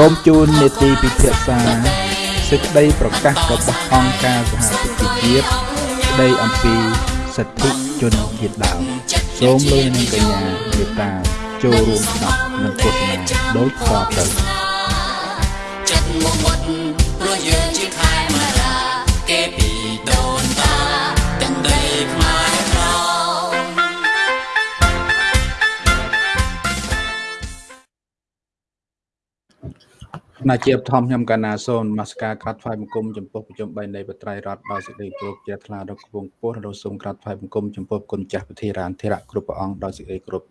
សូមជូននេតិពិភាក្សាសេចក្តីប្រកាសរបស់អង្គការសហប្រជាជាតិស្តីអំពីសិទ្ធិជនជាតិដើមសូមលោកនាងកញ្ញាមេត្តាចូលរួមស្ដាប់និងទស្សនាដូចតទៅ ណាជាបឋមខ្ញុំកណ្ណាសូនមកស្ការក្រាត់ថ្វាយបង្គំចំពោះប្រជុំ3នៃបត្រៃរដ្ឋដោយសេចក្តីគោរពជ្រះថ្លាដល់គង់ពោះរសូមក្រាត់ថ្វាយបង្គំចំពោះគុណចាស់ពធារានធិរៈគ្រប់ព្រះអង្គដោយសេចក្តីគោរព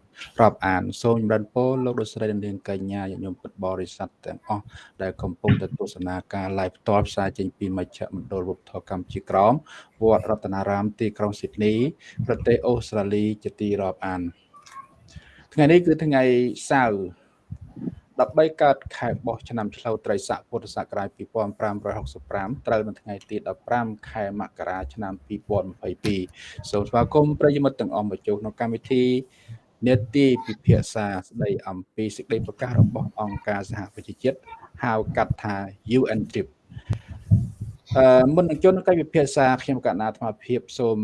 រាប់អានសូមចម្រើនពរលោកលោកស្រីនាងកញ្ញាញាតិញោមពុទ្ធបរិស័ទទាំងអស់ដែលកំពុងទៅទស្សនាការ live ផ្ទាល់ផ្សាយចេញពីមជ្ឈមណ្ឌលវប្បធម៌កម្ពុជាក្រមវត្តរតនារាមទីក្រុងស៊ីដនីប្រទេសអូស្ត្រាលីជាទីរាប់អានថ្ងៃនេះគឺថ្ងៃសៅរ៍ 13កើតខែបោះឆ្នាំឆ្លូវត្រីស័កពុទ្ធសករាជ2565ត្រូវនៅថ្ងៃទី15ខែមករាឆ្នាំ2022សូមស្វាគមន៍ប្រិយមិត្តទាំងអស់មកចូលក្នុងកម្មវិធីនេតិពិភាក្សាស្ដីអំពីសេចក្តីប្រកាសរបស់អង្គការសហប្រជាជាតិហៅកាត់ថា UN TRIP អឺ មុននឹងចូលក្នុងកិច្ចពិភាក្សាខ្ញុំកណ្ណាអាត្មាភាពសូម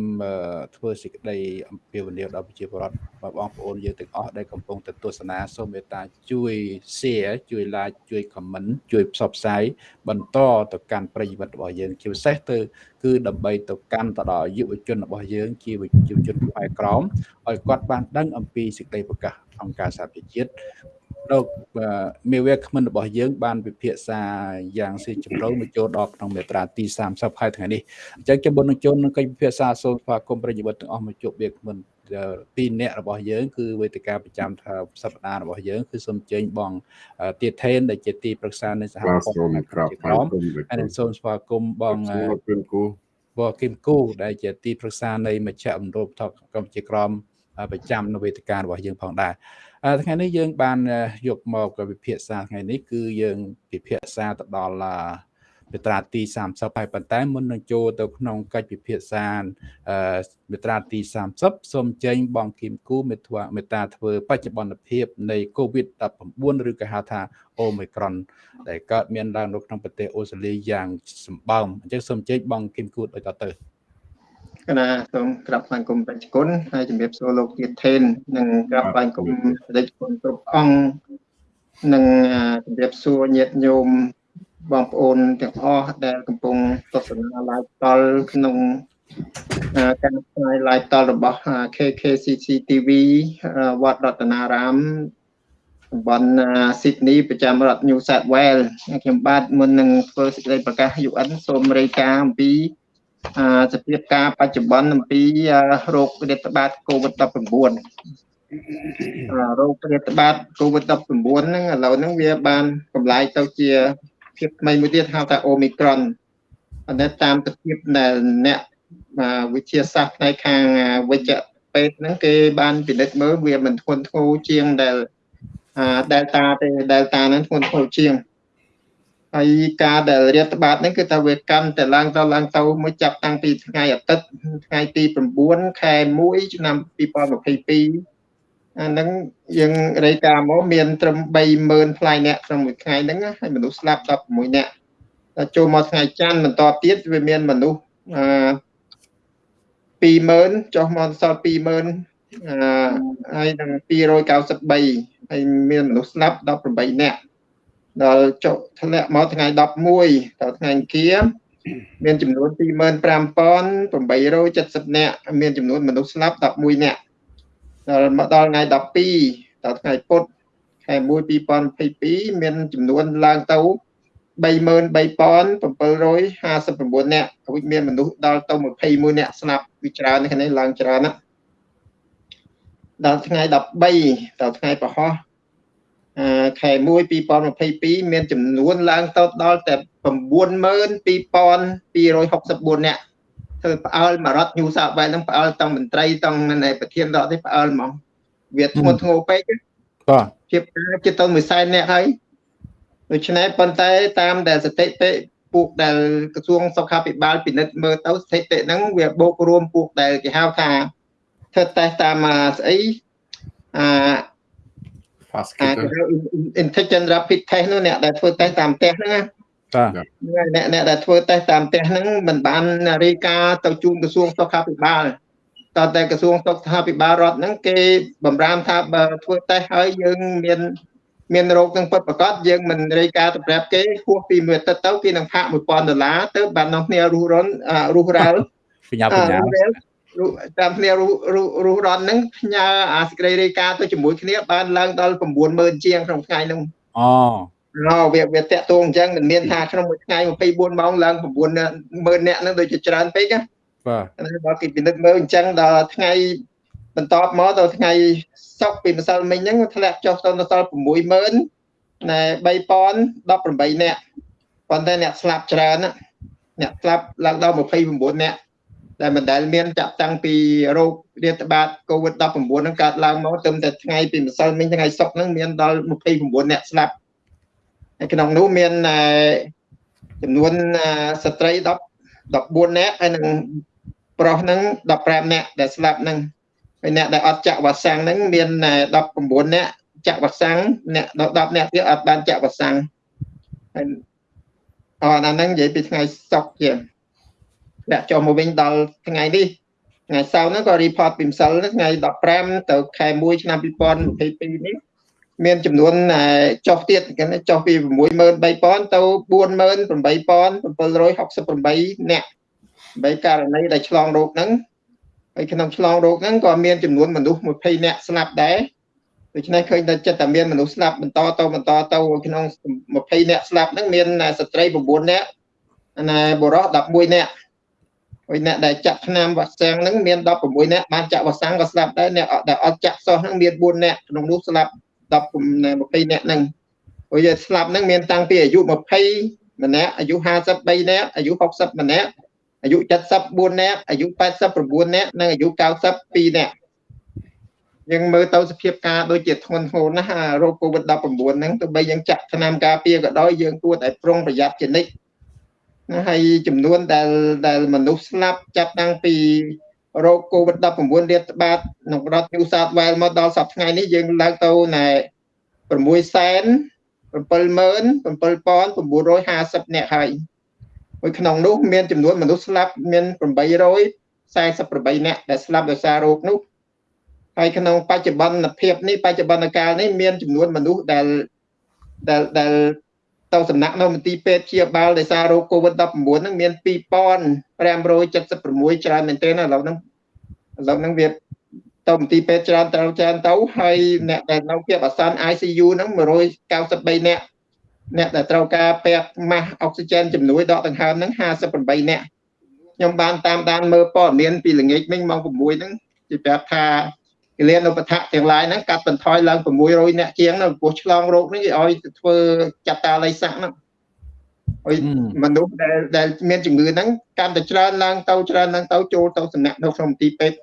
ធ្វើសេចក្តីអំពាវនាវដល់ប្រជាពលរដ្ឋបងប្អូនយើងទាំងអស់ដែលកំពុងទៅទស្សនាសូមមេត្តាជួយ share ជួយ like ជួយ comment ជួយផ្សព្វផ្សាយបន្តទៅកាន់ប្រិយមិត្តរបស់យើងជាពិសេសទៅគឺដើម្បីទៅកាន់ទៅដល់យុវជនរបស់យើងជាយុវជនខ្មែរក្រមឲ្យគាត់បានដឹងអំពីសេចក្តីប្រកាសអង្គការសហប្រជាជាតិ លោកមេវាគ្មិនរបស់យើង បានពិភាក្សាយ៉ាងស៊ីជម្រៅមកចូលដល់ក្នុងមេត្រាទី30ហើយថ្ងៃនេះអញ្ចឹងខ្ញុំមុននឹងចូលនឹងកិច្ចពិភាក្សាសូមស្វាគមន៍ប្រិយមិត្តទាំងអស់មកជួបវាគ្មិនពីរអ្នករបស់យើងគឺវេទិកាប្រចាំសប្តាហ៍របស់យើងគឺសូមជើញបងទៀថេនដែលជាទីប្រឹក្សានៃសហព័ន្ធក្រមក្រមហើយសូមស្វាគមន៍បងគឹមគូបងគឹមគូដែលជាទីប្រឹក្សានៃមជ្ឈមណ្ឌលថកកម្ពុជាក្រមប្រចាំនៅវេទិការបស់យើងផងដែរ ថ្ងៃនេះយើងបានយកមកវិភាសាថ្ងៃនេះគឺយើងពិភាក្សាទៅដល់មេត្រាទី30ហើយប៉ុន្តែមុននឹងចូលទៅក្នុងកិច្ចពិភាក្សាមេត្រាទី30សូមចេញបងគឹមគូមេត្រាមេត្រាធ្វើបច្ចុប្បន្នភាពនៃ COVID-19 ឬក៏ហៅថា Omicron ដែលកើតមានឡើងនៅក្នុងប្រទេសអូស្ត្រាលីយ៉ាងសម្បើមអញ្ចឹងសូមចេញបងគឹមគូដូចតទៅ កណាសូមក្រាបថ្វាយគុំបច្ចគុណហើយជំរាបសួរលោកទៀតថេននិងក្រាបថ្វាយគុំបច្ចគុណគ្រប់អង្គនិងជំរាបសួរញាតិញោមបងប្អូនទាំងអស់ដែលកំពុងទស្សនា live តលក្នុងការផ្សាយ live តលរបស់ KKCC TV វត្តរតនារាមតំបន់ Sydney ប្រចាំរដ្ឋ New South Wales ខ្ញុំបាទមុននឹងធ្វើសេចក្តីប្រកាស UN សូមរាយការណ៍អំពី សភាពការបច្ចុប្បន្នអំពីរោគរាតត្បាត COVID-19 រោគរាតត្បាត COVID-19 ហ្នឹងឥឡូវហ្នឹងវាបានកម្លាយទៅជាភាពថ្មីមួយទៀតហៅថា Omicron ប៉ុន្តែតាមទភាពដែលអ្នកវិទ្យាសាស្ត្រផ្នែកខាងវិជ្ជពេទ្យហ្នឹងគេបានពិនិត្យមើលវាមិនធ្ងន់ធ្ងរជាងដែល Delta ទេ Delta ហ្នឹងធ្ងន់ធ្ងរជាង ហើយការដែលរាតត្បាតនេះគឺថាវាកាន់តែឡើងទៅឡើងទៅមួយចាប់តាំងពីថ្ងៃអាទិត្យថ្ងៃទី9ខែ1ឆ្នាំ2022អាហ្នឹងយើងរាយការណ៍មកមានត្រឹម30000ផ្លាយអ្នកក្នុងមួយថ្ងៃហ្នឹងហើយមនុស្សស្លាប់16អ្នកដល់ចូលមកថ្ងៃច័ន្ទបន្តទៀតវាមានមនុស្សអឺ20000ចុះមកសល់20000អឺហើយនឹង293ហើយមានមនុស្សស្លាប់18អ្នក ដល់ចុះធ្លាក់មកថ្ងៃ11ដល់ថ្ងៃអង្គារមានចំនួន25870នាក់មានចំនួនមនុស្សស្លាប់11នាក់ដល់មកដល់ថ្ងៃ12ដល់ថ្ងៃពុធខែ1 2022មានចំនួនឡើងទៅ33759នាក់រួចមានមនុស្សដល់ទៅ21នាក់ស្លាប់វាច្រើននេះនេះឡើងច្រើនណាដល់ថ្ងៃ13ដល់ថ្ងៃប្រហោះ ខែ1 2022មានចំនួនឡើងទៅដល់តែ92264នាក់ធ្វើផ្អើលមករដ្ឋញូសាវ៉ែលនឹងផ្អើលតង់មន្ត្រីតង់ប្រធានរដ្ឋនេះផ្អើលហ្មងវាធ្ងន់ធ្ងរពេកបាទជាជាទៅមួយសែននាក់ហើយដូច្នេះប៉ុន្តែតាមដែលស្ថិតិពួកដែលក្រសួងសុខាភិបាលពិនិត្យមើលទៅស្ថិតិហ្នឹងវាបូករួមពួកដែលគេហៅថាធ្វើតេស្តតាមស្អីអា fast អា kit គេហៅ intelligent rapid test នោះអ្នកដែលធ្វើតេស្តតាមផ្ទះហ្នឹងណាបាទអ្នកអ្នកដែលធ្វើតេស្តតាមផ្ទះហ្នឹងមិនបានរាយការណ៍ទៅជូនក្រសួងសុខាភិបាលតើតែក្រសួងសុខាភិបាលរដ្ឋហ្នឹងគេបំរាមថាបើធ្វើតេស្តហើយយើងមានមានរោគនឹងពិតប្រាកដយើងមិនរាយការណ៍ទៅប្រាប់គេហួសពីមួយទឹកទៅគេនឹងផាក1000ដុល្លារទៅបាននាំគ្នារស់រន់អ่ารស់រាល់បញ្ញាបញ្ញារស់ តាមគ្នារស់រស់រស់រន់ហ្នឹងផ្ញើអាសេចក្តីរាយការណ៍ទៅជាមួយគ្នាបានឡើងដល់90000ជាងក្នុងថ្ងៃហ្នឹងអូអូវាវាតាក់ទងអញ្ចឹងមិនមានថាក្នុងមួយថ្ងៃ24ម៉ោងឡើង9នាក់ហ្នឹងដូចជាច្រើនពេកណាបាទហើយដល់គេពិនិត្យមើលអញ្ចឹងដល់ថ្ងៃបន្ទាប់មកដល់ថ្ងៃសុកពីម្សិលមិញហ្នឹងធ្លាក់ចុះទៅដល់60000ណែ3018នាក់ប៉ុន្តែអ្នកស្លាប់ច្រើនណាអ្នកស្លាប់ឡើងដល់29នាក់ ដែលមិនដែលមានចាប់តាំងពីរោគរាតត្បាត COVID-19 ហ្នឹងកើតឡើងមកទៅតែថ្ងៃពីម្សិលមិញថ្ងៃសុកហ្នឹងមានដល់29នាក់ស្លាប់ហើយក្នុងនោះមានចំនួនស្ត្រី10 14នាក់ហើយនឹងប្រុសហ្នឹង15នាក់ដែលស្លាប់ហ្នឹងហើយអ្នកដែលអត់ចាក់វ៉ាក់សាំងហ្នឹងមាន19នាក់ចាក់វ៉ាក់សាំងអ្នក10នាក់ទៀតអត់បានចាក់វ៉ាក់សាំងហើយអរអាហ្នឹងនិយាយពីថ្ងៃសុកជា អ្នកចុះមកវិញដល់ថ្ងៃនេះថ្ងៃសៅរ៍ហ្នឹងក៏ report ពីម្សិលថ្ងៃ15ទៅខែ1ឆ្នាំ2022នេះមានចំនួនចុះទៀតគេចុះពី63000ទៅ48768នាក់បីករណីដែលឆ្លងរោគហ្នឹងហើយក្នុងឆ្លងរោគហ្នឹងក៏មានចំនួនមនុស្ស20នាក់ស្លាប់ដែរដូច្នេះឃើញតែចិត្តតែមានមនុស្សស្លាប់បន្តទៅបន្តទៅក្នុង20នាក់ស្លាប់ហ្នឹងមានស្ត្រី9នាក់ណាបុរស11នាក់ ហើយអ្នកដែលចាក់ថ្នាំវ៉ាក់សាំងហ្នឹងមាន16នាក់បានចាក់វ៉ាក់សាំងក៏ស្លាប់ដែរអ្នកដែលអត់ចាក់សោះហ្នឹងមាន4នាក់ក្នុងនោះស្លាប់10 20នាក់ហ្នឹងព្រោះយើងស្លាប់ហ្នឹងមានតាំងពីអាយុ20ម្នាក់អាយុ53នាក់អាយុ60ម្នាក់អាយុ74នាក់អាយុ89នាក់និងអាយុ92នាក់យើងមើលទៅសភាពការដូចជាធ្ងន់ធ្ងរណាស់រោគ COVID-19 ហ្នឹងទោះបីយើងចាក់ថ្នាំការពារក៏ដោយយើងគួរតែប្រុងប្រយ័ត្នជានិច្ចណា ហើយចំនួនដែលដែលមនុស្សស្លាប់ចាប់តាំងពីរោគ COVID-19 រាតត្បាតក្នុងរដ្ឋ New South Wales មកដល់សប្តាហ៍ថ្ងៃនេះយើងឡើងទៅណែ6សែន77950នាក់ហើយមួយក្នុងនោះមានចំនួនមនុស្សស្លាប់មាន848នាក់ដែលស្លាប់ដោយសាររោគនោះហើយក្នុងបច្ចុប្បន្នភាពនេះបច្ចុប្បន្នកាលនេះមានចំនួនមនុស្សដែលដែលដែល ទៅសំណាក់នៅមន្ទីរពេទ្យព្យាបាលដោយសាររោគ COVID-19 ហ្នឹងមាន2576ច្រើនមែនទែនឥឡូវហ្នឹងឥឡូវហ្នឹងវាទៅមន្ទីរពេទ្យច្រើនត្រូវច្រើនទៅហើយអ្នកដែលនៅភាពអាសន្ន ICU ហ្នឹង193នាក់អ្នកដែលត្រូវការពេទ្យម៉ាស់អុកស៊ីហ្សែនជំនួយដកដង្ហើមហ្នឹង58នាក់ខ្ញុំបានតាមដានមើលព័ត៌មានពីល្ងាចមិញម៉ោង6ហ្នឹងគេប្រាប់ថា គលានុបដ្ឋៈទាំងឡាយហ្នឹងកាត់បន្ថយឡើង600អ្នកជាងនៅពោះឆ្លងរោគនេះគេឲ្យធ្វើចាត់តាល័យស័កហ្នឹងហើយមនុស្សដែលដែលមានជំងឺហ្នឹងកាន់តែច្រើនឡើងទៅច្រើនឡើងទៅចូលទៅសំណាក់នៅក្នុងមន្ទីរពេទ្យ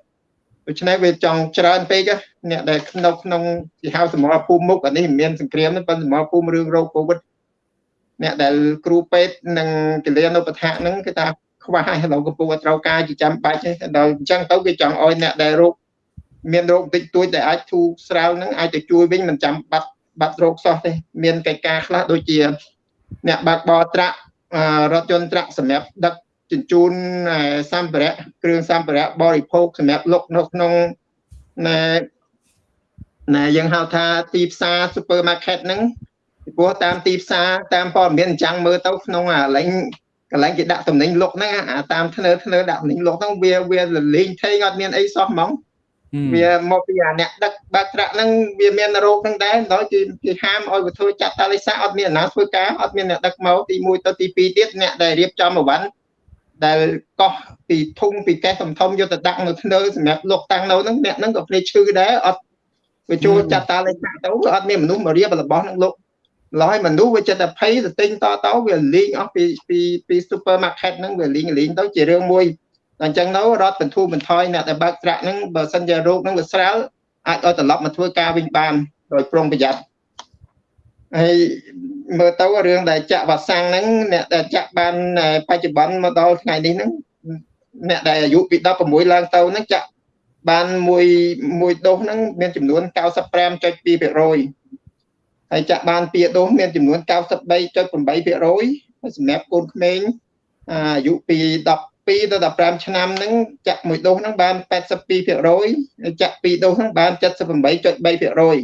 ដូច្នេះវាចង់ច្រើនពេកអ្នកដែលនៅក្នុងគេហៅសមរភូមិមុខអានេះមិនមានសង្គ្រាមទេប៉ុន្តែសមរភូមិរឿងរោគកូវីដអ្នកដែលគ្រូពេទ្យនិងកលានុបដ្ឋៈហ្នឹងគឺថាខ្វះហើយឥឡូវកំពុងតែត្រូវការជាចាំបាច់ដល់អញ្ចឹងទៅគេចង់ឲ្យអ្នកដែលរោគ មានរោគតិចតួចដែលអាចធូរស្រាលហ្នឹងអាចទៅជួយវិញមិនចាំបាត់បាត់រោគសោះទេមានកិច្ចការខ្លះដូចជាអ្នកបើកបរត្រាក់រថយន្តត្រាក់សម្រាប់ដឹកជញ្ជូនសម្ភារៈគ្រឿងសម្ភារៈបរិភោគសម្រាប់លក់នៅក្នុងណែណែយើងហៅថាទីផ្សារ supermarket ហ្នឹងពីព្រោះតាមទីផ្សារតាមព័ត៌មានអញ្ចឹងមើលទៅក្នុងអាឡែងកន្លែងគេដាក់តំណែងលុកហ្នឹងអាតាមធ្នើធ្នើដាក់តំណែងលុកហ្នឹងវាវាលេងថេងអត់មានអីសោះហ្មង វាមកពីអាអ្នកដឹកបើកត្រាក់ហ្នឹងវាមានរោគហ្នឹងដែរដល់គេគេហាមឲ្យវាធ្វើចាត់តាលិសាអត់មានអាណាធ្វើការអត់មានអ្នកដឹកមកទី1ទៅទី2ទៀតអ្នកដែលរៀបចំអវ៉ាន់ដែលកោះពីធុងពីកេះធំធំយកទៅដាក់នៅធ្នើសម្រាប់លុកតាំងនៅហ្នឹងអ្នកហ្នឹងក៏ភ្លេចឈឺដែរអត់វាចូលចាត់តាលិសាទៅអត់មានមនុស្សមករៀបរបស់ហ្នឹងលុកឡើយមនុស្សវាចិត្តតែភ័យទៅទិញតតវាលីងអស់ពីពីពី supermarket ហ្នឹងវាលីងលីងទៅជារឿងមួយ តែអញ្ចឹងទៅរដ្ឋបន្ធូរបន្ថយអ្នកដែលបើកត្រាក់ហ្នឹងបើសិនជារោគហ្នឹងវាស្រាលអាចឲ្យត្រឡប់មកធ្វើការវិញបានដោយប្រុងប្រយ័ត្នហើយមើលទៅរឿងដែលចាក់វ៉ាក់សាំងហ្នឹងអ្នកដែលចាក់បានបច្ចុប្បន្នមកដល់ថ្ងៃនេះហ្នឹងអ្នកដែលអាយុពី16ឡើងទៅហ្នឹងចាក់បានមួយមួយដូសហ្នឹងមានចំនួន95.2%អហើយចាក់បានពីដូសមានចំនួន93.8%ហើយសម្រាប់កូនក្មេងអាយុពី 12ទៅ15ឆ្នាំហ្នឹងចាក់មួយដូសហ្នឹងបាន82%ហើយចាក់ពីរដូសហ្នឹងបាន78.3%ហើយ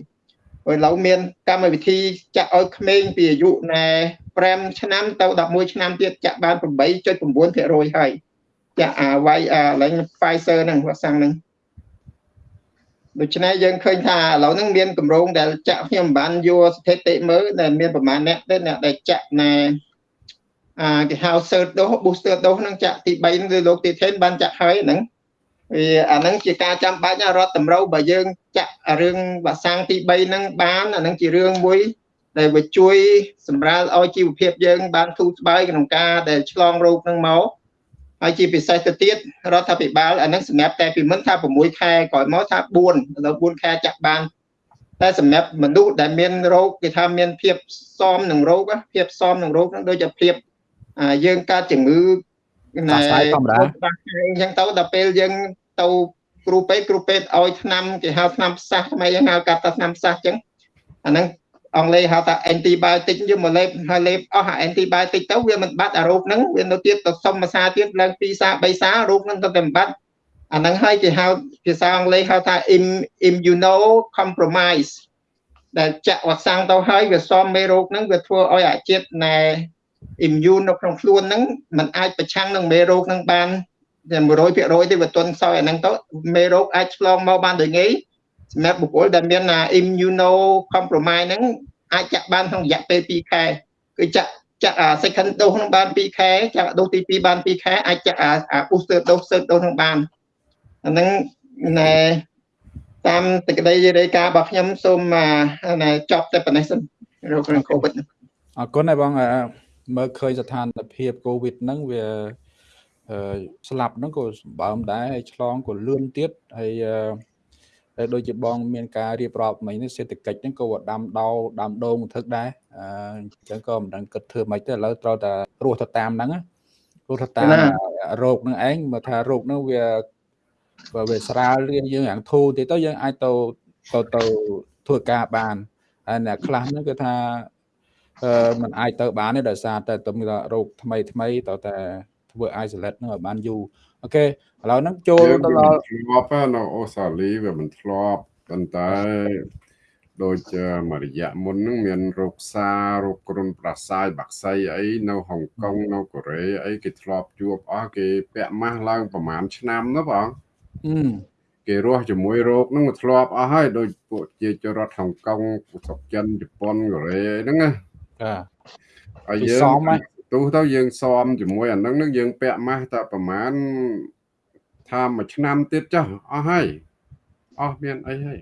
ឥឡូវមានកម្មវិធីចាក់ឲ្យក្មេងពីអាយុណែ5ឆ្នាំទៅ11ឆ្នាំទៀតចាក់បាន8.9%ហើយចាក់អាវាយអាឡើង Pfizer ហ្នឹងវ៉ាក់សាំងហ្នឹងដូច្នេះយើងឃើញថាឥឡូវហ្នឹងមានកម្រងដែលចាក់ខ្ញុំមិនបានយកស្ថិតិមើលដែលមានប្រមាណអ្នកទេអ្នកដែលចាក់ណែ អាគេហៅ third dose booster dose ហ្នឹងចាក់ទី3ហ្នឹងគឺលោកទីថេនបានចាក់ហើយហ្នឹងវាអាហ្នឹងជាការចាំបាច់រដ្ឋតម្រូវបើយើងចាក់រឿងវ៉ាក់សាំងទី3ហ្នឹងបានអាហ្នឹងជារឿងមួយដែលវាជួយសម្រាលឲ្យជីវភាពយើងបានធូរស្បើយក្នុងការដែលឆ្លងរោគហ្នឹងមកហើយជាពិសេសទៅទៀតរដ្ឋាភិបាលអានឹងសម្រាប់តែពីមុនថា6ខែក្រោយមកថា4ដល់4ខែចាក់បានតែសម្រាប់មនុស្សដែលមានរោគគេថាមានភាពសមនឹងរោគភាពសមនឹងរោគហ្នឹងដូចជាភាព យើងកើតជំងឺណែធម្មតាអញ្ចឹងទៅដល់ពេលយើងទៅគ្រូពេទ្យគ្រូពេទ្យឲ្យថ្នាំគេហៅថ្នាំផ្សះថ្មីយើងហៅកាត់ថាថ្នាំផ្សះអញ្ចឹងអាហ្នឹងអង់គ្លេសហៅថា antibiotic យើងមកលេបហើយលេបអស់អា antibiotic ទៅវាមិនបាត់អារោគហ្នឹងវានៅទៀតទៅសុំភាសាទៀតឡើង2សា3សារោគហ្នឹងទៅតែមិនបាត់អាហ្នឹងហើយគេហៅភាសាអង់គ្លេសហៅថា immuno compromise ដែលចាក់វ៉ាក់សាំងទៅហើយវាសមមេរោគហ្នឹងវាធ្វើឲ្យអាជាតិណែ immune នៅក្នុងខ្លួនហ្នឹងมันអាចប្រឆាំងនឹងមេរោគហ្នឹងបានតែ100%ទេវាទន់ខ្សោយអាហ្នឹងទៅមេរោគអាចឆ្លងមកបានដោយងាយសម្រាប់បុគ្គលដែលមាន immuno compromise ហ្នឹងអាចចាក់បានក្នុងរយៈពេល2ខែគឺចាក់ចាក់ second dose ក្នុងបាន2ខែចាក់ដូសទី2បាន2ខែអាចចាក់អា booster dose third dose ក្នុងបានអាហ្នឹងណែតាមតក្តីរាយការណ៍របស់ខ្ញុំសូមណែចប់តែប៉ុណ្ណេះសិនរោគក្នុង COVID អរគុណហើយបង មើលឃើញស្ថានភាព COVID ហ្នឹងវាស្លាប់ហ្នឹងក៏សម្បើមដែរហើយឆ្លងក៏លឿនទៀតហើយហើយដូចជាបងមានការរៀបរាប់មិញនេះសេដ្ឋកិច្ចហ្នឹងក៏ដាំដោដាំដូងធឹកដែរអញ្ចឹងក៏មិនដឹងគិតធ្វើម៉េចទេឥឡូវត្រូវតែរស់ទៅតាមហ្នឹងរស់ទៅតាមរោគហ្នឹងឯងមើលថារោគហ្នឹងវាបើវាស្រាលរៀនយើងយ៉ាងធូរទៀតទៅយើងអាចទៅទៅទៅធ្វើការបានហើយអ្នកខ្លះហ្នឹងគឺថាអឺ มันអាចទៅបានទេដោយសារតែទៅរោគថ្មីថ្មីតើតែធ្វើ isolate ហ្នឹងឲ្យបានយូរអូខេឥឡូវហ្នឹងចូលទៅដល់ធ្លាប់នៅអូស្ត្រាលីវាមិនធ្លាប់ប៉ុន្តែដូចមួយរយៈមុនហ្នឹងមានរោគសារោគគ្រុនប្រសាយបាក់សៃអីនៅហុងកុងនៅកូរ៉េអីគេធ្លាប់ជួបអស់គេពាក់ម៉ាស់ឡើងប្រហែលឆ្នាំណាបងគេរស់ជាមួយរោគហ្នឹងមកធ្លាប់អស់ហើយដូចពួកជាចរដ្ឋហុងកុងស្រុកចិនជប៉ុនកូរ៉េហ្នឹងណាបាទ ហើយយើងទោះទៅយើងសមជាមួយអានឹងនឹងយើងពាក់ម៉ាស់តែប្រហែលថាមួយឆ្នាំទៀតចុះអស់ហើយអស់មានអីហើយ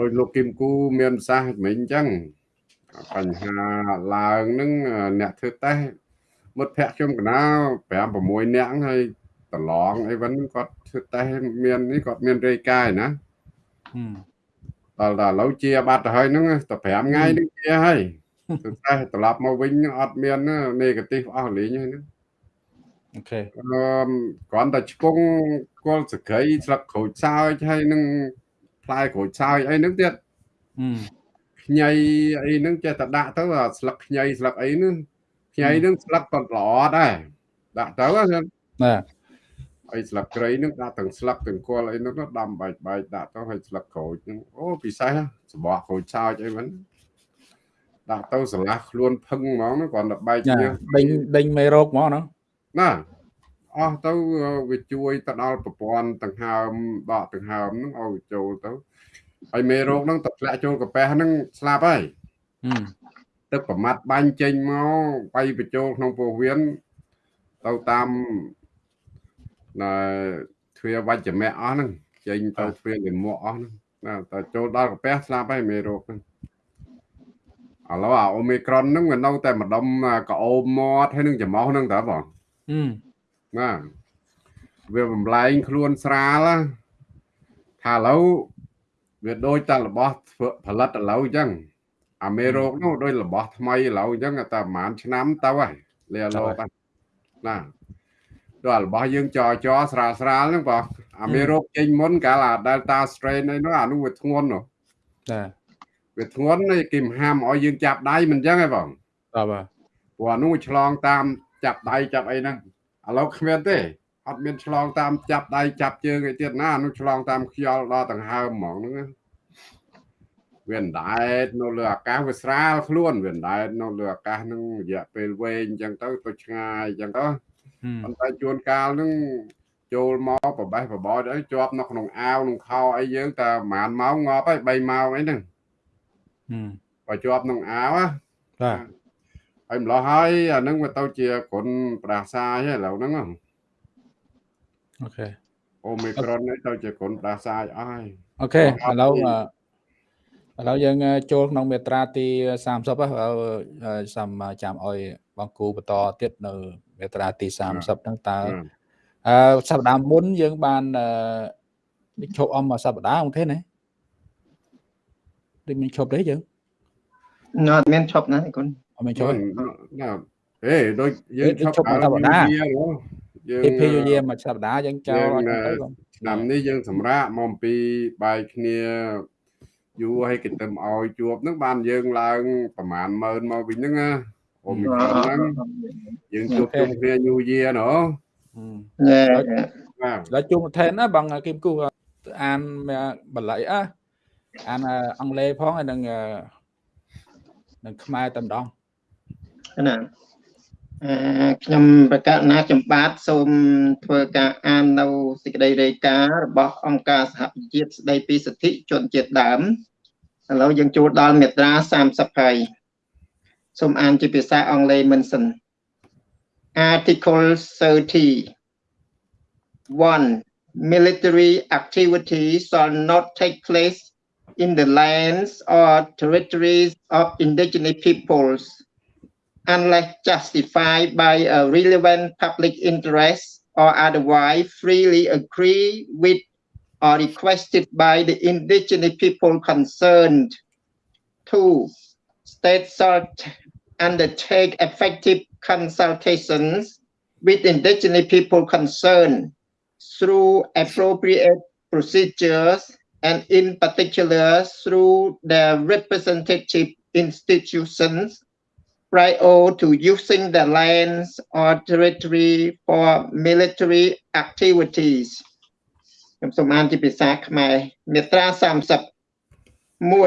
ដោយលោកគឹមគូមានប្រសាសន៍មិញអញ្ចឹងបញ្ហាឡើងនឹងអ្នកធ្វើតេស្តមិត្តភ័ក្ដិខ្ញុំកណា5 6នាក់ហើយប្រឡងអីវិញគាត់ធ្វើតេស្តមាននេះគាត់មានរាយការណ៍ណា ដល់ដល់ឥឡូវជាបាត់ទៅហើយហ្នឹងតែ5ថ្ងៃនេះជាហើយទៅតែត្រឡប់មកវិញអត់មាន negative អស់លេងហ្នឹងអូខេអឺគ្រាន់តែឆ្ពងគល់សក្រីស្លឹកក្រូចសើចហើយនឹងផ្លែក្រូចសើចអីហ្នឹងទៀតខ្ញីអីហ្នឹងចេះតែដាក់ទៅស្លឹកខ្ញីស្លឹកអីហ្នឹងខ្ញីហ្នឹងស្លឹកក៏ល្អដែរដាក់ទៅណា អីស្លឹកគ្រៃហ្នឹងដាក់ទាំងស្លឹកទាំងគល់អីហ្នឹងដាំបែកបែកដាក់ទៅហើយស្លឹកក្រូចហ្នឹងអូពិសេសសបោះក្រូចសើចអីហ្នឹងដាក់ទៅស្រឡះខ្លួនផឹងហ្មងគ្រាន់តែបែកជាដេញដេញមេរោគហ្មងណាណាអស់ទៅវាជួយទៅដល់ប្រព័ន្ធដង្ហើមដកដង្ហើមហ្នឹងឲ្យចូលទៅហើយមេរោគហ្នឹងទៅធ្លាក់ចូលកាពះហ្នឹងស្លាប់ហើយទឹកប្រមាត់បាញ់ចេញមកបៃបញ្ចូលក្នុងពោះវៀនទៅតាម ណែទ្វាវច្ចមៈអស់ហ្នឹងចេញទៅទ្វាលិមក់អស់ហ្នឹងណាតែចូលដល់កាពះស្លាប់ហើយមេរោគហ្នឹងឥឡូវអាអូមីក្រុនហ្នឹងវានៅតែម្ដុំកោមមាត់ហើយនឹងច្រមុះហ្នឹងតើបងបាទវាបំលែងខ្លួនស្រាលថាឥឡូវវាដូចតែរបស់ធ្វើផលិតឥឡូវអញ្ចឹងអាមេរោគនោះដូចរបស់ថ្មីឥឡូវអញ្ចឹងតែប្រហែលឆ្នាំទៅហើយលាលោកណា ដល់របស់យើងចរចរស្រាលស្រាលហ្នឹងបងអាមេរោគចេញមុនកាលអា Delta strain អីនោះអានោះវាធ្ងន់នោះចាវាធ្ងន់គេមហាមឲ្យយើងចាប់ដៃមិនអញ្ចឹងទេបងបាទបាទព្រោះនោះឆ្លងតាមចាប់ដៃចាប់អីហ្នឹងឥឡូវគ្មានទេអត់មានឆ្លងតាមចាប់ដៃចាប់ជើងអីទៀតណានោះឆ្លងតាមខ្យល់ដល់ដង្ហើមហ្មងហ្នឹងវាអណ្ដែតនៅលើអាកាសវាស្រាលខ្លួនវាអណ្ដែតនៅលើអាកាសហ្នឹងរយៈពេលវែងអញ្ចឹងទៅទៅឆ្ងាយអញ្ចឹងទៅ ប៉ុន្តែជួនកាលហ្នឹងចូលមកប្របេះបបោចអីជាប់នៅក្នុងអាវក្នុងខោអីយើងតែប្រហែលម៉ោងងាប់ហើយ3ម៉ោងអីហ្នឹងបើជាប់ក្នុងអាវបាទហើយម្លោះហើយអាហ្នឹងវាទៅជាគ្រុនប្រាសាយហើយឥឡូវហ្នឹងអូខេអូមីក្រូននេះទៅជាគ្រុនប្រាសាយអស់ហើយអូខេឥឡូវឥឡូវយើងចូលក្នុងមេត្រាទី30ហើយសំចាំឲ្យបងគូបន្តទៀតនៅ មេត្រាទី30ហ្នឹងតើអឺសប្តាហ៍មុនយើងបាននេះឈប់អមមួយសប្តាហ៍អូខេណាដូចមានឈប់ទេយើងអត់មានឈប់ណាគុណអត់មានឈប់ណាហេដូចយើងឈប់សប្តាហ៍យើងពីពីយាមួយសប្តាហ៍យើងចោលអត់ទៅឆ្នាំនេះយើងសម្រាប់មកពីបាយគ្នាយូរឲ្យគេទៅឲ្យជួបហ្នឹងបានយើងឡើងប្រហែលម៉ឺនមកវិញហ្នឹងណា អូមីក្រុនហ្នឹងយើងជួបជុំគ្នាយូរយាណូណែដល់ជួបថែនណាបងគឹមគូអានបល័យអ่ะអានអង់គ្លេសផងហើយនឹងនឹងខ្មែរតែម្ដងណាអឺខ្ញុំប្រកាសណាចម្បាតសូមធ្វើការអាននៅសេចក្តីរាយការណ៍របស់អង្គការសហប្រជាជាតិស្តីពីសិទ្ធិជនជាតិដើមឥឡូវយើងចូលដល់មាត្រា30ហើយ សូមអានជាភាសាអង់គ្លេសមិនសិន Article 30 1 military activity shall not take place in the lands or territories of indigenous peoples unless justified by a relevant public interest or otherwise freely agree with or requested by the indigenous people concerned. Two, states shall undertake effective consultations with indigenous people concerned through appropriate procedures and in particular through their representative institutions prior to using the lands or territory for military activities. ខ្ញុំសូមអានជាភាសាខ្មែរមាត្រា30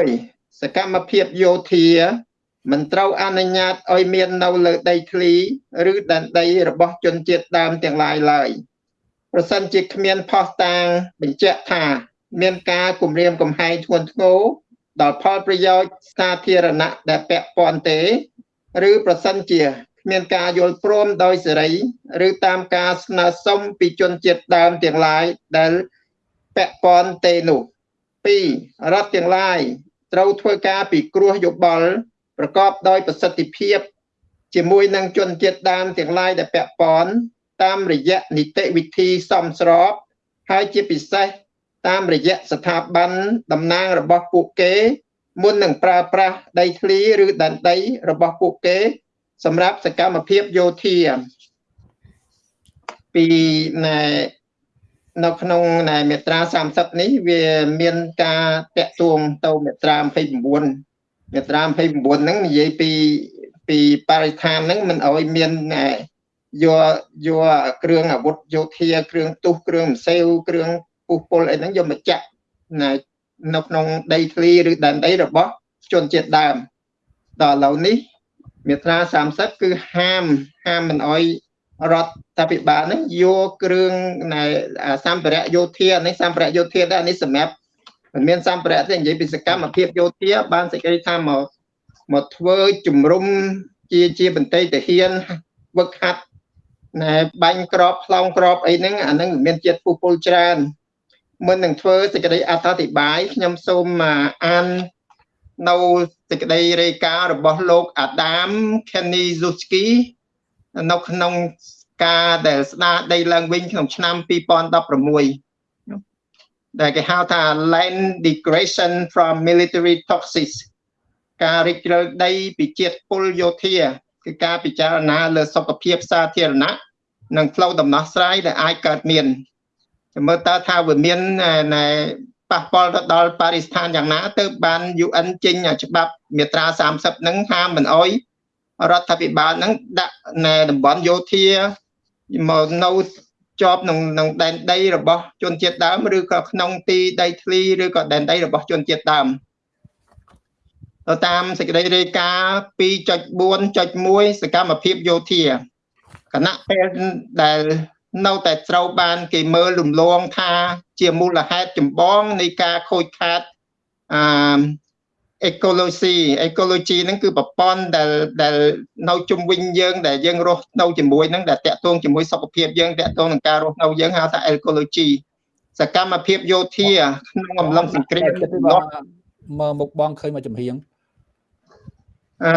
1សកម្មភាពយោធា មិនត្រូវអនុញ្ញាតឲ្យមាននៅលើដីធ្លីឬដែនដីរបស់ជនជាតិដើមទាំងឡាយឡើយប្រសិនជាគ្មានផុសតាងបញ្ជាក់ថា មានការគំរាមកំហែងធ្ងន់ធ្ងរដល់ផលប្រយោជន៍សាធារណៈដែលពាក់ព័ន្ធទេ ឬប្រសិនជាគ្មានការយល់ព្រមដោយសេរី ឬតាមការស្នើសុំពីជនជាតិដើមទាំងឡាយដែលពាក់ព័ន្ធទេនោះ2រដ្ឋទាំងឡាយត្រូវធ្វើការពិគ្រោះយោបល់ ប្រកបដោយប្រសិទ្ធភាព ជាមួយនឹងជនជាតិដើមទាំងឡាយដែលពាក់ព័ន្ធតាមរយៈនីតិវិធីសមស្រប ហើយជាពិសេសតាមរយៈស្ថាប័នតំណាងរបស់ពួកគេ មុននឹងប្រើប្រាស់ដីធ្លីឬដែនដីរបស់ពួកគេ សម្រាប់សកម្មភាពយោធាពីណែនៅក្នុងនៃមេត្រា30នេះវាមានការតាក់ទងទៅមេត្រា29 មេត្រា29ហ្នឹងនិយាយពីពីបរិស្ថានហ្នឹងមិនអោយមានយកយកគ្រឿងអាវុធយោធា គ្រឿងទុះគ្រឿងម្សៅគ្រឿងពុះពលអីហ្នឹងយកមកចាក់នៅនៅក្នុងដីធ្លីឬដែនដីរបស់ជនជាតិដើមដល់ឥឡូវនេះមាត្រា30គឺហាមហាមមិនអោយរដ្ឋាភិបាលហ្នឹងយកគ្រឿងណែសម្ភារៈយោធានេះសម្ភារៈយោធាដែរនេះសម្រាប់ មិនមានសម្ភារៈទេនិយាយពីសកម្មភាពយោធាបានសេចក្តីថាមកមកធ្វើជំរុំជាជាបន្តីទាហានវឹកហាត់ណែបាញ់ក្របផ្លោងក្របអីហ្នឹងអាហ្នឹងមានជាតិពុះពុលច្រើនមុននឹងធ្វើសេចក្តីអត្ថាធិប្បាយខ្ញុំសូមអាននៅសេចក្តីរាយការណ៍របស់លោកអាដាម Kenizowski នៅក្នុងការដែលស្ដារដីឡើងវិញក្នុងឆ្នាំ2016 ដែលគេហៅថា land degradation from military toxics ការរិចរឹលដីពីជាតិពុលយោធាគឺការពិចារណាលើសុខភាពសាធារណៈនិងផ្លូវដំណោះស្រាយដែលអាចកើតមានមើលតើថាវាមានប៉ះពាល់ទៅដល់បរិស្ថានយ៉ាងណាទៅបាន UN ចេញច្បាប់មាត្រា30ហ្នឹងហាមមិនអោយរដ្ឋាភិបាលហ្នឹងដាក់នៅតំបន់យោធាមកនៅ ជាប់ក្នុងក្នុងដែនដីរបស់ជនជាតិដើមឬក៏ក្នុងទីដីធ្លីឬក៏ដែនដីរបស់ជនជាតិដើមទៅតាមសេចក្តីរាយការណ៍2.4.1សកម្មភាពយោធាគណៈពេលដែលនៅតែត្រូវបាន គេមើលរំលងថា ជាមូលហេតុចម្បងនៃការខូចខាតអឺ ecology ecology ហ្នឹងគឺប្រព័ន្ធដែលដែលនៅជុំវិញយើង ដែលយើងរស់នៅជាមួយហ្នឹងដែលតាក់ទងជាមួយសុខភាពយើងតាក់ទងនឹងការរស់នៅយើងហៅថា ecology សកម្មភាពយោធាក្នុងអំឡុងសង្គ្រាមមើលមុខបងឃើញមកចំហៀងអឺ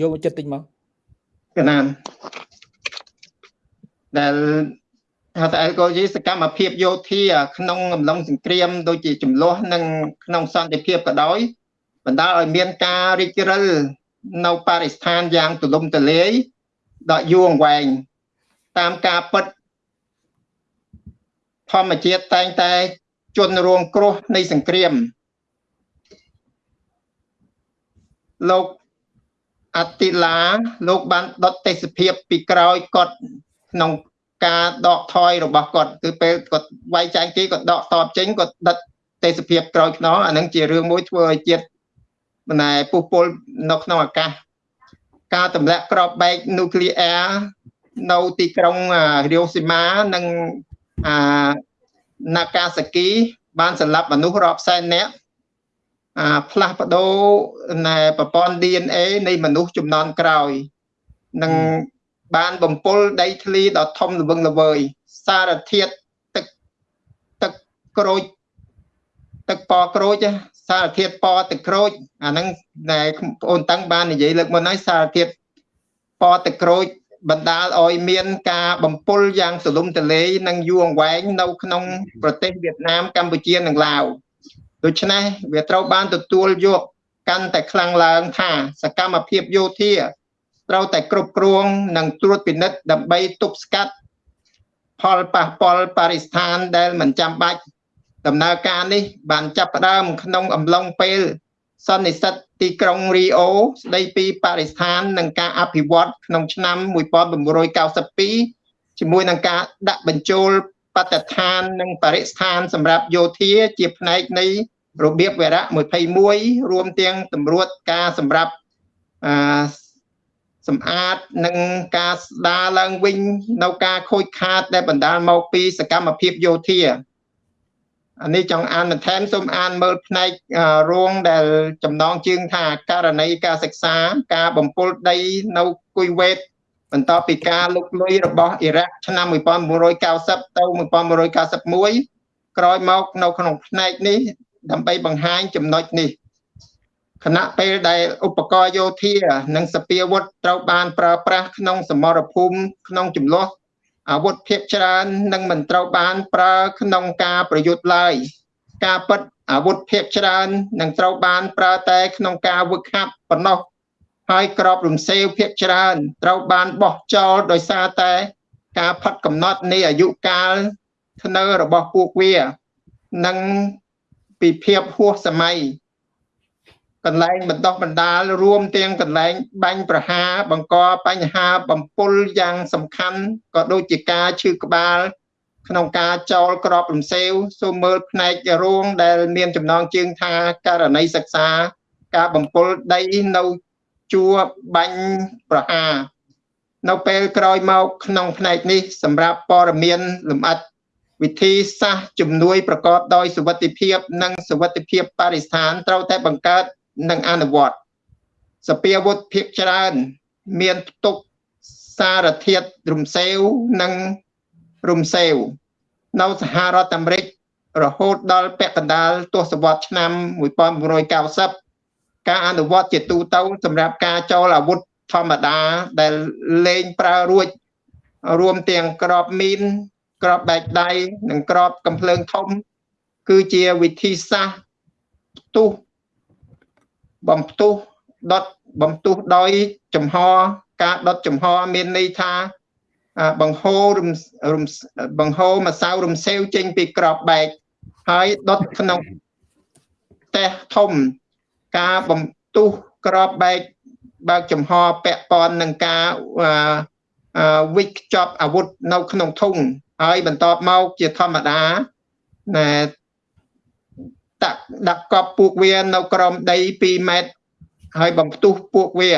យកមកចិត្តតិចមកកណានដែល ហៅថា ecology សកម្មភាពយោធាក្នុងអំឡុងសង្គ្រាមដូចជាចំនួននិងក្នុងសន្តិភាពក៏ដោយបណ្ដាលឲ្យមានការរីករិលនៅបរិស្ថានយ៉ាងទូលំទូលាយដល់យូរអង្វែងតាមការពិតធម្មជាតិតែងតែជន់រងគ្រោះនៃសង្គ្រាមលោកអតិឡាលោកបានដុតទេសភាពពីក្រោយគាត់ក្នុង ការដកថយរបស់គាត់គឺពេលគាត់វាយចែងគេគាត់ដកតបចេញគាត់ដិតទេសភាពក្រោយខ្នងអានឹងជារឿងមួយធ្វើឲ្យជាតិបណ្ណែពុះពុលនៅក្នុងអាកាសការទម្លាក់ក្របបែកនូក្លីអ៊ែរនៅទីក្រុងរីអូស៊ីម៉ានិងអានាកាសាគី បានសម្លាប់មនុស្សរាប់សែននាក់អាផ្លាស់ប្ដូរណែប្រព័ន្ធ DNA នៃមនុស្សចំនួនក្រោយនឹង បានបំពុលដីធ្លីដ៏ធំល្វឹងល្វើយសារធាតុទឹកទឹកក្រូចទឹកប៉ក្រូចសារធាតុប៉ទឹកក្រូចអាហ្នឹងដែលបងអូនតាំងបាននិយាយលើកមុនហើយសារធាតុប៉ទឹកក្រូចបណ្ដាលឲ្យមានការបំពុលយ៉ាងសលុំទលេនិងយូរអង្វែងនៅក្នុងប្រទេសវៀតណាមកម្ពុជានិងឡាវដូច្នេះវាត្រូវបានទទួលយកកាន់តែខ្លាំងឡើងថាសកម្មភាពយោធា ត្រូវតែគ្រប់គ្រងនិងត្រួតពិនិត្យដើម្បីទប់ស្កាត់ផលប៉ះពាល់បរិស្ថានដែលមិនចាំបាច់ដំណើរការនេះ បានចាប់ផ្ដើមក្នុងអំឡុងពេលសន្និសិទទីក្រុងរីអូស្ដីពីបរិស្ថាននិងការអភិវឌ្ឍក្នុងឆ្នាំ1992ជាមួយនឹងការដាក់បញ្ចូលបទដ្ឋាននិងបរិស្ថានសម្រាប់យោធាជាផ្នែកនៃរបៀបវរៈ21រួមទាំងតម្រួតការសម្រាប់អឺ សម្អាតនិងការស្ដារឡើងវិញនៅការខូចខាតដែលបណ្ដាលមកពីសកម្មភាពយោធាអានេះចង់អានបន្ថែមសូមអានមើលផ្នែករងដែលចំណងជើងថាករណីការសិក្សាការបំពុលដីនៅគុយវេតបន្ទាប់ពីការលុកលុយរបស់អ៊ីរ៉ាក់ឆ្នាំ1990ទៅ1991ក្រោយមកនៅក្នុងផ្នែកនេះដើម្បីបង្ហាញចំណុចនេះ ខណៈពេលដែលឧបករណ៍យោធា និងសពាវុធត្រូវបានប្រើប្រាស់ក្នុងសមរភូមិក្នុងចំនួនអាវុធភាគច្រើននឹងមិនត្រូវបានប្រើក្នុងការប្រយុទ្ធឡើយការពិតអាវុធភាគច្រើននឹងត្រូវបានប្រើតែក្នុងការវឹកហាត់ប៉ុណ្ណោះហើយក្របរំសេវភាគច្រើនត្រូវបានបោះចោលដោយសារតែការផាត់កំណត់នៃអាយុកាលធ្នើរបស់ពួកវា និងពីភាពហួសសម័យ កន្លែងបណ្ដោះបណ្ដាលរួមទាំងកន្លែងបាញ់ប្រហារបង្កបញ្ហាបំពុលយ៉ាងសំខាន់ក៏ដូចជាការឈឺក្បាល ក្នុងការចោលក្របរំសេវសូមមើលផ្នែករួងដែលមានចំណងជើងថាករណីសិក្សា ការបំពុលដីនៅជួរបាញ់ប្រហារនៅពេលក្រោយមកក្នុងផ្នែកនេះ សម្រាប់ព័ត៌មានលម្អិតវិធីសាស្ត្រជំនួយប្រកបដោយសុវត្ថិភាព និងសុវត្ថិភាពបរិស្ថានត្រូវតែបង្កើត និងអនុវត្តសពាវុធភាគច្រើន មានផ្ទុកសារធាតុរំសេវនិងរំសេវនៅសហរដ្ឋអាមេរិករហូតដល់ពាក់កណ្ដាលទសវត្សរ៍ឆ្នាំ1990ការអនុវត្តជាទូទៅសម្រាប់ការចូលអាវុធធម្មតាដែលលែងប្រើរួចរួមទាំងក្របមីនក្របបែកដៃនិងក្របកំភ្លើងធំ គឺជាវិធីសាស្ត្រផ្ទុះ បំផ្ទុះដុតបំផ្ទុះដោយចំហការដុតចំហមានន័យថាបង្ហូររំរំបង្ហូរម្សៅរំសេវចេញពីក្របបែកហើយដុតក្នុងផ្ទះធំការបំទុះក្របបែកបើកចំហពាក់ព័ន្ធនឹងការវិចខ្ចប់អាវុធនៅក្នុងធុងហើយបន្ទាប់មកជាធម្មតាណែ ដាក់ដាក់កប់ពួកវានៅក្រោមដី2ម៉ែត្រហើយបំផ្ទុះពួកវា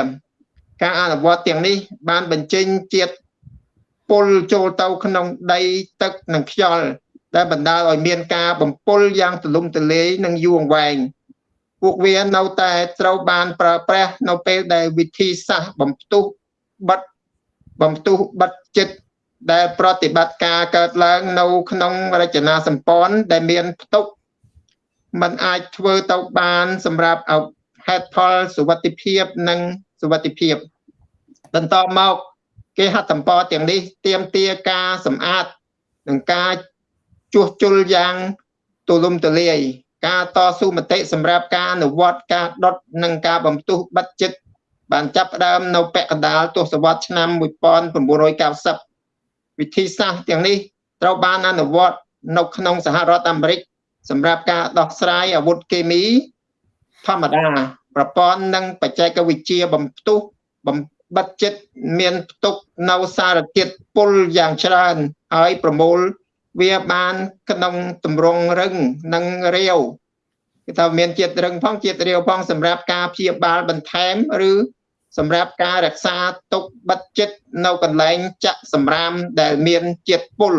ការអនុវត្តទាំងនេះ បានបញ្ចេញជាតិពុលចូលទៅក្នុងដីទឹកនិងខ្យល់ដែលបណ្ដាលឲ្យមានការបំពុលយ៉ាងទូលំទូលាយនិងយូរអង្វែងពួកវានៅតែត្រូវបានប្រើប្រាស់នៅពេលដែលវិធីសាស្ត្របំផ្ទុះបិទបំផ្ទុះបិទចិត្តដែលប្រតិបត្តិការកើតឡើងនៅក្នុងរចនាសម្ព័ន្ធដែលមានផ្ទុក มันអាចធ្វើទៅបានសម្រាប់ហេតុផលសុវត្ថិភាពនិងសុវត្ថិភាពបន្តមកគេហត្ថសម្ព័ន្ធទាំងនេះទៀមទាការសម្អាតនិងការជួសជុលយ៉ាងទូលំទូលាយការតស៊ូមតិសម្រាប់ការអនុវត្តការដុតនិងការបំទុះបិទចិត្តបានចាប់ផ្ដើមនៅពាក់កណ្ដាលទសវត្សរ៍ឆ្នាំ1990វិធីសាស្ត្រទាំងនេះត្រូវបានអនុវត្តនៅក្នុងសហរដ្ឋអាមេរិក សម្រាប់ការដោះស្រាយអាវុធគីមី ធម្មតាប្រព័ន្ធនិងបច្ចេកវិទ្យាបំផ្ទុះបំបិទចិត្តមានផ្ទុកនៅសារធាតុពុលយ៉ាងច្រើនហើយប្រមូលវាបានក្នុងតម្រងរឹងនិងរាវគេថាមានជាតិរឹងផងជាតិរាវផងសម្រាប់ការព្យាបាលបន្ថែមឬសម្រាប់ការរក្សាទុកបិទចិត្តនៅកន្លែងចាក់សម្រាមដែលមានជាតិពុល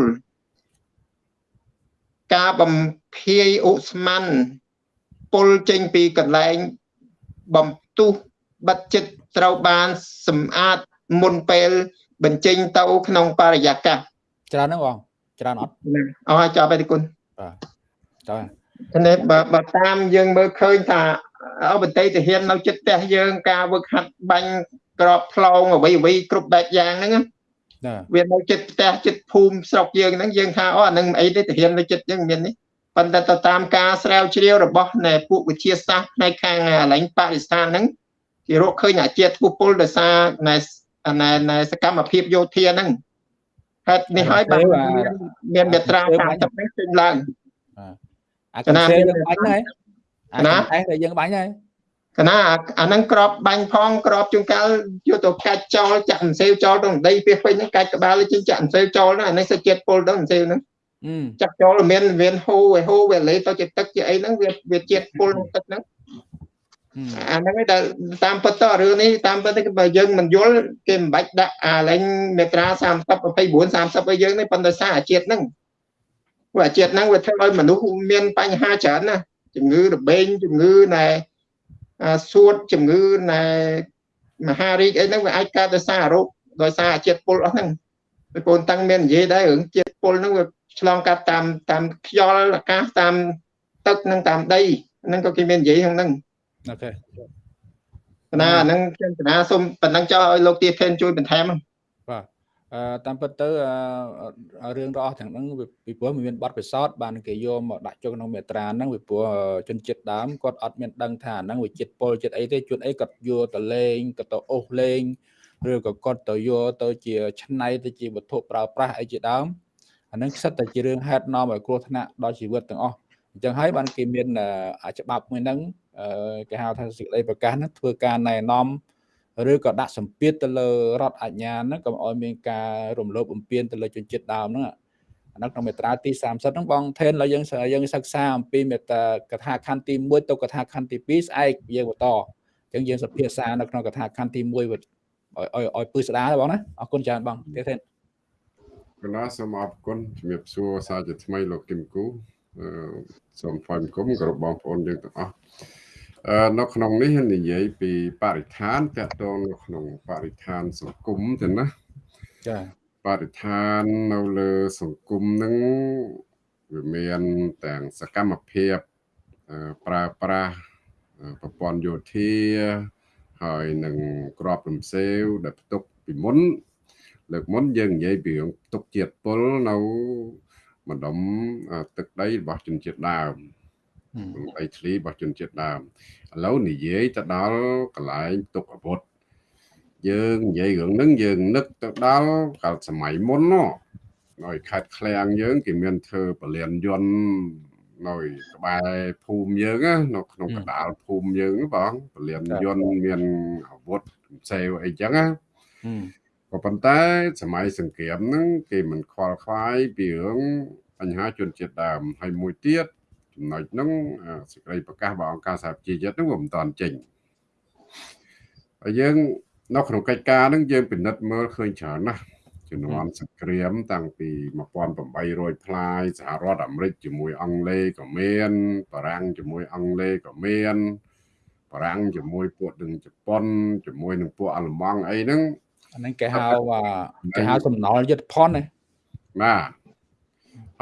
ការបំភាយឧស្ម័នពុលចេញពីកន្លែងបំទុះបិទចិត្តត្រូវបានសម្អាតមុនពេលបញ្ចេញទៅក្នុងបរិយាកាសច្រើនហ្នឹងបងច្រើនអត់អស់ចាប់ហើយគុណបាទតើនេះបើតាមយើងមើលឃើញថាអបតីទាហាននៅចិត្តផ្ទះយើងការវឹកហាត់បាញ់ក្របផ្លោងអ្វីអ្វីគ្រប់បែបយ៉ាងហ្នឹង វានៅចិត្តផ្ទះចិត្តភូមិស្រុកយើងហ្នឹងយើងថាអូអានឹងអីទេទាហាននៅចិត្តយើងមាននេះប៉ុន្តែទៅតាមការស្រាវជ្រាវរបស់នៃពួកវិទ្យាសាស្ត្រផ្នែកខាងកន្លែងបរិស្ថានហ្នឹងគេរកឃើញអាជាតិពុពលដោយសារនៃនៃសកម្មភាពយោធាហ្នឹងហេតុនេះហើយបានមានមេត្រា30នេះចេញឡើងអាកណ្ដាលយើងបាញ់ហើយអាណាឯងតែយើងបាញ់ហើយ កណាអាហ្នឹងក្របបាញ់ផងក្របជួនកាលយកទៅកាច់ចោលចាក់អង្សេវចោលទៅដីពីពេញហ្នឹងកាច់ក្បាលជិះចាក់អង្សេវចោលហ្នឹងអានេះសេចជាតិពុលទៅអង្សេវហ្នឹងចាក់ចោលមានមានហូរឲ្យហូរវាលេទៅជាទឹកជាអីហ្នឹងវាវាជាតិពុលក្នុងទឹកហ្នឹងអាហ្នឹងឯងដែលតាមពិតទៅរឿងនេះតាមពិតទៅបើយើងមិនយល់គេមិនបាច់ដាក់អាលែងមេត្រា30 29 30ឲ្យយើងទេប៉ុន្តែសារអាជាតិហ្នឹងព្រោះអាជាតិហ្នឹងវាធ្វើឲ្យមនុស្សមានបញ្ហាច្រើនណាជំងឺរបេងជំងឺណែ សួតជំងឺណែមហារីកអីហ្នឹងវាអាចកើតដោយសាររោគដោយសារអាជាតិពុលអស់ហ្នឹងបងប្អូនតាំងមាននិយាយដែររឿងជាតិពុលហ្នឹងវាឆ្លងកាត់តាមតាមខ្យល់អាកាសតាមទឹកនិងតាមដីហ្នឹងក៏គេមាននិយាយហ្នឹងអូខេណាហ្នឹងខ្ញុំកណាសូមប៉ុណ្ណឹងចោលឲ្យលោកទាថេនជួយបន្ថែមបាទអឺ តាមពិតទៅរឿងរបស់ទាំងហ្នឹងពីព្រោះមានបទពិសោធន៍បានគេយកមកដាក់ចូលក្នុងមេត្រាហ្នឹងពីព្រោះជនជាតិដើមគាត់អត់មានដឹងថាហ្នឹងវាចិត្តពលចិត្តអីទេជួនអីគាត់យកទៅលេងគាត់ទៅអូសលេងឬក៏គាត់ទៅយកទៅជាឆ្នៃទៅជាវត្ថុប្រើប្រាស់អីជាដើមអាហ្នឹងខ្សិតតែជារឿងហេតុនាំឲ្យគ្រោះថ្នាក់ដល់ជីវិតទាំងអស់អញ្ចឹងហើយបានគេមានច្បាប់មួយហ្នឹងគេហៅថាសេចក្តីប្រកាសហ្នឹងធ្វើការណែនាំ ឬក៏ដាក់សម្ពាធទៅលើរដ្ឋអាជ្ញាហ្នឹងកុំឲ្យមានការរំលោភបំពានទៅលើជនជាតិដើមហ្នឹងអានោះក្នុងមេត្រាទី30ហ្នឹងបងថេនឡើយយើងយើងសិក្សាអំពីមេត្រាកថាខណ្ឌទី1ទៅកថាខណ្ឌទី2ស្អែកយើងបន្តអញ្ចឹងយើងសភាសានៅក្នុងកថាខណ្ឌទី1ឲ្យឲ្យឲ្យពឹស្ដាបងណាអរគុណច្រើនបងទៀតថេនកណាសូមអរគុណជំរាបសួរសាជាថ្មីលោកគឹមគូសូមថ្លែងគុំគោរពបងប្អូនយើងទាំងអស់ នៅក្នុងនេះនិយាយពីបរិស្ថានតកតងនៅក្នុងបរិស្ថានសង្គមទៅណាចាបរិស្ថាននៅលើសង្គមនឹងវាមានទាំងសកម្មភាពប្រើប្រាស់ប្រព័ន្ធយោធាហើយនឹងក្របរំសេវដែលផ្ទុកពីមុន លើកមុនយើងនិយាយពីរឿងទុកជាតិពុលនៅម្ដុំទឹកដីរបស់ជនជាតិដើម ដីធ្លីរបស់ជនជាតិដើមឥឡូវនិយាយទៅដល់កន្លែងទុកអាវុធយើងនិយាយរឿងហ្នឹងយើងនឹកទៅដល់កាលសម័យមុនណោះនៅខេត្តឃ្លាំងយើងគេមានធ្វើពលានយន្តនៅក្បែរភូមិយើងនៅក្នុងកណ្ដាលភូមិយើងបងពលានយន្តមានអាវុធផ្សេងអីចឹងណាក៏ប៉ុន្តែសម័យសង្គ្រាមហ្នឹងគេមិនខ្វល់ខ្វាយពីរឿងបញ្ហាជនជាតិដើមហើយមួយទៀត ចំណុចហ្នឹងសេចក្តីប្រកាសរបស់អង្គការសហប្រជាជាតិហ្នឹងវាមិនតាន់ចេញហើយយើងនៅក្នុងកិច្ចការហ្នឹងយើងពិនិត្យមើលឃើញច្រើនណាស់ជំនាន់សង្គ្រាមតាំងពី1800ផ្លាយសហរដ្ឋអាមេរិកជាមួយអង់គ្លេសក៏មានបារាំងជាមួយអង់គ្លេសក៏មានបារាំងជាមួយពួកនឹងជប៉ុនជាមួយនឹងពួកអាល្លឺម៉ង់អីហ្នឹងអាហ្នឹងគេហៅគេហៅសំណល់យុទ្ធភ័ណ្ឌណាបាទ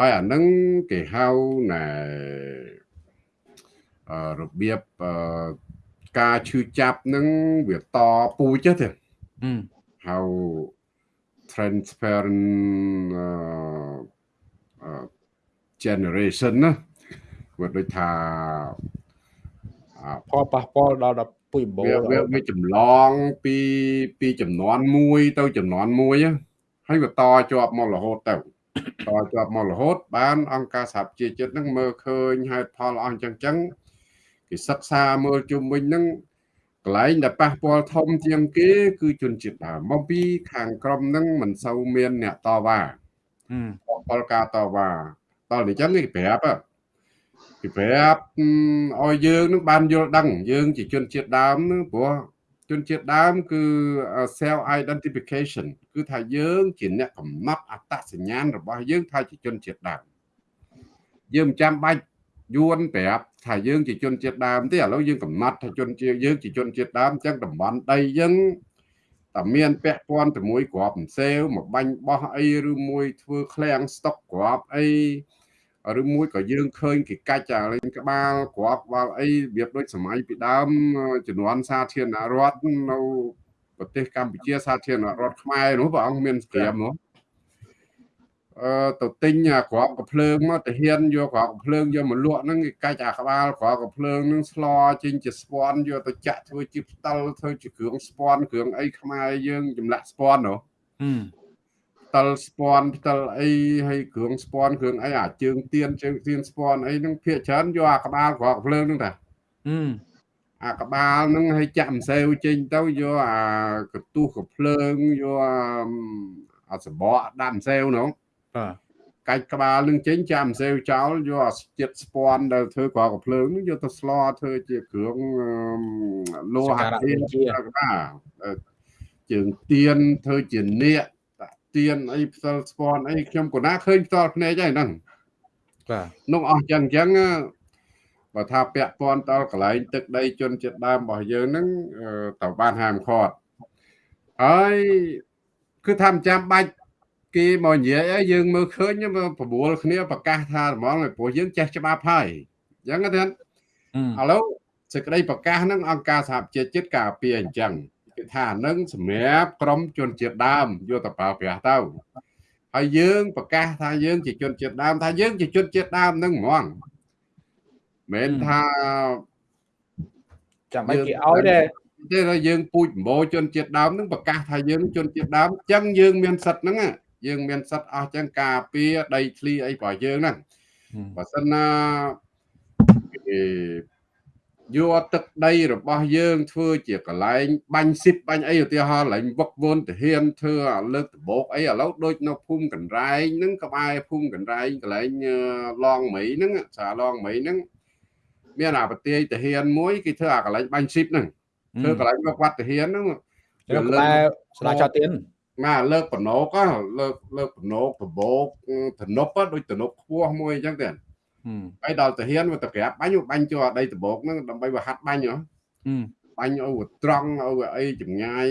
ហើយអាហ្នឹងគេហៅណែរបៀបការឈឺចាប់នឹងវាតពូជទេហៅ transparent generation ណាវាដូចថាផលប៉ះពាល់ដល់ដល់ពុយបោវាវាចម្លងពីពីចំនួនមួយទៅចំនួនមួយហើយវាតជាប់មករហូតទៅ តជាប់មករហូត បាន អង្គការសហប្រជាជាតិនឹងមើលឃើញហេតុផលអស់អញ្ចឹងចឹងគេសិក្សាមើលជុំវិញនឹងកន្លែងដែលប៉ះពាល់ធំជាងគេ គឺជនជាតិដើមមកពីខាងក្រមនឹងមិនសូវមានអ្នកតវ៉ាពលការតវ៉ាតលនេះចឹងគេប្រាប់គេប្រាប់ឲ្យយើងនឹងបានយល់ដឹង យើងជាជនជាតិដើមនឹងព្រោះ ជនជាតិដើមគឺ self identification គឺថាយើងជាអ្នកកំណត់អត្តសញ្ញាណរបស់យើងថាជាជនជាតិដើមយើងមិនចាំបាច់យួនប្រាប់ថាយើងជាជនជាតិដើមទេឥឡូវយើងកំណត់ថាជនជាតិយើងជាជនជាតិដើមអញ្ចឹងតំបន់ដីយើងតែមានពាក់ព័ន្ធជាមួយក្របផ្សេវមកបាញ់បោះអីឬមួយធ្វើឃ្លាំងស្តុកក្របអី ឬមួយក៏យើងឃើញគេកាច់អាលេងក្បាលក្របក្បាលអីរបៀបដូចសម័យពីដើមជំនាន់សាធារណរដ្ឋនៅប្រទេសកម្ពុជាសាធារណរដ្ឋខ្មែរនោះព្រះអង្គមានស្គ្រាមនោះអឺទៅទិញអាក្របកភ្លើងមកទៅហ៊ានយកក្របកភ្លើងយកមកលក់ហ្នឹងគេកាច់អាក្បាលក្របកភ្លើងហ្នឹងស្លចេញជាស្ពាន់យកទៅចាក់ធ្វើជាផ្តិលធ្វើជាគ្រឿងស្ពាន់គ្រឿងអីខ្មែរយើងចម្លាក់ស្ពាន់នោះ ផ្តិលស្ពាន់ផ្តិលអីហើយគ្រឿងស្ពាន់គ្រឿងអីអាជើងទៀនជើងទៀនស្ពាន់អីហ្នឹងភាកច្រើនយកអាក្បាលក្របកភ្លើងហ្នឹងតាអាក្បាលហ្នឹងឲ្យចាក់ម្សៅចេញទៅយកអាកន្ទុះកភ្លើងយកអាសបកដាក់ម្សៅនោះបាទកាច់ក្បាលនឹងចេញចាំសេវចោលយកអាចិត្តស្ពាន់ដែលធ្វើក្រកភ្លើងនឹងយកទៅស្លធ្វើជាគ្រឿងលោហៈធាតុបាទជើងទៀនធ្វើជានាគ ទៀនអីផ្សិលស្ពាន់អីខ្ញុំក៏ណាឃើញផ្ទាល់ភ្នែកហើយហ្នឹងបាទនោះអស់ចឹងចឹងបើថាពាក់ព័ន្ធដល់កន្លែងទឹកដីជនជាតិដើមរបស់យើងហ្នឹងតើបានហាមឃាត់ហើយគឺថាមិនចាំបាច់គេមកនិយាយឲ្យយើងមើលឃើញប្រមូលគ្នាប្រកាសថាហ្មងព្រោះយើងចេះច្បាប់ហើយអញ្ចឹងទេឥឡូវសេចក្តីប្រកាសហ្នឹងអង្គការសហប្រជាជាតិការពារអញ្ចឹង គេថានឹងសម្រាប់ក្រមជនជាតិដើមយកទៅប្រើប្រាស់ទៅហើយយើងប្រកាសថាយើងជាជនជាតិដើមថាយើងជាជនជាតិដើមហ្នឹងហ្មងមិនថាចាំឲ្យគេឲ្យដែរទេយើងពូជម្បោជនជាតិដើមនឹងប្រកាសថាយើងជនជាតិដើមអញ្ចឹងយើងមានសិទ្ធិហ្នឹងយើងមានសិទ្ធអស់ចឹងការពារដីធ្លីអីរបស់យើងហ្នឹងបើសិនណាគេ យកទឹកដីរបស់យើងធ្វើជាកន្លែងបាញ់ស៊ីបបាញ់អីឧទាហរណ៍កន្លែងវឹកវន់ទាហានធ្វើអាលើកដបោកអីឥឡូវដូចនៅភូមិកណ្រែងហ្នឹងក្បែរភូមិកណ្រែងកន្លែងឡងមីហ្នឹងសាឡងមីហ្នឹងមានអាប្រទាយទាហានមួយគេធ្វើអាកន្លែងបាញ់ស៊ីបហ្នឹងធ្វើកន្លែងវឹកវត្តទាហានហ្នឹងលើកក្បែរស្លាចោទៀនណាលើកបណោកលើកលើកបណោកបបោកធនប់ដូចធនប់ខ្ពស់មួយអញ្ចឹងទេ ហើយដល់តាហ៊ានវាទៅក្រាបបាញ់បាញ់ចូលដីដបោកហ្នឹងដើម្បីវាហាត់បាញ់ហ៎បាញ់ឲ្យត្រង់ឲ្យអីចម្ងាយ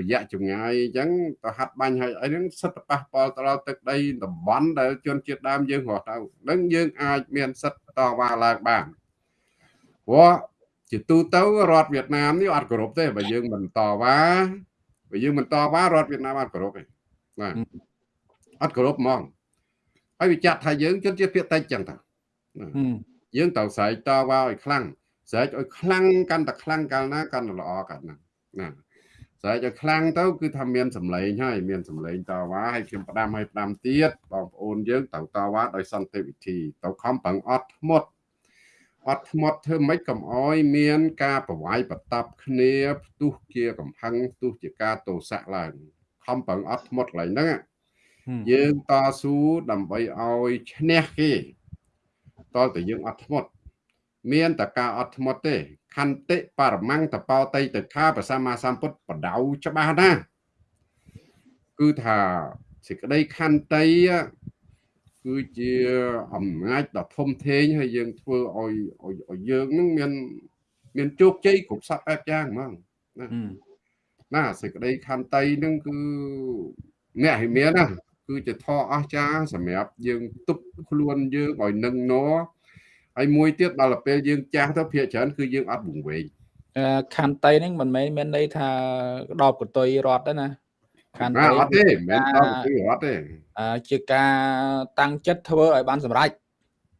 រយៈចម្ងាយអញ្ចឹងទៅហាត់បាញ់ឲ្យអីហ្នឹងសិទ្ធិប៉ះពាល់ទៅដល់ទឹកដីតំបន់ដែលជនជាតិដើមយើងរស់ទៅនឹងយើងអាចមានសិទ្ធិតវ៉ាឡើងបានព្រោះជាទូទៅរដ្ឋវៀតណាមនេះអត់គោរពទេបើយើងមិនតវ៉ាបើយើងមិនតវ៉ារដ្ឋវៀតណាមអត់គោរពទេបាទអត់គោរពហ្មងហើយវាចាត់ថាយើងជនជាតិភាគតិចចឹងតា យើងត្រូវស្រែកតវ៉ាឲ្យខ្លាំងស្រែកឲ្យខ្លាំងកាន់តែខ្លាំងកាលណាកាន់តែល្អកាន់ណាណាស្រែកឲ្យខ្លាំងទៅគឺថាមានសម្លេងហើយមានសម្លេងតវ៉ាហើយខ្ញុំផ្ដាំឲ្យផ្ដាំទៀតបងប្អូនយើងត្រូវតវ៉ាដោយសន្តិវិធីទៅខំប្រឹងអត់ធ្មត់អត់ធ្មត់ធ្វើម៉េចកុំអោយមាន ការប្រវាយបតប់គ្នាផ្ទុះជាកំហឹងផ្ទុះជាការទោសៈឡើងខំប្រឹងអត់ធ្មត់កន្លែងហ្នឹងយើងតស៊ូដើម្បីឲ្យឈ្នះគេ តើតែយើងអត់ធ្មត់មានតែការអត់ធ្មត់ទេខន្តិបរមង្គតបោតៃតថាប្រសម្មាសម្ពុទ្ធបដៅច្បាស់ណាគឺថាសេចក្តីខន្តីគឺជាអំណាចដ៏ធំធេងហើយយើងធ្វើឲ្យឲ្យយើងនឹងមានមានជោគជ័យគ្រប់សពបែបយ៉ាងហ្មងណាណាសេចក្តីខន្តីនឹងគឺអ្នកឲ្យមានណា គឺជាធម៌អស្ចារ្យសម្រាប់យើងទប់ខ្លួនយើងឲ្យនឹងណហើយមួយទៀតដល់ពេលយើងចាស់ទៅភាកច្រើនគឺយើងអត់វង្វេងខន្តីហ្នឹងមិនមែនមានន័យថាដល់កតុយរត់ទេណាខន្តីអត់ទេមិនមែនដល់កតុយរត់ទេជាការតាំងចិត្តធ្វើឲ្យបានសម្រេច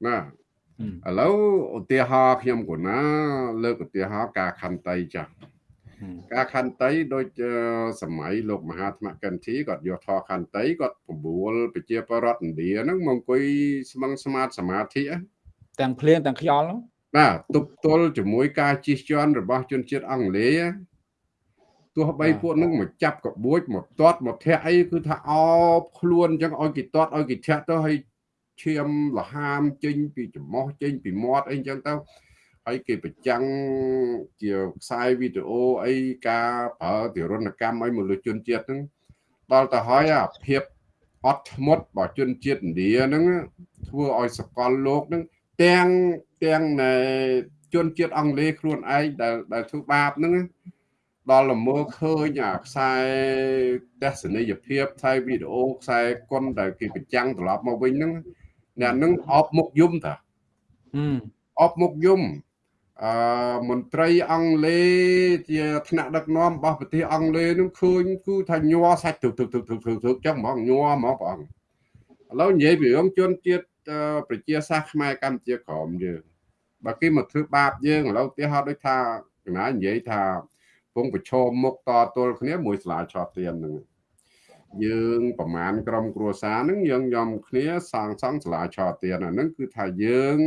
ណាឥឡូវឧទាហរណ៍ខ្ញុំគណាលើកឧទាហរណ៍ការខន្តីចាស់ ការខន្តីដូចសម័យលោកមហាថ្មកិនធីគាត់យកធរខន្តីគាត់ពំរួលប្រជាពលរដ្ឋឥណ្ឌាហ្នឹងមកអង្គុយស្មឹងស្មាតសមាធិទាំងភ្លៀងទាំងខ្យល់បាទទប់ទល់ជាមួយការជិះជាន់របស់ជនជាតិអង់គ្លេសទោះបីពួកនឹងមកចាប់កបួចមកទាត់មកធាក់អីគឺថាអោបខ្លួនអញ្ចឹងឲ្យគេទាត់ឲ្យគេធាក់ទៅឲ្យឈាមលហាមចេញពីច្រមុះចេញពីមាត់អីអញ្ចឹងទៅ ហើយគេប្រចាំងជាខ្សែវីដេអូអីការប្រើទារុណកម្មឲ្យមនុស្សជនជាតិហ្នឹងដល់ទៅហើយអាភាពអត់ធ្មត់របស់ជនជាតិឥណ្ឌាហ្នឹងធ្វើឲ្យសកលលោកហ្នឹងទាំងទាំងជនជាតិអង់គ្លេសខ្លួនឯងដែលដែលធ្វើបាបហ្នឹងដល់ល្មើឃើញអាខ្សែទស្សនីយភាពខ្សែវីដេអូខ្សែគុនដែលគេប្រចាំងត្រឡប់មកវិញហ្នឹងអ្នកហ្នឹងអបមុខយំតាអបមុខយំ អឺមន្ត្រីអង់គ្លេសជាថ្នាក់ដឹកនាំរបស់ប្រទេសអង់គ្លេសនឹងឃើញគឺថាញ័រសាច់ទឹកទឹកទឹកទឹកទឹកចឹងហ្មងញ័រហ្មងបងឥឡូវនិយាយពីរឿងជនជាតិប្រជាសាស្ត្រខ្មែរកម្ពុជាក្រមយើងបើគេមកធ្វើបាបយើងឥឡូវឧទាហរណ៍ដូចថាកណានិយាយថាពងប្រឈមមុខតទល់គ្នាមួយស្លាឆតទៀនហ្នឹង យើងប្រមាណក្រុមគ្រួសារហ្នឹងយើងញោមគ្នាសងសង់ស្លាឆតទៀនអាហ្នឹងគឺថាយើង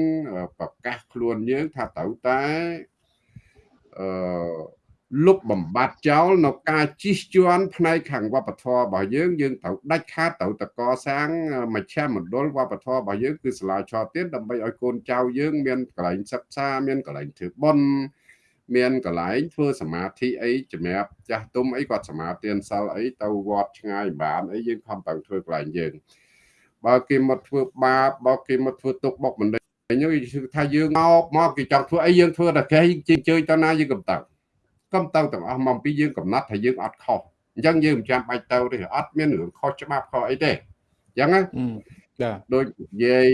ប្រកាសខ្លួនយើងថាត្រូវតែអឺលុបបំបត្តិចោលនៅការជិះជាន់ផ្នែកខាងវប្បធម៌របស់យើងយើងត្រូវដាច់ខាតត្រូវតកសាងមជ្ឈមណ្ឌលវប្បធម៌របស់យើងគឺសាលាឆទានដើម្បីឲ្យកូនចៅយើងមានកន្លែងសិក្សាមានកន្លែងធ្វើបុណ្យ មានកន្លែងធ្វើសមាធិអីសម្រាប់ចាស់ទុំអីគាត់សមាទានសិលអីទៅវត្តឆ្ងាយបានអីយើងខំប្រឹងធ្វើកន្លែងយើងបើគេមកធ្វើបាបបើគេមកធ្វើទុកបុកម្នេញយើងថាយើងមកមកគេចង់ធ្វើអីយើងធ្វើតែគេជិះជើញតណាយើងកំតើកុំទៅទាំងអស់មកពីយើងកំណត់ថាយើងអត់ខុសអញ្ចឹងយើងមិនចាំបាច់ទៅទេអត់មានរឿងខុសច្បាប់ខុសអីទេអញ្ចឹងណា ចាដូចនិយាយ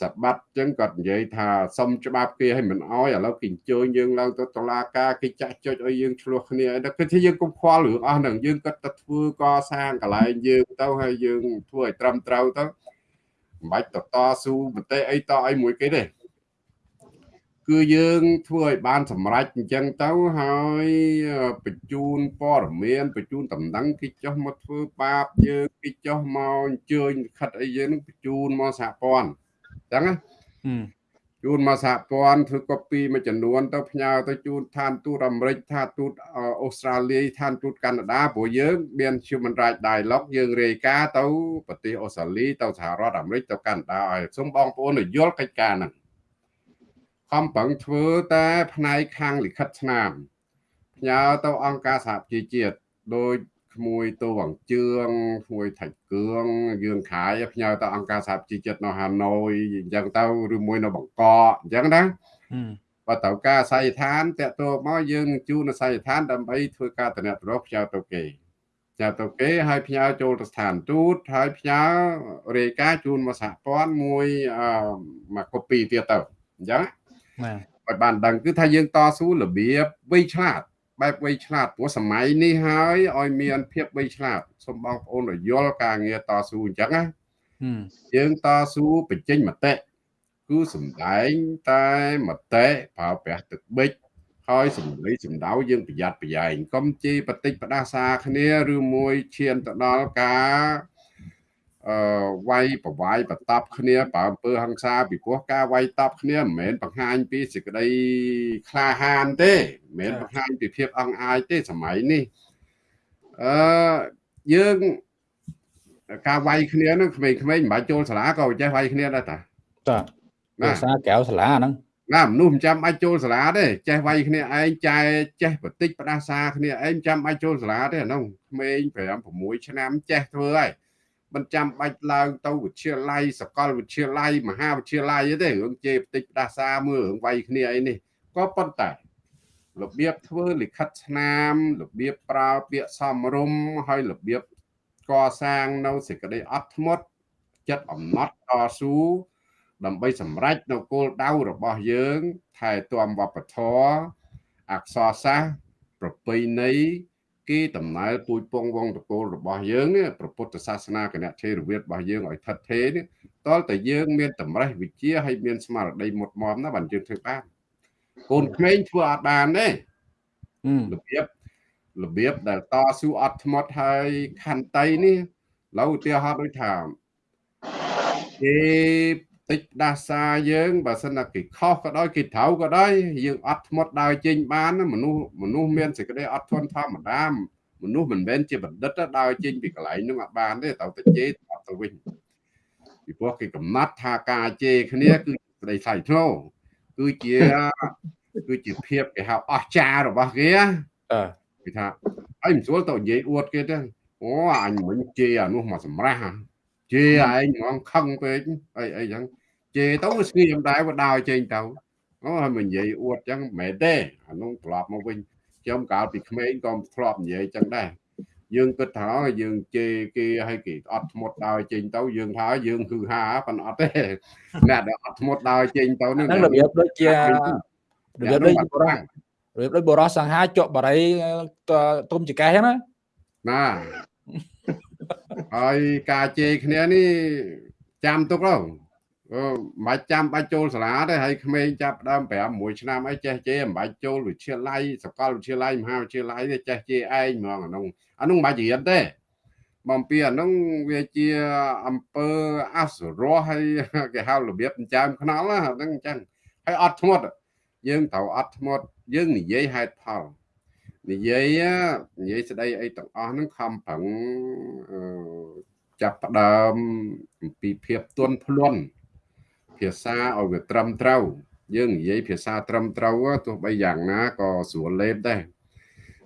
សបាត់អញ្ចឹងគាត់និយាយថាសុំច្បាប់គេឲ្យមិនអោយឥឡូវគេអញ្ជើញយើងឡើងទៅតុលាការគេចាក់ចុចឲ្យយើងឆ្លោះគ្នាអីគឺថាយើងកុំខ្វល់រឿងអស់ហ្នឹងយើងគាត់ទៅធ្វើកសាងកន្លែងយើងទៅហើយយើងធ្វើឲ្យត្រឹមត្រូវទៅមិនបាច់តតស៊ូមតិអីតអីមួយគេទេ គឺយើងធ្វើឲ្យបានសម្រេចអញ្ចឹងទៅហើយបញ្ជូនព័ត៌មានបញ្ជូនតំណែងគេចុះមកធ្វើបាបយើងគេចុះមកអញ្ជើញខិតអីយើងនឹងបញ្ជូនមកសហព័ន្ធអញ្ចឹងណាជូនមកសហព័ន្ធធ្វើកូពីមួយចំនួនទៅផ្ញើទៅជូនឋានទូតអាមេរិកឋានទូតអូស្ត្រាលីឋានទូតកាណាដាព្រោះយើងមាន Human Rights Dialogue យើងរាយការណ៍ទៅប្រទេសអូស្ត្រាលីទៅសហរដ្ឋអាមេរិកទៅកាណាដាឲ្យសូមបងប្អូនយល់កិច្ចការហ្នឹង ខំប្រឹងធ្វើតែផ្នែកខាងលិខិតស្នាមផ្ញើទៅអង្គការសហប្រជាជាតិដោយក្មួយទៅវងជឿងក្មួយថាច់គឿងយើងខាយផ្ញើទៅអង្គការសហប្រជាជាតិនៅហាណូយអញ្ចឹងទៅឬមួយនៅបង្កកអញ្ចឹងណាបើត្រូវការអាស័យដ្ឋានតាក់ទងមកយើងនឹងជួនអាស័យដ្ឋានដើម្បីធ្វើការតំណែងផ្ញើទៅគេផ្ញើទៅគេហើយផ្ញើចូលទៅស្ថានទូតហើយផ្ញើរាយការណ៍ជូនមកសហព័ន្ធមួយមកកូពីទៀតទៅអញ្ចឹងណាបាទ ឲ្យបានដឹងគឺថាយើងតស៊ូរបៀបវៃឆ្លាតបែបវៃឆ្លាតព្រោះសម័យនេះហើយឲ្យមានភាពវៃឆ្លាតសូមបងប្អូនយល់ការងារតស៊ូអញ្ចឹងណាយើងតស៊ូបញ្ចេញមតិគឺសំដែងតែមតិប្រើប្រាស់ទឹកបិចហើយសម្ដីសម្ដៅយើងប្រយ័ត្នប្រយែងកុំជេរបតិចផ្ដាសាគ្នាឬមួយឈានទៅដល់ការ អឺវាយប្រវាយបតប់គ្នាបើអំពើហង្សាពីព្រោះការវាយតប់គ្នាមិនមែនបង្ហាញពីសេចក្តីក្លាហានទេមិនមែនបង្ហាញពីភាពអង្អាយទេសម័យនេះអឺយើងការវាយគ្នានឹងក្មេងៗមិនបាច់ចូលសាលាក៏ចេះវាយគ្នាដែរតាតាភាសាកៅសាលាហ្នឹងណាមនុស្សមិនចាំបាច់ចូលសាលាទេចេះវាយគ្នាឯងចែចេះបន្តិចផ្ដាសាគ្នាឯងចាំបាច់ចូលសាលាទេអានោះក្មេង5 6ឆ្នាំចេះធ្វើហើយ មិនចាំបាច់ឡើងទៅវិទ្យាល័យសកលវិទ្យាល័យមហាវិទ្យាល័យទេរឿងជេរបន្តិចផ្ដាសាមើលរឿងវាយគ្នាអីនេះក៏ប៉ុន្តែរបៀបធ្វើលិខិតស្នាមរបៀបប្រើពាក្យសមរម្យហើយរបៀបកសាងនៅសេចក្តីអត់ធ្មត់ចិត្តអំណត់តស៊ូដើម្បីសម្រេចនៅគោលដៅរបស់យើងថែទាំវប្បធម៌អក្សរសាស្ត្រប្រពៃណី គេដំណើរពូជពងវងតកូលរបស់យើងនេះព្រះពុទ្ធសាសនាគណៈថេរវាទរបស់យើងឲ្យថិតថេរនេះតលតែយើងមានតម្រេះវិជាហើយមានស្មារតីមុតមមណាបានយើងធ្វើបានកូនក្មេងធ្វើអត់បានទេរបៀបរបៀបដែលតស៊ូអត់ធ្មត់ហើយខន្តីនេះឡូវឧទាហរណ៍ដូចថាគេ តិចដាសាយើងបើសិនណាគេខុសក៏ដោយគេត្រូវក៏ដោយយើងអត់ធ្មត់ដើរចេញបានមនុស្សមនុស្សមានសេចក្តីអត់ធន់ធម្មតាមនុស្សមិនមែនជាបណ្ឌិតដើរចេញពីកន្លែងនោះអត់បានទេត្រូវតែជេរអត់ទៅវិញពីព្រោះគេកំណត់ថាការជេរគ្នាគឺស្ដីថ្លៃថ្នូរគឺជាគឺជាភាពគេហៅអស្ចារ្យរបស់គេអឺគេថាហើយមិនស្រួលទៅនិយាយអួតគេទេអូអញមិញជេរអានោះមកសម្រះជេរឯងហ្មងខឹងពេកអីអីចឹង ជេរទៅស្ងៀមដែរបើដើរចេញទៅអូហើយមិននិយាយអួតចឹងមិនមែនទេអានោះត្រឡប់មកវិញខ្ញុំកាលពីក្មេងក៏ធ្លាប់និយាយចឹងដែរយើងគិតថាយើងជេរគេឲ្យគេអត់ធ្មត់ដើរចេញទៅយើងថាយើងគឺហាប៉ុន្តែអត់ទេអ្នកដែលអត់ធ្មត់ដើរចេញទៅនឹងរបៀបដូចជារបៀបដូចបរោះរបៀបដូចបរោះសង្ហាជក់បរិយទុំចកេះហ្នឹងណាណាហើយការជេរគ្នានេះចាំទុកទៅ មិនបាច់ចាំបាច់ចូលសាលាទេហើយក្មេងចាប់ដើម5 6ឆ្នាំអីចេះជេរមិនបាច់ចូលវិទ្យាល័យសកលវិទ្យាល័យមហាវិទ្យាល័យទេចេះជេរឯងហ្មងអានោះអានោះមិនបាច់រៀនទេបំពីអានោះវាជាអំពើអសរោះហើយគេហៅរបៀបចិញ្ចើមខ្នល់ហ្នឹងអញ្ចឹងហើយអត់ធ្មត់យើងត្រូវអត់ធ្មត់យើងនិយាយហេតុផលនិយាយនិយាយស្ដីអីទាំងអស់ហ្នឹងខំប្រឹងចាប់ផ្ដើមអំពីភាពទន់ភ្លន់ ភាសាឲ្យវាត្រឹមត្រូវយើងនិយាយភាសាត្រឹមត្រូវទោះបីយ៉ាងណាក៏ស្រួលលេបដែរ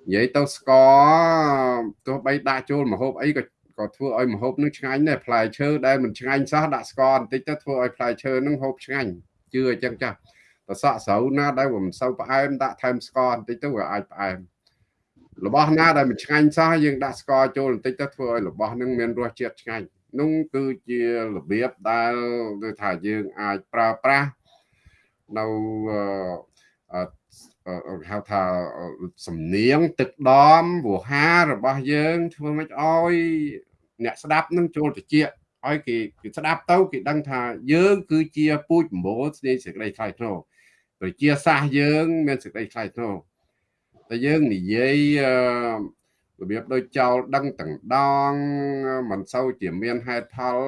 និយាយទៅស្ករទោះបីដាក់ចូលម្ហូបអីក៏ក៏ធ្វើឲ្យម្ហូបនឹងឆ្ងាញ់ដែរផ្លែឈើដែលមិនឆ្ងាញ់សោះដាក់ស្ករបន្តិចទៅធ្វើឲ្យផ្លែឈើនឹងហូបឆ្ងាញ់ជឿអញ្ចឹងចាស់ប្រសក់ស្រូវណាដែលមិនសូវផ្អែមដាក់ថែមស្ករបន្តិចទៅវាអាចផ្អែមរបស់ណាដែលមិនឆ្ងាញ់សោះយើងដាក់ស្ករចូលបន្តិចទៅធ្វើឲ្យរបស់នឹងមានរសជាតិឆ្ងាញ់ នោះគឺជារបៀបដែលគឺថាយើងអាចប្រើប្រាស់នៅហៅថាសំនៀងទឹកដមវោហារបស់យើង ធ្វើមិនឲ្យអ្នកស្ដាប់នឹងចូលតិចឲ្យគេគេស្ដាប់ទៅគេដឹងថាយើង គឺជាពូជម្បូរស្នេហ៍សេចក្តីថ្លៃថ្នូរប្រជាសាសយើង មានសេចក្តីថ្លៃថ្នូរតែយើងនិយាយ របៀបដូចចោលដឹងទាំងដងមិនសូវជាមានហេតុផល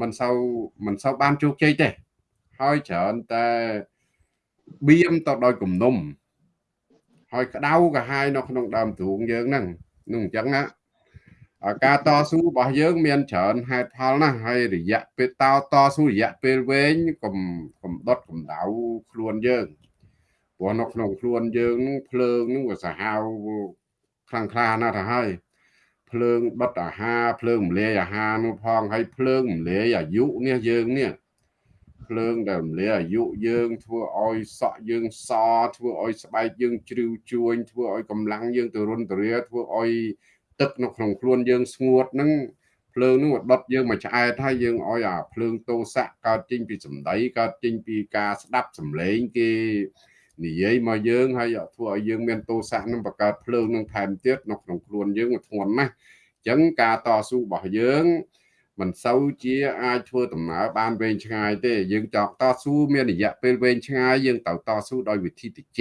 មិនសូវមិនសូវបានជោគជ័យទេ ហើយច្រើនតែបៀមទៅដោយគំនុំ ហើយក្តៅកាហាយនៅក្នុងដើមទ្រូងយើងហ្នឹងនឹងអញ្ចឹងណាការតស៊ូរបស់យើងមានច្រើនហេតុផលណាស់ហើយរយៈពេលតោតស៊ូរយៈពេលវែងកុំកុំដុតកំដៅខ្លួនយើងព្រោះនៅក្នុងខ្លួនយើងនឹងភ្លើងនឹងវាសាហាវ ខ្លាំងក្លាណាស់ទៅហើយភ្លើងដុតអាហារភ្លើងរំលាយអាហារនោះផងហើយភ្លើងរំលាយអាយុនេះយើងនេះភ្លើងដែលរំលាយអាយុយើងធ្វើឲ្យសក់យើងសធ្វើឲ្យស្បែកយើងជ្រីវជួញធ្វើឲ្យកម្លាំងយើងទៅរុនទៅរាធ្វើឲ្យទឹកនៅក្នុងខ្លួនយើងស្ងួតហ្នឹងភ្លើងហ្នឹងដុតយើងមកឆ្អែតហើយយើងឲ្យអាភ្លើងតោសៈកើតចេញពីសម្ដីកើតចេញពីការស្ដាប់សម្លេងគេ និយាយមកយើងហើយធ្វើឲ្យយើងមានទោសៈនឹងបង្កើតភ្លើងនឹងថែមទៀតនៅក្នុងខ្លួនយើងធ្ងន់ណាស់អញ្ចឹងការតស៊ូរបស់យើងមិនសូវជាអាចធ្វើដំណើរបានវែងឆ្ងាយទេ យើងចង់តស៊ូមានរយៈពេលវែងឆ្ងាយយើងត្រូវតស៊ូដោយវិធីតិច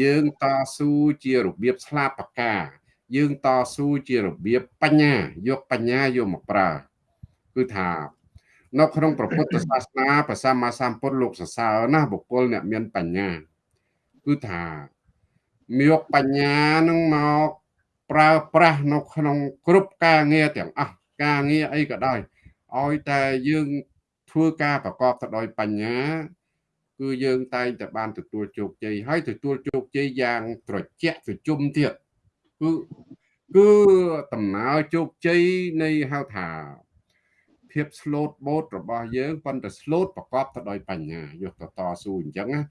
យើងតស៊ូជារបៀបស្លាបបកាយើងតស៊ូជារបៀបបញ្ញាយកបញ្ញាយកមកប្រើគឺថា នៅក្នុងព្រះពុទ្ធសាសនាព្រះសម្មាសម្ពុទ្ធលោកសរសើរណាបុគ្គលអ្នកមានបញ្ញាគឺថាយកបញ្ញានឹងមកប្រើប្រាស់នៅក្នុងគ្រប់ការងារទាំងអស់ការងារអីក៏ដោយឲ្យតែយើងធ្វើការប្រកបទៅដោយបញ្ញា គឺយើងតែងតែបានទទួលជោគជ័យហើយទទួលជោគជ័យយ៉ាងត្រជាក់ត្រជុំទៀតគឺគឺដំណើរជោគជ័យនៃហៅថា ភាព slot boat របស់យើងប៉ុន្តែ slot ប្រកបទៅដោយបញ្ញាយកទៅតស៊ូអញ្ចឹងណា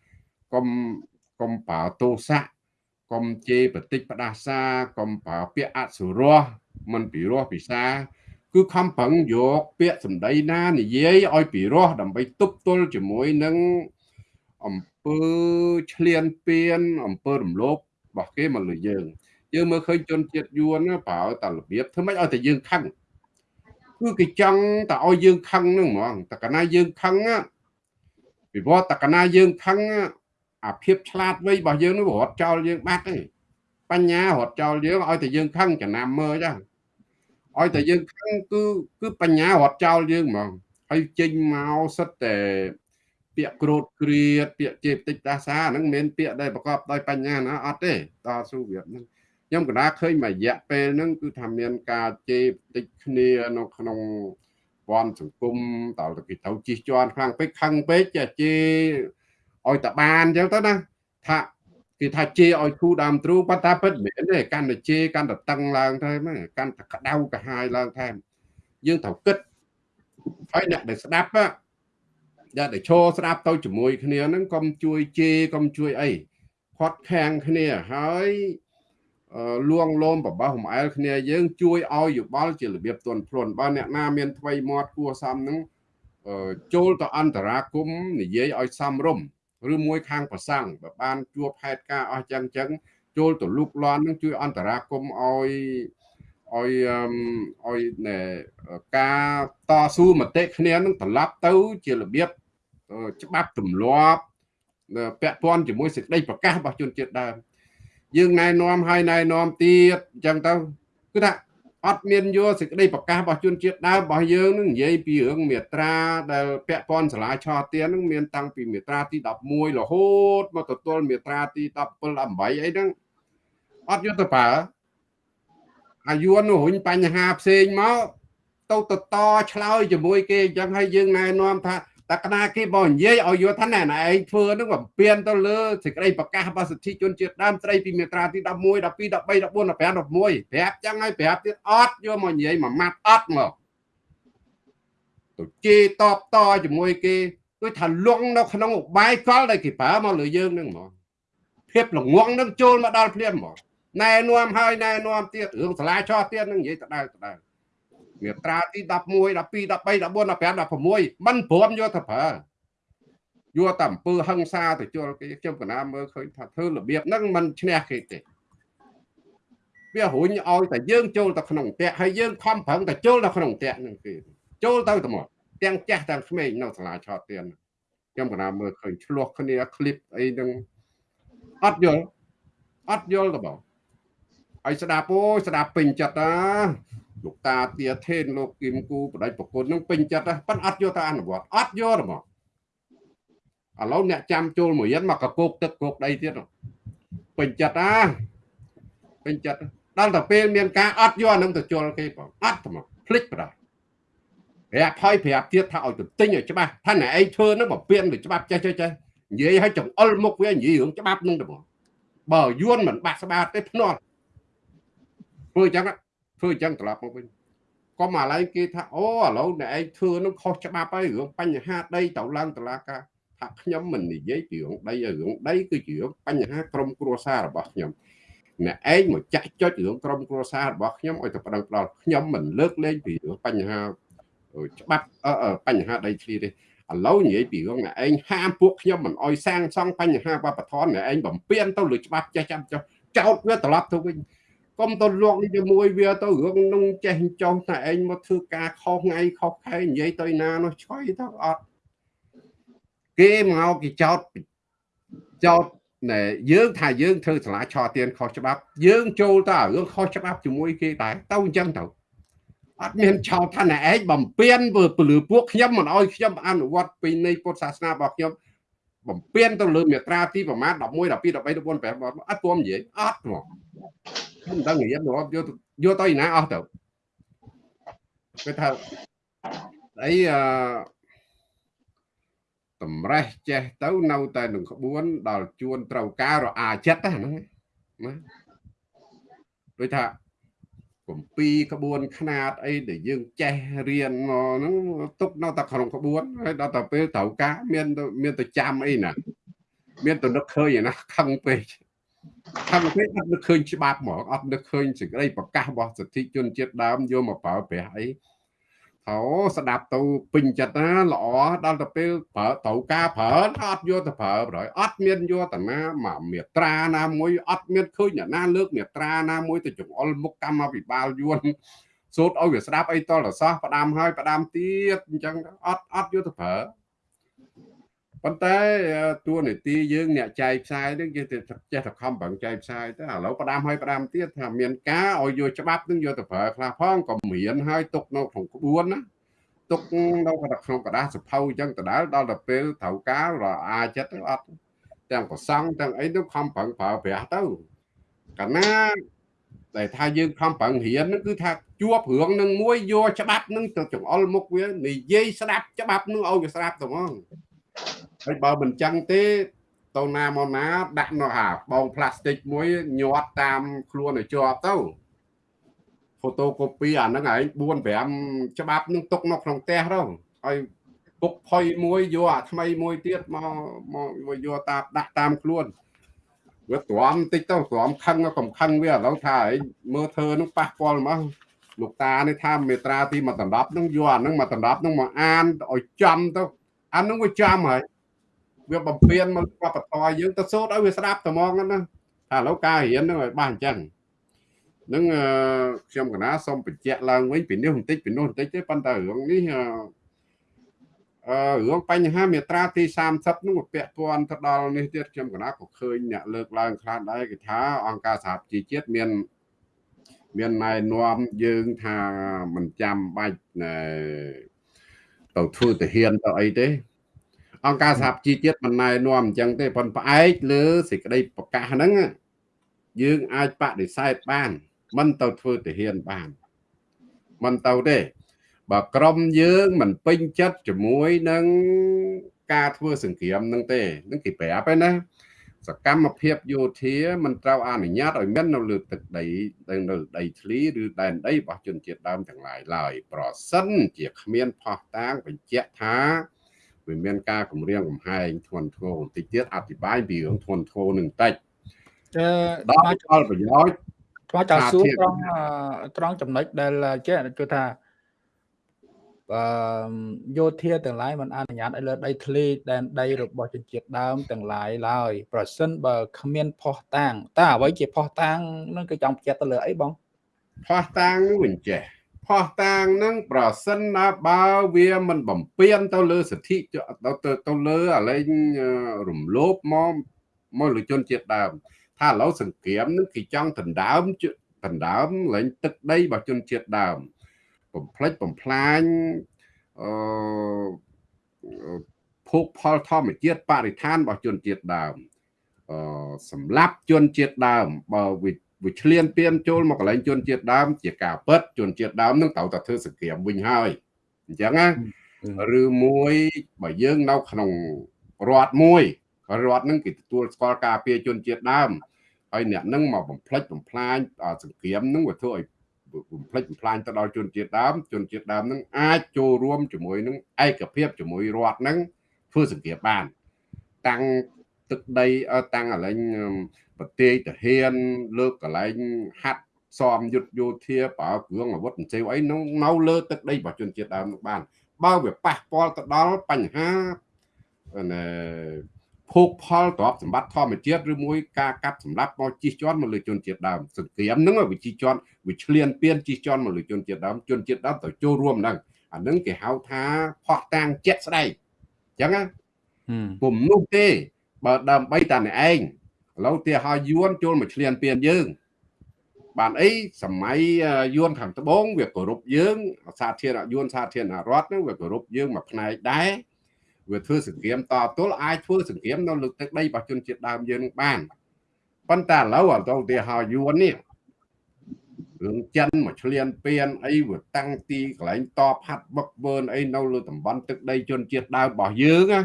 កុំកុំប្រើទោសៈកុំជេរបតិចផ្ដាសាកុំប្រើពាក្យអសុរោះមិនពិរោះពិសាគឺខំប្រឹងយកពាក្យសម្ដីណានិយាយឲ្យពិរោះដើម្បីទប់ទល់ជាមួយនឹងអំពើឆ្លៀនពៀនអំពើរំលោភរបស់គេមកលើយើងយើងមើលឃើញជនជាតិយួនប្រើតែរបៀបធ្វើម៉េចឲ្យតែយើងខឹង គឺគេចង់តែឲ្យយើងខឹងហ្នឹងហ្មងតែកាលណាយើងខឹងពីព្រោះតែកាលណាយើងខឹងអាភាពឆ្លាតវៃរបស់យើងនោះរត់ចោលយើងបាត់ទេបញ្ញារត់ចោលយើងឲ្យតែយើងខឹងចំណាំមើលចាឲ្យតែយើងខឹងគឺគឺបញ្ញារត់ចោលយើងហ្មងហើយចេញមកសិតតែពាក្យក្រោតគ្រៀតពាក្យជេរតិចដាសាហ្នឹងមិនមែនពាក្យដែលប្រកបដោយបញ្ញាណាអត់ទេតស៊ូវាហ្នឹង ខ្ញុំកណ្ដាឃើញមួយរយៈពេលហ្នឹងគឺថាមានការជេរតិចគ្នានៅក្នុងព័ន្ធសង្គមតើគេទៅជិះជាន់ខ្លាំងពេកខឹងពេកចេះជេរឲ្យតបានអញ្ចឹងទៅណាថាគេថាជេរឲ្យគូដើមទ្រូប៉ុន្តែពិតមិនមែនទេកាន់តែជេរកាន់តែតឹងឡើងទៅហ្នឹងកាន់តែក្តៅកាហាយឡើងថែមយើងត្រូវគិតហើយអ្នកដែលស្ដាប់អ្នកដែលឈរស្ដាប់ទៅជាមួយគ្នាហ្នឹងកុំជួយជេរកុំជួយអីខាត់ខាំងគ្នាហើយ លួងលោមបបោះបំអែលគ្នាយើងជួយឲ្យយោបល់ជារបៀបទន់ភ្លន់បើអ្នកណាមានថ្មីមាត់គួសមហ្នឹងចូលទៅអន្តរាគមនិយាយឲ្យសមរម្យឬមួយខាងប្រសង់បើបានជួបហេតុការអស់ចឹងចឹងចូលទៅលូកលាន់នឹងជួយអន្តរាគមឲ្យឲ្យឲ្យការតស៊ូមតិគ្នានឹងត្រឡប់ទៅជារបៀបច្បាប់ទម្លាប់ពាក់ព័ន្ធជាមួយសេចក្តីប្រកាសរបស់ជនជាតិដើម យើងណែនាំឲ្យណែនាំទៀតអញ្ចឹងទៅគឺថាអត់មានយកសេចក្តីប្រកាសរបស់ជនជាតិដើមរបស់យើងនឹងនិយាយពីរឿងមេត្រាដែលពាក់ព័ន្ធសាលាឆទាននឹងមានតាំងពីមេត្រាទី11រហូតមកទល់មេត្រាទី17 18អីហ្នឹងអត់យកទៅប្រើអាយុនោះរុញបញ្ហាផ្សេងមកទៅតតឆ្លើយជាមួយគេអញ្ចឹងហើយយើងណែនាំថា តែកណាគេបើនិយាយឲ្យយល់ថាណែណែឯងធ្វើនឹងបំពេញទៅលើសេចក្តីប្រកាសរបស់សិទ្ធិជនជាតិដើមស្រីពីមាត្រាទី11 12 13 14 15 16ប្រាប់ចឹងហើយប្រាប់ទៀតអត់យកមកនិយាយមួយម៉ាត់អត់មកទៅជេរតបតជាមួយគេដូចថាលងនៅក្នុងឧបាយកលដែលគេប្រើមកលើយើងនឹងហ្មងភាពល្ងងនឹងចូលមកដល់ភ្លាមហ្មងណែនាំហើយណែនាំទៀតរឿងសាលាចោះទៀតនឹងនិយាយដដែលដដែល មាត្រាទី11 12 13 14 15 16មិនព្រមយកទៅប្រើយកតែអំពើហឹង្សាទៅជល់គេខ្ញុំកណាមើលឃើញថាធ្វើរបៀបហ្នឹងមិនឈ្នះគេទេវារុញឲ្យតែយើងចូលទៅក្នុងផ្ទះហើយយើងខំប្រឹងតែចូលទៅក្នុងផ្ទះហ្នឹងគេចូលទៅទៅមកទាំងចាស់ទាំងក្មេងនៅសាលាឆោតទៀនខ្ញុំកណាមើលឃើញឆ្លោះគ្នាคลิปអីហ្នឹងអត់យល់អត់យល់ទៅបងហើយស្ដាប់អូយស្ដាប់ពេញចិត្តណា លោកតាទាថេនលោកគឹមគូបដិប្រគុណនឹងពេញចិត្តប៉ុន្តែអត់យកទៅអនុវត្តអត់យកទេមកឥឡូវអ្នកចាំចូលមួយយិនមកកកោកទឹកកោកដីទៀតពេញចិត្តណាពេញចិត្តដល់តែពេលមានការអត់យកអានឹងទៅជល់គេបងអត់មកភ្លេចបដាប្រាប់ហើយប្រាប់ទៀតថាឲ្យទៅទិញឲ្យច្បាស់ថាណែឯងធ្វើនឹងមកពៀនទៅច្បាប់ចេះចេះចេះនិយាយឲ្យចង្អុលមុខវានិយាយរឿងច្បាប់នឹងទៅបងបើយួនមិនបាក់ស្បាតទេភ្នាល់ធ្វើអញ្ចឹង ធ្វើអញ្ចឹងត្រឡប់មកវិញកុំអាឡែងគេថាអូឥឡូវអ្នកឯងធ្វើនឹងខុសច្បាប់ហើយរឿងបញ្ហាដីទៅឡើងតឡាការថាខ្ញុំមិននិយាយពីរឿងដីរឿងដីគឺជារឿងបញ្ហាក្រុមគ្រួសាររបស់ខ្ញុំអ្នកឯងមកចាក់ចុចរឿងក្រុមគ្រួសាររបស់ខ្ញុំឲ្យទៅប្តឹងផ្ដាល់ខ្ញុំមិនលើកលែងពីរឿងបញ្ហាច្បាប់បញ្ហាដីធ្លីទេឥឡូវនិយាយពីរឿងអ្នកឯងហាមពួកខ្ញុំមិនអោយសាងសង់បញ្ហាវប្បធម៌អ្នកឯងបំពេញទៅលើច្បាប់ចេះចាំចោចោតវាត្រឡប់ទៅវិញ កុំទៅលក់ជាមួយវាទៅរឿងនឹងចេះចង់តែឯងមកធ្វើការខុសថ្ងៃខុសខែនិយាយទៅណានោះឆ្កយទៅអត់គេមកគេចោតចោតណែយើងថាយើងធ្វើសាលាឆោទៀនខុសច្បាប់ យើងចូលទៅរឿងខុសច្បាប់ជាមួយគេដែរទៅអញ្ចឹងទៅអត់មានឆោតថាណែឯងបំពេញពលឺពួកខ្ញុំមិនអោយខ្ញុំអនុវត្តពីនៃពុទ្ធសាសនារបស់ខ្ញុំបំពេញទៅលើមេត្រាទីប្រមាណ11 12 13 14 15អត់ព្រមនិយាយអត់ហ្មង ខ្ញុំមិនដឹងនិយាយមកយកយកទៅណាអស់ទៅគេថាអីអឺតម្រេះចេះទៅនៅតែនឹងក្បួន ដល់ជួនត្រូវការរអាចិត្តហ្នឹងណាដូចថាកំពីក្បួនខ្នាតអីដែលយើងចេះរៀនមកហ្នឹងទុកនៅតែក្នុងក្បួនហើយដល់តែពេលត្រូវការមានមានទៅចាំអីណាមានទៅនឹកឃើញណាខឹងពេក ខឹងពេកអត់នឹកឃើញច្បាប់ហ្មងអត់នឹកឃើញសេចក្តីប្រកាសរបស់សិទ្ធិជនជាតិដើមយកមកប្រើប្រាស់អីអូស្ដាប់ទៅពេញចិត្តណាល្អដល់ទៅពេលប្រើត្រូវការប្រើអត់យកទៅប្រើប្រយអត់មានយកតាណាមកមេត្រាណាមួយអត់មានឃើញអ្នកណាលើកមេត្រាណាមួយទៅចង្អុលមុខកម្មវិបាលយួនសូត្រឲ្យវាស្ដាប់អីតលសោះផ្ដាំហើយផ្ដាំទៀតអញ្ចឹងអត់អត់យកទៅប្រើ ប៉ុន្តែតួនាទីយើងអ្នកចែកផ្សាយនឹងយើងទៅចេះតែខំប្រឹងចែកផ្សាយទៅឥឡូវផ្ដាំឲ្យផ្ដាំទៀតថាមានការឲ្យយកច្បាប់នឹងយកទៅប្រើខ្លះផងក៏មានឲ្យទុកនៅក្នុងក្បួនណាទុកនៅក្នុងกระดาษសភៅអញ្ចឹងដដែលដល់ទៅពេលត្រូវការរអាចិត្តទៅអត់ទាំងប្រសង់ទាំងអីទៅខំប្រឹងប្រើប្រាស់ទៅកាលណាតែថាយើងខំប្រឹងរៀនហ្នឹងគឺថាជួបរឿងនឹងមួយយកច្បាប់នឹងទៅចង្អុលមុខវានិយាយស្ដាប់ច្បាប់នឹងឲ្យវាស្ដាប់ទៅហ្មង ហើយបើមិនចឹងទេទៅណាមកណាដាក់នៅហាបងផ្លាស្ទិកមួយញាត់តាមខ្លួនឲ្យជាប់ទៅហ្វូតូកូពីអាហ្នឹងឯង4 5ច្បាប់នឹងទុកនៅក្នុងផ្ទះទៅហើយពុកផុយមួយយកអាថ្មីមួយទៀតមកមកយកតាមដាក់តាមខ្លួនវាទ្រាំតិចទៅទ្រាំខឹងកំខឹងវាឥឡូវថាឯងមើលធ្វើនឹងប៉ះពាល់មកលោកតានេះថាមេត្រាទី1ដណ្ដប់នឹងយកអានឹង1ដណ្ដប់នឹងមកអានឲ្យចំទៅ អានឹងវាចំហើយវាបំពេញមកវប្បធម៌យើងទៅសូត្រឲ្យវាស្ដាប់ត្មងណាថាឥឡូវការរៀននឹងឲ្យបានអញ្ចឹងនឹងខ្ញុំកណាសូមបញ្ជាក់ឡើងវិញពីនេះបន្តិចពីនោះបន្តិចទេប៉ុន្តែរឿងនេះអឺរឿងបញ្ហាមេត្រាទី30នោះពាក់ព័ន្ធទៅដល់នេះទៀតខ្ញុំកណាក៏ឃើញអ្នកលើកឡើងខ្លះដែរគេថាអង្គការសហប្រជាជាតិមានមានណែនាំយើងថាមិនចាំបាច់ ទៅធ្វើទាហានទៅអីទេអង្គការសហជីវជាតិមិនណែនាំអញ្ចឹងទេប៉ុន្តែផ្អែកលើសេចក្តីប្រកាសហ្នឹងយើងអាចបដិសេធបាន មិនទៅធ្វើទាហានបានមិនទៅទេបើក្រុមយើងមិនពេញចិត្តជាមួយនឹងការធ្វើសង្គ្រាមនឹងទេនឹងគេប្រាប់ឯណា សកម្មភាពយោធាមិនត្រូវអនុញ្ញាតឲ្យមាននៅលើទឹកដីនៅដីធ្លីឬដែនដីរបស់ជនជាតិដើមទាំងឡាយឡើយប្រសិនជាគ្មានផោះតាងបញ្ជាក់ថាវាមានការគម្រាមកំហែងធនធ្ងរបន្តិចទៀតអធិប្បាយពីរឿងធនធ្ងរនឹងតិចអឺដល់ផលប្រយោជន៍បាទតើសួរត្រង់ត្រង់ចំណុចដែលចេះគឺថា យោធាទាំងឡាយមិនអនុញ្ញាតឲ្យលើដីធ្លីដែនដីរបស់ជនជាតិដើមទាំងឡាយឡើយប្រសិនបើគ្មានផោះតាំងតើអ្វីជាផោះតាំងនឹងគឺចង់បញ្ជាក់ទៅលើអីបងផោះតាំងនឹងវិញចេះផោះតាងនឹងប្រសិនណាបើវាមិនបំពេញទៅលើសិទ្ធិទៅទៅលើអាលែងរំលោភមកមកលើជនជាតិដើម ថាឥឡូវសង្គ្រាមនឹងគេចង់ដណ្ដើមដណ្ដើមលែងទឹកដីរបស់ជនជាតិដើម បំផ្លិចបំផ្លាញអឺភោគផលធម្មជាតិបរិស្ថានរបស់ជនជាតិដើមអឺសម្រាប់ជនជាតិដើមបើវិវាឆ្លៀនពៀនចូលមកកន្លែងជនជាតិដើម ជាការពិតជនជាតិដើមនឹងត្រូវតែធ្វើសង្គ្រាមវិញហើយអញ្ចឹងណាឬមួយបើយើងនៅក្នុងរដ្ឋមួយរដ្ឋនឹងគេទទួលស្គាល់ការពារជនជាតិដើមហើយអ្នកនឹងមកបំផ្លិចបំផ្លាញសង្គ្រាមនឹងវាធ្វើឲ្យ បំផ្លិចបំផ្លាញទៅដល់ជនជាតិដើមជនជាតិដើមនឹងអាចចូលរួមជាមួយនឹងឯកភាពជាមួយរដ្ឋនឹងធ្វើសង្គ្រាមបាន តាំងទឹកដីតាំងកន្លែងប្រទេសទាហាន លើកកន្លែងហាត់សមយុទ្ធយោធាប្រើគ្រឿងអាវុធអញ្ចឹងអីនៅនៅលើទឹកដីរបស់ជនជាតិដើមនោះបាន បើវាប៉ះពាល់ទៅដល់បញ្ហា ភោគផលទ្រព្យសម្បត្តិធម្មជាតិឬមួយការកាប់សម្លាប់មកជិះជាន់មកលើជនជាតិដើមសង្គ្រាមហ្នឹងវាជិះជាន់វាឆ្លៀនពៀនជិះជាន់មកលើជនជាតិដើមជនជាតិដើមទៅចូលរួមហ្នឹងអាហ្នឹងគេហៅថាផោះតាំងជាក់ស្ដែងអញ្ចឹងណាពុំនោះទេ បើដើម្បីតែអ្នកឯងឥឡូវទីឲ្យយួនចូលមកឆ្លៀនពៀនយើង បានអីសម័យយួនខាងត្បូងវាគោរពយើងសាធារណយួនសាធារណរដ្ឋហ្នឹងវាគោរពយើងមួយផ្នែកដែរ វាធ្វើសង្គ្រាមតទល់អាចធ្វើសង្គ្រាមនៅលើទឹកដីរបស់ជនជាតិដើមយើងនឹងបានប៉ុន្តែឥឡូវអត់ទៅទីហោយួននេះរឿងចិនមកឆ្លៀនពៀនអីវាតាំងទីកន្លែងតបហាត់វឹកវើនអីនៅលើតំបន់ទឹកដីជនជាតិដើមរបស់យើងណា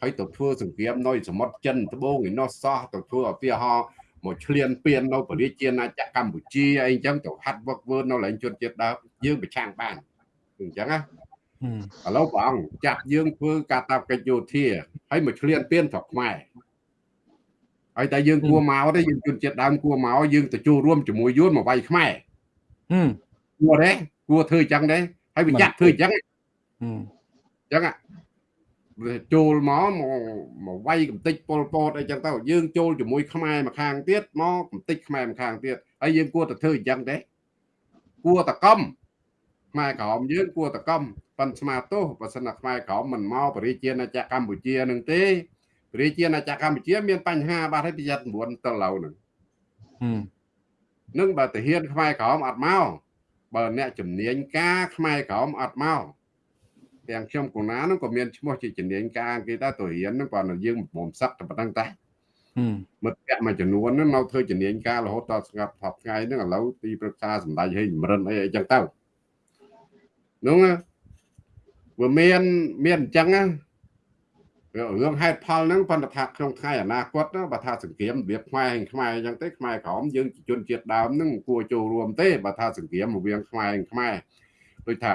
ហើយទៅធ្វើសង្គ្រាមនៅសមុទ្រចិនត្បូងឯនោះសោះទៅធ្វើឧទាហរណ៍មកឆ្លៀនពៀននៅប្រជាជាណាចក្រកម្ពុជាអីអញ្ចឹងទៅហាត់វឹកវើនៅឡើងជនជាតិដើមយើងប្រឆាំងបានអញ្ចឹងណា ឥឡូវព្រះអង្គចាត់យើងធ្វើការតាប់កិច្ចយោធាហើយមកឆ្លៀនពៀនស្រុកខ្មែរហើយតែយើងគួរមកទេយើងជនជាតិដើមគួរមកយើងទៅចូលរួមជាមួយយួនមកវាយខ្មែរគួរទេគួរធ្វើអញ្ចឹងទេហើយបញ្ជាក់ធ្វើអញ្ចឹងអញ្ចឹងចូលមកមកវាយកំតិចប៉ុលពតអីចឹងទៅយើងចូលជាមួយខ្មែរមួយខាងទៀតមកកំតិចខ្មែរមួយខាងទៀតហើយយើងគួរតែធ្វើអញ្ចឹងទេគួរតែកំ ខ្មែរក្រមយើងគួរតែកំប៉ុនស្មាទោសបើសិនណាខ្មែរក្រមមិនមកបរិជាណាចក្រកម្ពុជានឹងទេបរិជាណាចក្រកម្ពុជា មានបញ្ហាបាត់ហើយប្រយ័ត្ន9ទៅឡូវនឹងនឹងបើតាហ៊ានខ្មែរក្រមអត់មកបើអ្នកជំនាញការខ្មែរក្រមអត់មកទាំងខ្ញុំកូណានោះក៏មានឈ្មោះជាជំនាញការគេដែរទៅរៀនហ្នឹងគាត់យើងមុំសឹកតែប៉ុណ្្នឹងតែមិត្តភក្តិមួយចំនួនហ្នឹងនៅធ្វើជំនាញការរហូតដល់ស្ងាត់ថប់ថ្ងៃហ្នឹងឥឡូវទីប្រឹក្សាសម្ដេចឲ្យចម្រិនអីអីចឹងទៅ នោះវាមានមានអញ្ចឹងណារឿងហេតុផលហ្នឹងប៉ុន្តែថាក្នុងថ្ងៃអនាគតបើថាសង្គ្រាមរបៀបខ្មែរខ្មែរអញ្ចឹងទេខ្មែរក្រមយើងជនជាតិដើមហ្នឹងគួរចូលរួមទេបើថាសង្គ្រាមរវាងខ្មែរខ្មែរដូចថា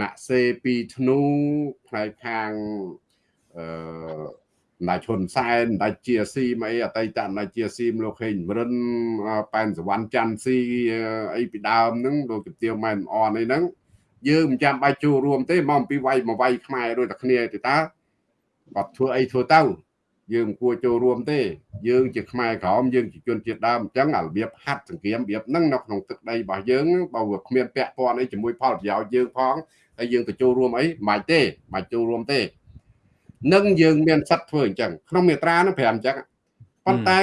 ណាក់សេពីធ្នូផ្នែកខាងអឺណាឈុនសែនដាច់ជាស៊ីមកអីអតីតណាជាស៊ីមលោកខេងរិនប៉ែនសវណ្ណច័ន្ទស៊ីអីពីដើមហ្នឹងលោកជំទាវម៉ែនអនអីហ្នឹង យើងមិនចាំបាច់ចូលរួមទេមកអំពីវាយមកវាយខ្មែរដូចតែគ្នាទេតើបាត់ធ្វើអីធ្វើទៅយើងមិនគួរចូលរួមទេ យើងជាខ្មែរក្រមយើងជាជនជាតិដើមអញ្ចឹងអារបៀបហាត់សង្គ្រាមរបៀបហ្នឹងនៅក្នុងទឹកដីរបស់យើងបើវាគ្មានពាក់ព័ន្ធអីជាមួយផលប្រយោជន៍យើងផងហើយយើងទៅចូលរួមអីមិនទេមិនចូលរួមទេនឹងយើងមានសិទ្ធធ្វើអញ្ចឹងក្នុងមេត្រានោះ5អញ្ចឹងប៉ុន្តែ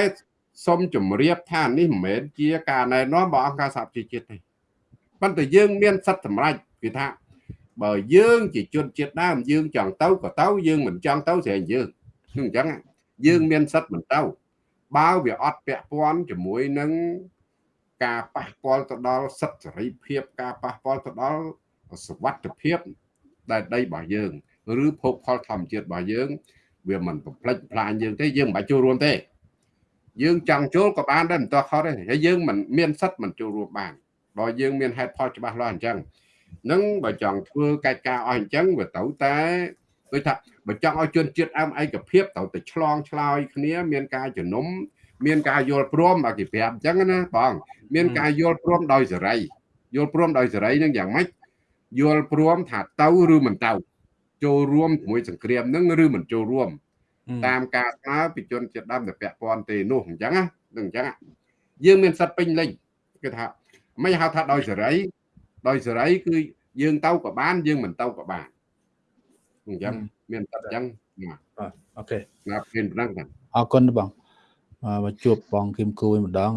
សូមជម្រាបថានេះមិនមែនជាការណែនាំរបស់អង្គការសហប្រជាជាតិទេប៉ុន្តែយើងមានសិទ្ធិសម្រេច គឺថាបើយើងជាជនជាតិដើមយើងចង់ទៅក៏ទៅយើងមិនចង់ទៅស្រែងយើងអញ្ចឹងយើងមានសិទ្ធិមិនទៅបើវាអត់ពាក់ព័ន្ធជាមួយនឹងការប៉ះពាល់ទៅដល់សិទ្ធិសេរីភាពការប៉ះពាល់ទៅដល់សវត្ថភាពដែលដីរបស់យើងឬភោគផលធម្មជាតិរបស់យើង វាមិនបំផ្លិចផ្លាញយើងទេយើងមិនបាច់ចូលរួមទេ យើងចង់ចូលក៏បានដែរមិនតោះខុសទេហើយយើងមិនមានសិទ្ធិមិនចូលរួមបានបើយើងមានហេតុផលច្បាស់លាស់អញ្ចឹង នឹងបើចង់ធ្វើកិច្ចការអស់អញ្ចឹងវាទៅតែដូចថាបើចង់ឲ្យជនជាតិអើមឯកភាពទៅតែឆ្លងឆ្លើយគ្នា មានការជំនុំមានការយល់ព្រមឲ្យគេប្រាប់អញ្ចឹងណាបងមានការយល់ព្រមដោយសេរីយល់ព្រមដោយសេរីនឹងយ៉ាងម៉េចយល់ព្រមថាទៅឬមិនទៅចូលរួមជាមួយសង្គ្រាមនឹងឬមិនចូលរួម តាមការស្នើពីជនជាតិដើមដែលពាក់ព័ន្ធទេនោះអញ្ចឹងណានឹងអញ្ចឹងយើងមានសិទ្ធិពេញលេញគឺថាមិនហៅថាដោយសេរី ដោយសេរីគឺយើងទៅក៏បាន យើងមិនទៅក៏បានអញ្ចឹងមានតែអញ្ចឹងអូខេណាពេលប៉ុណ្ណឹងអរគុណបងមកជួបបងគឹមគូវិញម្ដង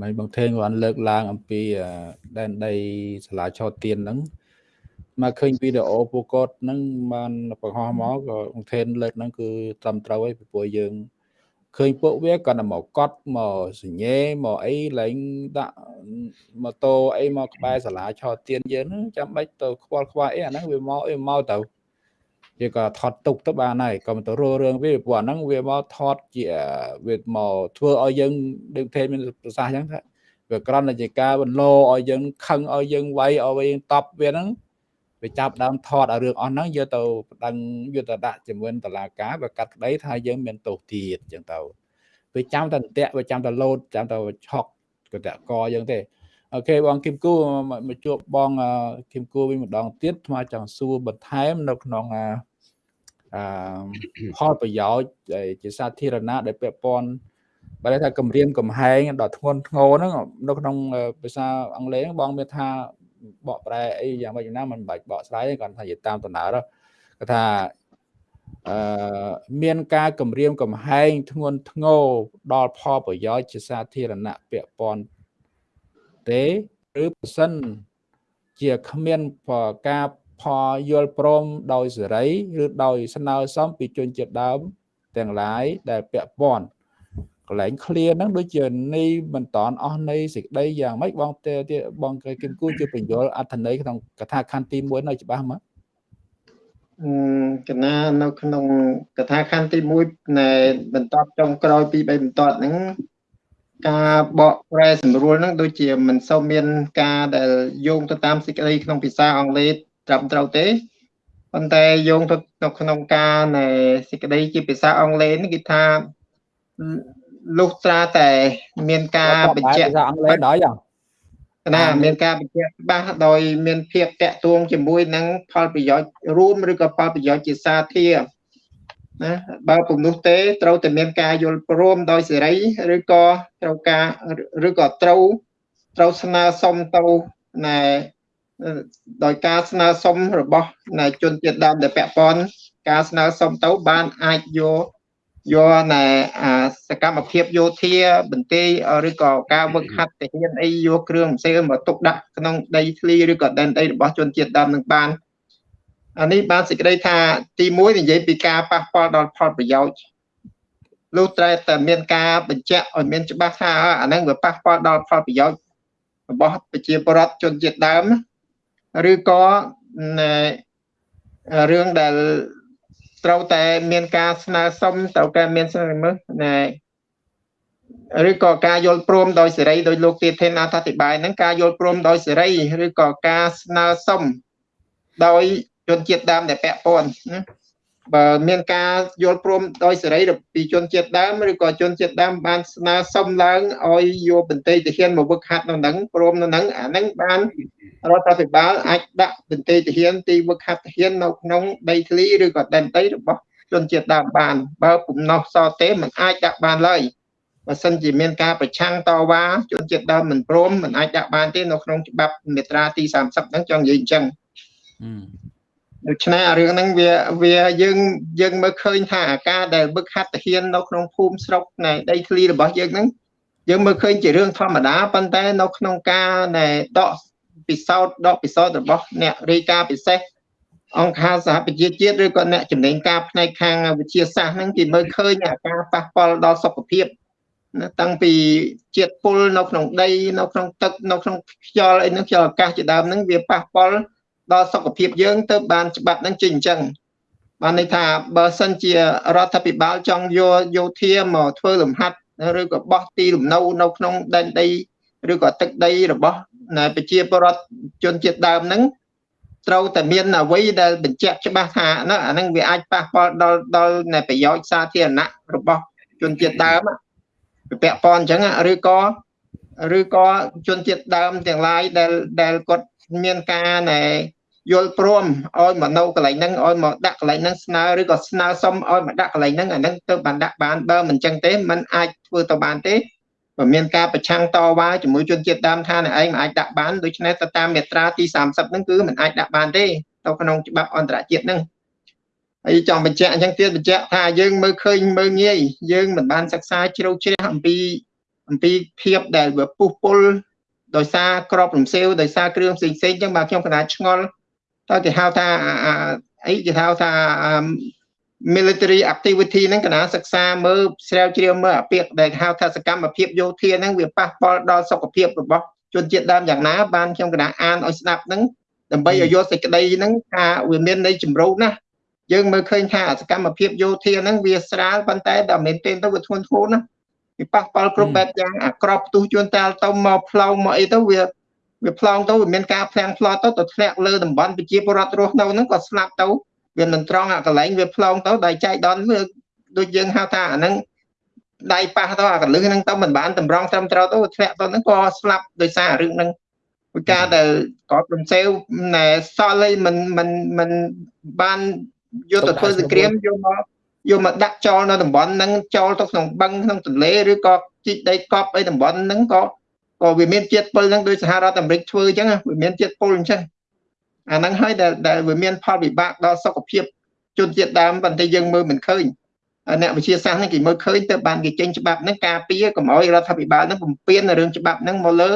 មិនបងថេងគាត់លើកឡើងអំពីដែនដីសាលាឆោទៀនហ្នឹងមកឃើញវីដេអូពួកគាត់ហ្នឹងបានបង្ហោះមកក៏បងថេនលើកហ្នឹងគឺត្រឹមត្រូវហើយពីព្រោះយើង ឃើញពួកវាគាត់តែមកកត់មកសញ្ញេមកអីឡើងដាក់ម៉ូតូអីមកក្បែរសាលាឆោទៀនយើងហ្នឹងចាំបាច់ទៅខ្វល់ខ្វាយអីអាហ្នឹងវាមកអីមកទៅវាក៏ថតទុកទៅបានហើយក៏មិនទៅរលរឿងវាព្រោះអាហ្នឹងវាមកថតជាវាមកធ្វើឲ្យយើងដូចទេមានប្រសាសន៍អញ្ចឹងថាវាក្រំតែជាការបន្លោឲ្យយើងខឹងឲ្យយើងវាយឲ្យយើងតប់វាហ្នឹង វាចាប់ដើមថតឲ្យរឿងអស់ហ្នឹងយកទៅប្តឹងយកទៅដាក់ជាមួយតឡាការវាកាត់ក្តីថាយើងមានទោសទៀតអញ្ចឹងទៅវាចាំតែតាក់វាចាំតែលោតចាំតែឆក់ក៏តាក់កអញ្ចឹងទេអូខេបងគឹមគូមកជួបបងគឹមគូវិញម្ដងទៀតថ្មចង់សួរបន្ថែមនៅក្នុងអឺផលប្រយោជន៍ជាសាធារណៈដែលពាក់ព័ន្ធបើថាគម្រាមកំហែងដល់ធ្ងន់ធ្ងរហ្នឹងនៅក្នុងភាសាអង់គ្លេសបងមានថា បកប្រែអីយ៉ាងម៉េចណាមិនបាច់បកស្រាយគាត់ថានិយាយតាមដំណើរគាត់ថាអឺមានការគម្រាមកំហែងធ្ងន់ធ្ងរដល់ផលប្រយោជន៍ជាសាធារណៈពាក់ព័ន្ធទេឬប្រសិនជាគ្មានការផលយល់ព្រមដោយសេរី ឬដោយស្នើសុំពីជនជាតិដើមទាំងឡាយដែលពាក់ព័ន្ធ កន្លែង clear ហ្នឹងដូចជានៃមិនតន់អស់នៃសេចក្តីយ៉ាងម៉េចបងទេបងគឹមគូជាបញ្យលអត្ថន័យក្នុងកថាខណ្ឌទី1នៅច្បាស់មកកណានៅក្នុងកថាខណ្ឌទី1នៃបន្តចុងក្រោយពី3បន្តហ្នឹងការបកប្រែសម្រួលហ្នឹងដូចជាមិនសូវមានការដែលយោងទៅតាមសេចក្តីក្នុងភាសាអង់គ្លេសត្រឹមត្រូវទេប៉ុន្តែយោងទៅក្នុងការនៃសេចក្តីជាភាសាអង់គ្លេសនេះគេថា លុះត្រាតែមានការបញ្ជាក់ភាសាអង់គ្លេសដល់យ៉ាងណាមានការបញ្ជាក់ច្បាស់ដោយមានភាពតាក់ទងជាមួយនឹងផលប្រយោជន៍រួមឬក៏ផលប្រយោជន៍ជាសាធារណាបើពុំនោះទេត្រូវតែមានការយល់ព្រមដោយសេរីឬក៏ត្រូវការឬក៏ត្រូវត្រូវស្នើសុំទៅណែដោយការស្នើសុំរបស់ណែជនជាតិដើមដែលពាក់ព័ន្ធការស្នើសុំទៅបានអាចយក យកណែសកម្មភាពយោធាបន្ទាយឬក៏ការវឹកហាត់ទាហានអីយកគ្រឿងផ្សេងមកទុកដាក់ក្នុងដីធ្លីឬក៏ដែនដីរបស់ជនជាតិដើមនឹងបានអានេះបានសេចក្តីថាទី1និយាយពីការប៉ះពាល់ដល់ផលប្រយោជន៍លុះតែតែមានការបញ្ជាក់ឲ្យមានច្បាស់ថាអាហ្នឹងវាប៉ះពាល់ដល់ផលប្រយោជន៍របស់ប្រជាពលរដ្ឋជនជាតិដើមឬក៏រឿងដែល ត្រូវតែមានការស្នើសុំត្រូវតែមានស្នើមើលណែឬក៏ការយល់ព្រមដោយសេរីដោយលោកទាធិនអធិប្បាយហ្នឹងការយល់ព្រមដោយសេរីឬក៏ការស្នើសុំដោយជនជាតិដើមដែលពាក់ព័ន្ធណា បើមានការយល់ព្រមដោយសេរីពីជនជាតិដើមឬក៏ជនជាតិដើមបានស្នើសុំឡើងឲ្យយកបន្ទៃទាហានមកវឹកហាត់នៅនឹងព្រមនៅនឹងអានឹងបានរដ្ឋាភិបាលអាចដាក់បន្ទៃទាហានទីវឹកហាត់ទាហាននៅក្នុងដីធ្លីឬក៏ដែនដីរបស់ជនជាតិដើមបាន បើពំណោះសទេមិនអាចដាក់បានឡើយបើសិនជាមានការប្រឆាំងតវ៉ាជនជាតិដើមមិនព្រមមិនអាចដាក់បានទេនៅក្នុងច្បាប់មាត្រាទី30ហ្នឹងចង់និយាយអញ្ចឹង ដូច្នេះរឿងហ្នឹងវាវាយើងយើងមើលឃើញថាអាការដែលវឹកហាត់ទាហាននៅក្នុងភូមិស្រុកនៃដីធ្លីរបស់យើងហ្នឹងយើងមើលឃើញជារឿងធម្មតាប៉ុន្តែនៅក្នុងការនៃដកពិសោធន៍ដកពិសោធន៍របស់អ្នករាយការណ៍ពិសេសអង្គការសហប្រជាជាតិឬក៏អ្នកចំណេញការផ្នែកខាងវិទ្យាសាស្ត្រហ្នឹងគេមើលឃើញអាការប៉ះពាល់ដល់សុខភាពណាតាំងពីជាតិពុលនៅក្នុងដីនៅក្នុងទឹកនៅក្នុងខ្យល់អីហ្នឹងខ្យល់អាកាសជាដើមហ្នឹងវាប៉ះពាល់ ដល់សុខភាពយើងទៅបានច្បាប់ហ្នឹងចេញអញ្ចឹងបានន័យថាបើសិនជារដ្ឋាភិបាលចង់យកយោធាមកធ្វើលំហាត់ឬក៏បោះទីលំនៅនៅក្នុងដែនដីឬក៏ទឹកដីរបស់ប្រជាពលរដ្ឋជនជាតិដើមហ្នឹងត្រូវតែមានអ្វីដែលបញ្ជាក់ច្បាស់ថាណាអាហ្នឹងវាអាចប៉ះពាល់ដល់ដល់ប្រយោជន៍សាធារណៈរបស់ជនជាតិដើមពាក់ព័ន្ធអញ្ចឹងឬក៏ឬក៏ជនជាតិដើមទាំងឡាយដែលដែលគាត់មានការណែ យល់ព្រមឲ្យមកនៅកន្លែងហ្នឹងឲ្យមកដាក់កន្លែងហ្នឹងស្នើឬក៏ស្នើសុំឲ្យមកដាក់កន្លែងហ្នឹងអាហ្នឹងទៅបានដាក់បានបើមិនចឹងទេมันអាចធ្វើទៅបានទេបើមានការប្រឆាំងតវ៉ាជាមួយជនជាតិដើមថាអ្នកឯងមិនអាចដាក់បានដូច្នេះទៅតាមមាត្រាទី30ហ្នឹងគឺមិនអាចដាក់បានទេទៅក្នុងច្បាប់អន្តរជាតិហ្នឹងហើយចង់បញ្ជាក់អញ្ចឹងទៀតបញ្ជាក់ថាយើងមើលឃើញមើលងាយយើងមិនបានសិក្សាជ្រៅជ្រះអំពីអំពីភាពដែលវាពុះពុលដោយសារក្របរំសេវដោយសារគ្រឿងផ្សេងផ្សេងអញ្ចឹងបាទខ្ញុំកណាឆ្ងល់ តើគេហៅថាអីគេហៅថា military activity ហ្នឹងកណាសិក្សាមើលស្រាវជ្រាវមើលអាពាក្យដែលហៅថាសកម្មភាពយោធាហ្នឹងវាប៉ះពាល់ដល់សុខភាពរបស់ជនជាតិដើមយ៉ាងណាបានខ្ញុំកណាអានឲ្យស្ដាប់ហ្នឹងដើម្បីឲ្យយកសេចក្តីហ្នឹងថាវាមានន័យចម្រុះណាស់យើងមើលឃើញថាសកម្មភាពយោធាហ្នឹងវាស្រាលប៉ុន្តែដល់មែនទែនទៅវាធ្ងន់ធ្ងរណាវាប៉ះពាល់គ្រប់បែបយ៉ាងអាក្របផ្ទុះជួនតាលទៅមកផ្លោងមកអីទៅវា វាផ្លោងទៅវាមានការផ្លាំងផ្លោទៅទៅធ្លាក់លើតំបន់ប្រជាពលរដ្ឋរស់នៅហ្នឹងក៏ស្លាប់ទៅវាមិនត្រង់អាកន្លែងវាផ្លោងទៅដោយចែកដនវាដូចយើងហៅថាអាហ្នឹងដៃប៉ះទៅអាកលឹះហ្នឹងទៅមិនបានតម្រង់ត្រឹមត្រូវទៅធ្លាក់ទៅហ្នឹងក៏ស្លាប់ដោយសាររឿងហ្នឹងពីការដែលគាត់រំសេវណែសល់អីមិនមិនមិនបានយកទៅធ្វើសង្គ្រាមយកមកយកមកដាក់ចោលនៅតំបន់ហ្នឹងចោលទៅក្នុងបឹងក្នុងទន្លេឬក៏ជីកដីកប់អីតំបន់ហ្នឹងក៏ ក៏វាមានជាតិពុលហ្នឹងដោយសហរដ្ឋអាមេរិកធ្វើអញ្ចឹងវាមានជាតិពុលអញ្ចឹងអាហ្នឹងហើយដែលដែលវាមានផលវិបាកដល់សុខភាពជនជាតិដើមប៉ុន្តែយើងមើលមិនឃើញអ្នកវិទ្យាសាស្ត្រហ្នឹងគេមើលឃើញទៅបានគេចេញច្បាប់ហ្នឹងការពារកុំឲ្យរដ្ឋាភិបាលហ្នឹងបំពេញរឿងច្បាប់ហ្នឹងមកលើ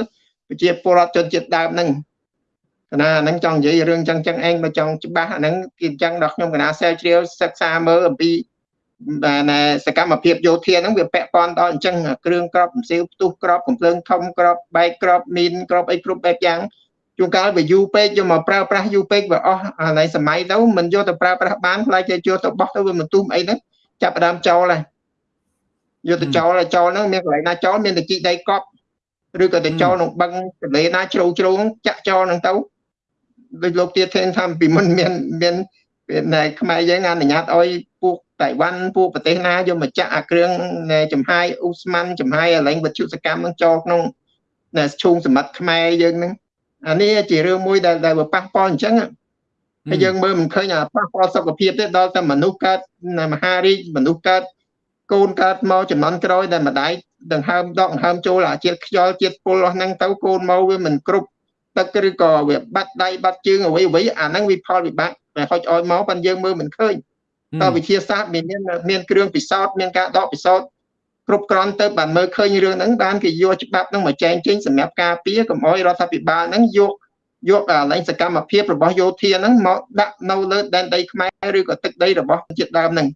ប្រជាពលរដ្ឋជនជាតិដើមហ្នឹងកណាហ្នឹងចង់និយាយរឿងចឹងចឹងឯងមកចង់ច្បាស់អាហ្នឹងគេចឹងដល់ខ្ញុំកណាសែជ្រាវសិក្សាមើលអំពី បាទសកម្មភាពយោធាហ្នឹងវាពាក់ព័ន្ធដល់អញ្ចឹងគ្រឿងក្របផ្សេងផ្ទុះក្របកំភ្លើងធំក្របបែកក្របមីនក្របអីគ្រប់បែបយ៉ាងជួនកាលវាយូរពេកយកមកប្រើប្រាស់យូរពេកវាអស់អាឡៃសម័យទៅមិនយកទៅប្រើប្រាស់បានខ្លាចគេយកទៅបោះទៅវាមិនទុះអីហ្នឹងចាប់ដើមចោលហើយយកទៅចោលចោលហ្នឹងមានកន្លែងណាចោលមានតែជីដីកប់ឬក៏ទៅចោលក្នុងបឹងទន្លេណាជ្រៅជ្រៅចាក់ចោលហ្នឹងទៅដូចលោកទៀតថេនថាពីមុនមានមាននៅខ្មែរយើងអនុញ្ញាតឲ្យ ពួកតៃវ៉ាន់ពួកប្រទេសណាយកមកចាក់អាគ្រឿងចំហាយអ៊ូស្មានចំហាយអលែងវត្ថុសកម្មនឹងចូលក្នុងឈូងសម្បត្តិខ្មែរយើងហ្នឹងអានេះជារឿងមួយដែលដែលប៉ះពាល់អញ្ចឹងហើយយើងមើលមិនឃើញអាប៉ះពាល់សុខភាពទេដល់តែមនុស្សកើតមហារីកមនុស្សកើតកូនកើតមកចំនួនក្រោយដែលម្ដាយដង្ហើមដកដង្ហើមចូលអាជាតិខ្យល់ជាតិពុលអស់ហ្នឹងទៅកូនមកវាមិនគ្រប់ទឹកឬក៏វាបាត់ដៃបាត់ជើងអ្វីអ្វីអាហ្នឹងវាផលវិបាកដែលហុចឲ្យមកប៉ុន្តែយើងមើលមិនឃើញ តើវិទ្យាសាស្ត្រមានមានគ្រឿងពិសោធន៍មានការដកពិសោធន៍គ្រប់គ្រាន់ទៅបានមើលឃើញរឿងហ្នឹងបានគេយកច្បាប់ហ្នឹងមកចែងចេញសម្រាប់ការពារកុំឲ្យរដ្ឋាភិបាលហ្នឹងយកយកអាលែងសកម្មភាពរបស់យោធាហ្នឹងមកដាក់នៅលើដែនដីខ្មែរឬក៏ទឹកដីរបស់ជាតិដើមហ្នឹង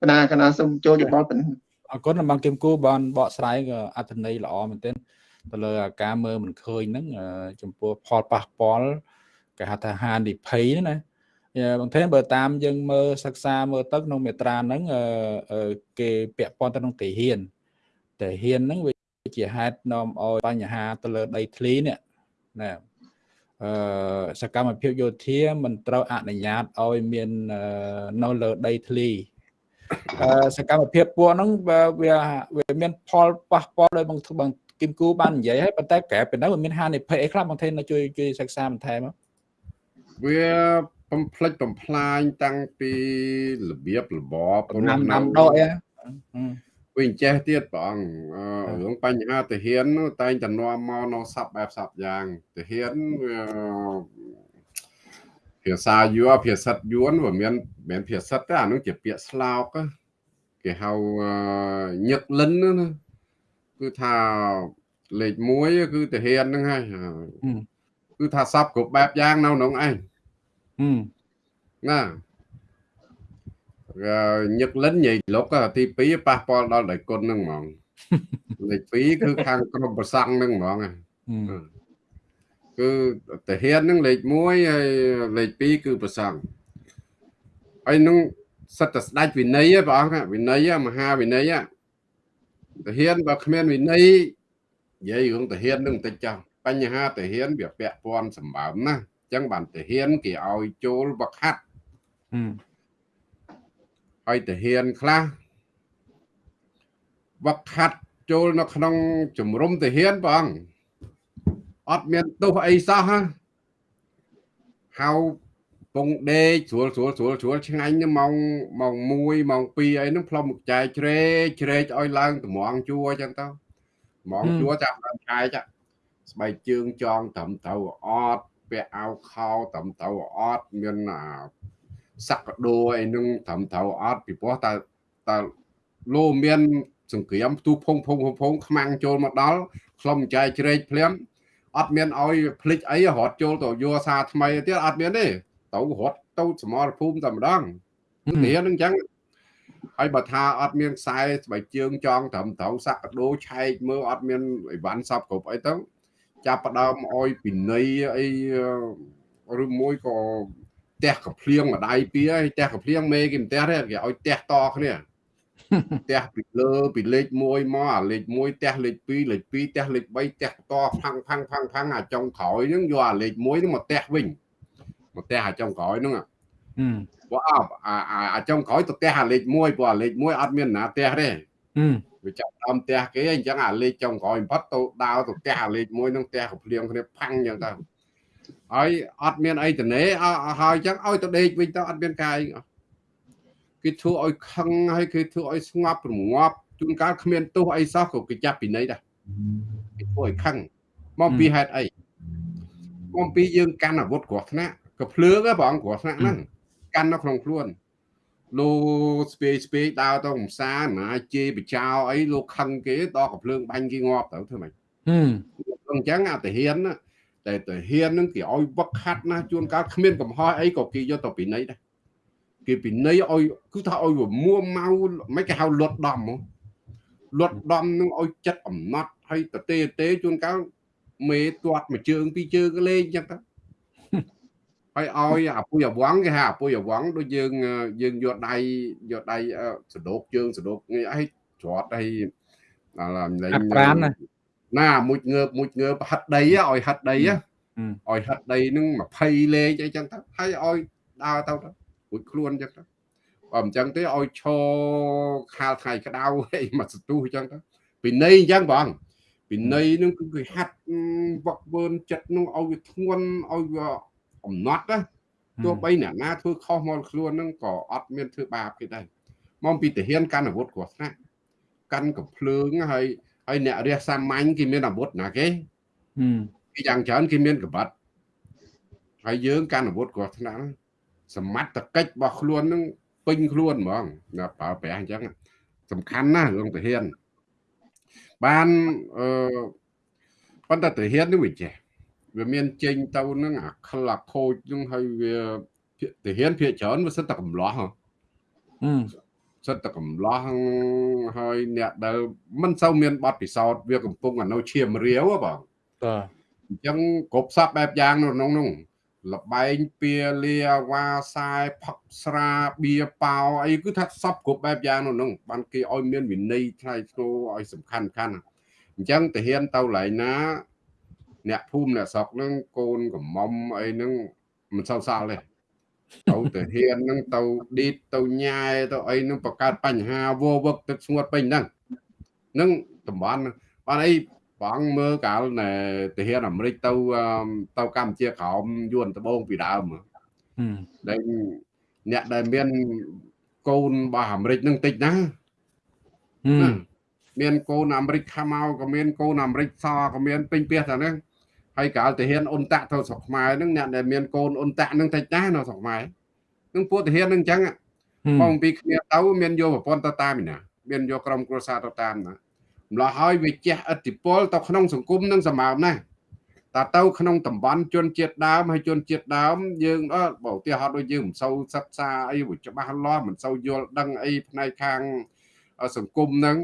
គណៈគណៈសូមចូលយោបល់ប៉ុណ្ណឹងអរគុណបងគឹមគូបានបកស្រាយក៏អត្ថន័យល្អមែនទែនទៅលើការមើលមិនឃើញហ្នឹងចំពោះផលប៉ះពាល់គេហៅថាហានិភ័យណា បងថេនបើតាមយើងមើលសិក្សាមើលទៅក្នុងមេត្រាហ្នឹងគេពាក់ព័ន្ធទៅក្នុងទាហានទាហានហ្នឹងវាជាហេតុនាំឲ្យបញ្ហាទៅលើដីធ្លីនេះណាអឺសកម្មភាពយោធាមិនត្រូវអនុញ្ញាតឲ្យមាននៅលើដីធ្លីអឺសកម្មភាពពួកហ្នឹងវាវាមានផលប៉ះពាល់ដោយបងបងគឹមគូបាននិយាយហើយប៉ុន្តែក្រែពីនោះវាមានហានិភ័យអីខ្លះបងថេនជួយជួយសិក្សាបន្ថែមវា បំផ្លិចបំផ្លាញតាំងពីរបៀបរបបណាំណាំដកអីវិញចេះទៀតព្រះអង្គរឿងបញ្ហាទាហានតែងតែនាំមកនៅសັບបែបសັບយ៉ាងទាហានភាសាយួរភាសាយួនវាមានមានភាសាទេអានោះជាពាក្យស្លោកគេហៅញឹកលិនណាគឺថាលេខ1គឺទាហានហ្នឹងហើយគឺថាសັບគ្រប់បែបយ៉ាងនៅក្នុងឯង ណាញឹកលិនញ៉ៃលុកទី2ប៉ះពាល់ដល់ដៃគុណហ្នឹងហ្មងលេខ2គឺខាងក្រុមប្រសង់ហ្នឹងហ្មងគឺតាហ៊ានហ្នឹងលេខ1ហើយលេខ2គឺប្រសង់ហើយនឹងសិតតែស្ដេចវិន័យព្រះអង្គវិន័យមហាវិន័យតាហ៊ានបើគ្មានវិន័យនិយាយរឿងតាហ៊ាននឹងបន្តិចចោះបញ្ហាតាហ៊ានវាពាក់ព័ន្ធសម្បើមណា ចឹងបានទាហានគេឲ្យចូលវឹកហាត់ហើយទាហានខ្លះវឹកហាត់ចូលនៅក្នុងជំរំទាហានបងអត់មានទោសអីសោះហៅពងដេកស្រួលស្រួលស្រួលស្រួលឆ្ងាញ់ម៉ោងម៉ោង1ម៉ោង2អីហ្នឹងផ្លុំមុខចែកជ្រែកជ្រែកឲ្យឡើងតម្រងជួអញ្ចឹងទៅហ្មងជួចាប់ដល់ឆែកស្បែកជើងចងត្រឹមត្រូវអត់ ពាក់អាវខោត្រឹមត្រូវអត់មានសក្ដោអីនឹងត្រឹមត្រូវអត់ពីព្រោះតើតើលោមានសង្គ្រាមផ្ទុះភងភងភងខ្មាំងចូលមកដល់ខ្លុំចែកជ្រែកភ្លាមអត់មានឲ្យភ្លេចអីរត់ចូលទៅយោសាថ្មីទៀតអត់មានទេទៅរត់ទៅសមរភូមិតែម្ដងនេះនឹងអញ្ចឹងហើយបើថាអត់មានខ្សែស្បែកជើងចងត្រឹមត្រូវសក្ដោឆែកមើលអត់មានអីវ៉ាន់សពគ្រប់អីទៅ ចាប់ផ្ដើមអោយពិន័យអីឬមួយក៏ផ្ទះកំភ្លៀងម្ដាយពីហើយផ្ទះកំភ្លៀងមេគេផ្ទះទេគេឲ្យផ្ទះតគ្នាផ្ទះពីលើពីលេខ1មកអាលេខ1ផ្ទះលេខ2លេខ2ផ្ទះលេខ3ផ្ទះតផាំងផាំងផាំងផាំងអាចុងក្រោយហ្នឹងយកអាលេខ1ហ្នឹងមកផ្ទះវិញមកផ្ទះអាចុងក្រោយហ្នឹងព្រោះអាអាចុងក្រោយទៅផ្ទះអាលេខ1ព្រោះអាលេខ1អត់មានណាផ្ទះទេ វាចាប់ដើមផ្ទះគេអញ្ចឹងអាលេខចុងក្រោយបំផុតទៅដាវទៅផ្ទះអាលេខ1នឹងផ្ទះកំភ្លៀងគ្នាផាំងអញ្ចឹងទៅហើយអត់មានអីតនេហើយអញ្ចឹងឲ្យទៅដេកវិញទៅអត់មានកាយគេធ្វើឲ្យខឹងហើយគេធ្វើឲ្យស្ងប់រងាប់ជួនកាលគ្មានទោសអីសោះក៏គេចាប់ពីនៃដែរគេធ្វើឲ្យខឹងមកពីហេតុអីមកពីយើងកាន់អាវុធគ្រោះថ្នាក់ក៏ភ្លើងព្រះអង្គគ្រោះថ្នាក់ហ្នឹងកាន់នៅក្នុងខ្លួន លោកស្ពេស្ពេដើរទៅកំសាន្តណាជេរបចោអីលោកខឹងគេដល់កំភ្លើងបាញ់គេងាប់ទៅធ្វើម៉េចហឹមអញ្ចឹងអាទាហានណាតែទាហាននឹងគេឲ្យវឹកហាត់ណាជួនកាលគ្មានកំហុសអីក៏គេយកទៅពិន័យដែរគេពិន័យឲ្យគឺថាឲ្យមួម៉ៅមិនគេហៅលត់ដំហ្មងលត់ដំនឹងឲ្យចិត្តអំណត់ហើយតទេទេជួនកាលមេទាត់មួយជើងពីរជើងលេងអញ្ចឹងទៅ ហើយឲ្យអាពុយអវងគេហៅអាពុយអវងដូចយើងយើងយកដៃយកដៃសដោកជើងសដោកនេះឲ្យច្រត់ឲ្យដល់លេងប្រានណាណាមួយងើបមួយងើបហិតដីឲ្យហិតដីឲ្យហិតដីនឹង20លេខអីចឹងទៅហើយឲ្យដើរទៅទៅរួចខ្លួនចឹងទៅបើមិនចឹងទេឲ្យឈរខាលថ្ងៃក្តៅអីមកសទុះចឹងទៅពីនៃអញ្ចឹងបងពីនៃនឹងគឺគេហាត់វឹកវើនចិត្តនឹងឲ្យវាធ្ងន់ឲ្យវា អំណត់ណាទោះបីអ្នកណាធ្វើខុសមកខ្លួននឹងក៏អត់មានធ្វើបាបគេដែរមកពីទាហានកាន់អាវុធគ្រោះថ្នាក់កាន់កំភ្លើងហើយហើយអ្នករះសាមញ្ញគេមានអាវុធណាគេគេយ៉ាងច្រើនគេមានកបាត់ហើយយើងកាន់អាវុធគ្រោះថ្នាក់សមត្ថកិច្ចរបស់ខ្លួននឹងពេញខ្លួនហ្មងណាប្រើប្រាស់អញ្ចឹងសំខាន់ណាស់រឿងទាហានបានអឺប៉ុន្តែទាហាននេះវាចេះ វាមានចេញទៅនឹងអាក្លអាខូចនឹងហើយវាទាហានភាគច្រើនវាសិតតែកំឡោះហ៎សិតតែកំឡោះហើយអ្នកដែលមិនសូវមានបទពិសោធន៍វាកំពុងនៅឈាមរាវបងបាទអញ្ចឹងគ្រប់សពបែបយ៉ាងនៅក្នុងនោះលបែងពៀលាវ៉ាខ្សែផឹកស្រាបៀប៉ោអីគឺថាសពគ្រប់បែបយ៉ាងនៅនោះបានគេឲ្យមានវិន័យថ្លៃថ្នូរឲ្យសំខាន់ខាន់អញ្ចឹងទាហានទៅឡៃណា អ្នកភូមិអ្នកស្រុកហ្នឹងកូនកំមុំអីហ្នឹងមិនសូវសល់ទេទៅទៅហ៊ានហ្នឹងទៅឌីតទៅញ៉ែទៅអីហ្នឹងបង្កើតបញ្ហាវវឹកទឹកស្ងួតពេញហ្នឹងហ្នឹងតំបន់បានអីបងមើលកាលណែទាហានអាមេរិកទៅទៅកម្ពុជាក្រោមយួនដបងពីដើមដែលអ្នកដែលមានកូនរបស់អាមេរិកនឹងតិចណាមានកូនអាមេរិកខាមកក៏មានកូនអាមេរិកសក៏មានពេញផ្ទះតែហ្នឹង ហើយកាលទាហានអ៊ុនតាក់ទៅស្រុកខ្មែរហ្នឹងអ្នកដែលមានកូនអ៊ុនតាក់ហ្នឹងតិចណាស់នៅស្រុកខ្មែរហ្នឹងពួកទាហានហ្នឹងអញ្ចឹងបងពីគ្នាទៅមានយកប្រព័ន្ធទៅតាមណាមានយកក្រុមគ្រួសារទៅតាមណាម្ល៉េះហើយវាជះឥទ្ធិពលទៅក្នុងសង្គមនឹងសម្បើមណាស់តើទៅក្នុងតំបន់ជនជាតិដើមហើយជនជាតិដើមយើងអត់បើឧទាហរណ៍ដូចយើងមិនសូវសិក្សាអីច្បាស់លាស់មិនសូវយល់ដឹងអីផ្នែកខាងសង្គមហ្នឹង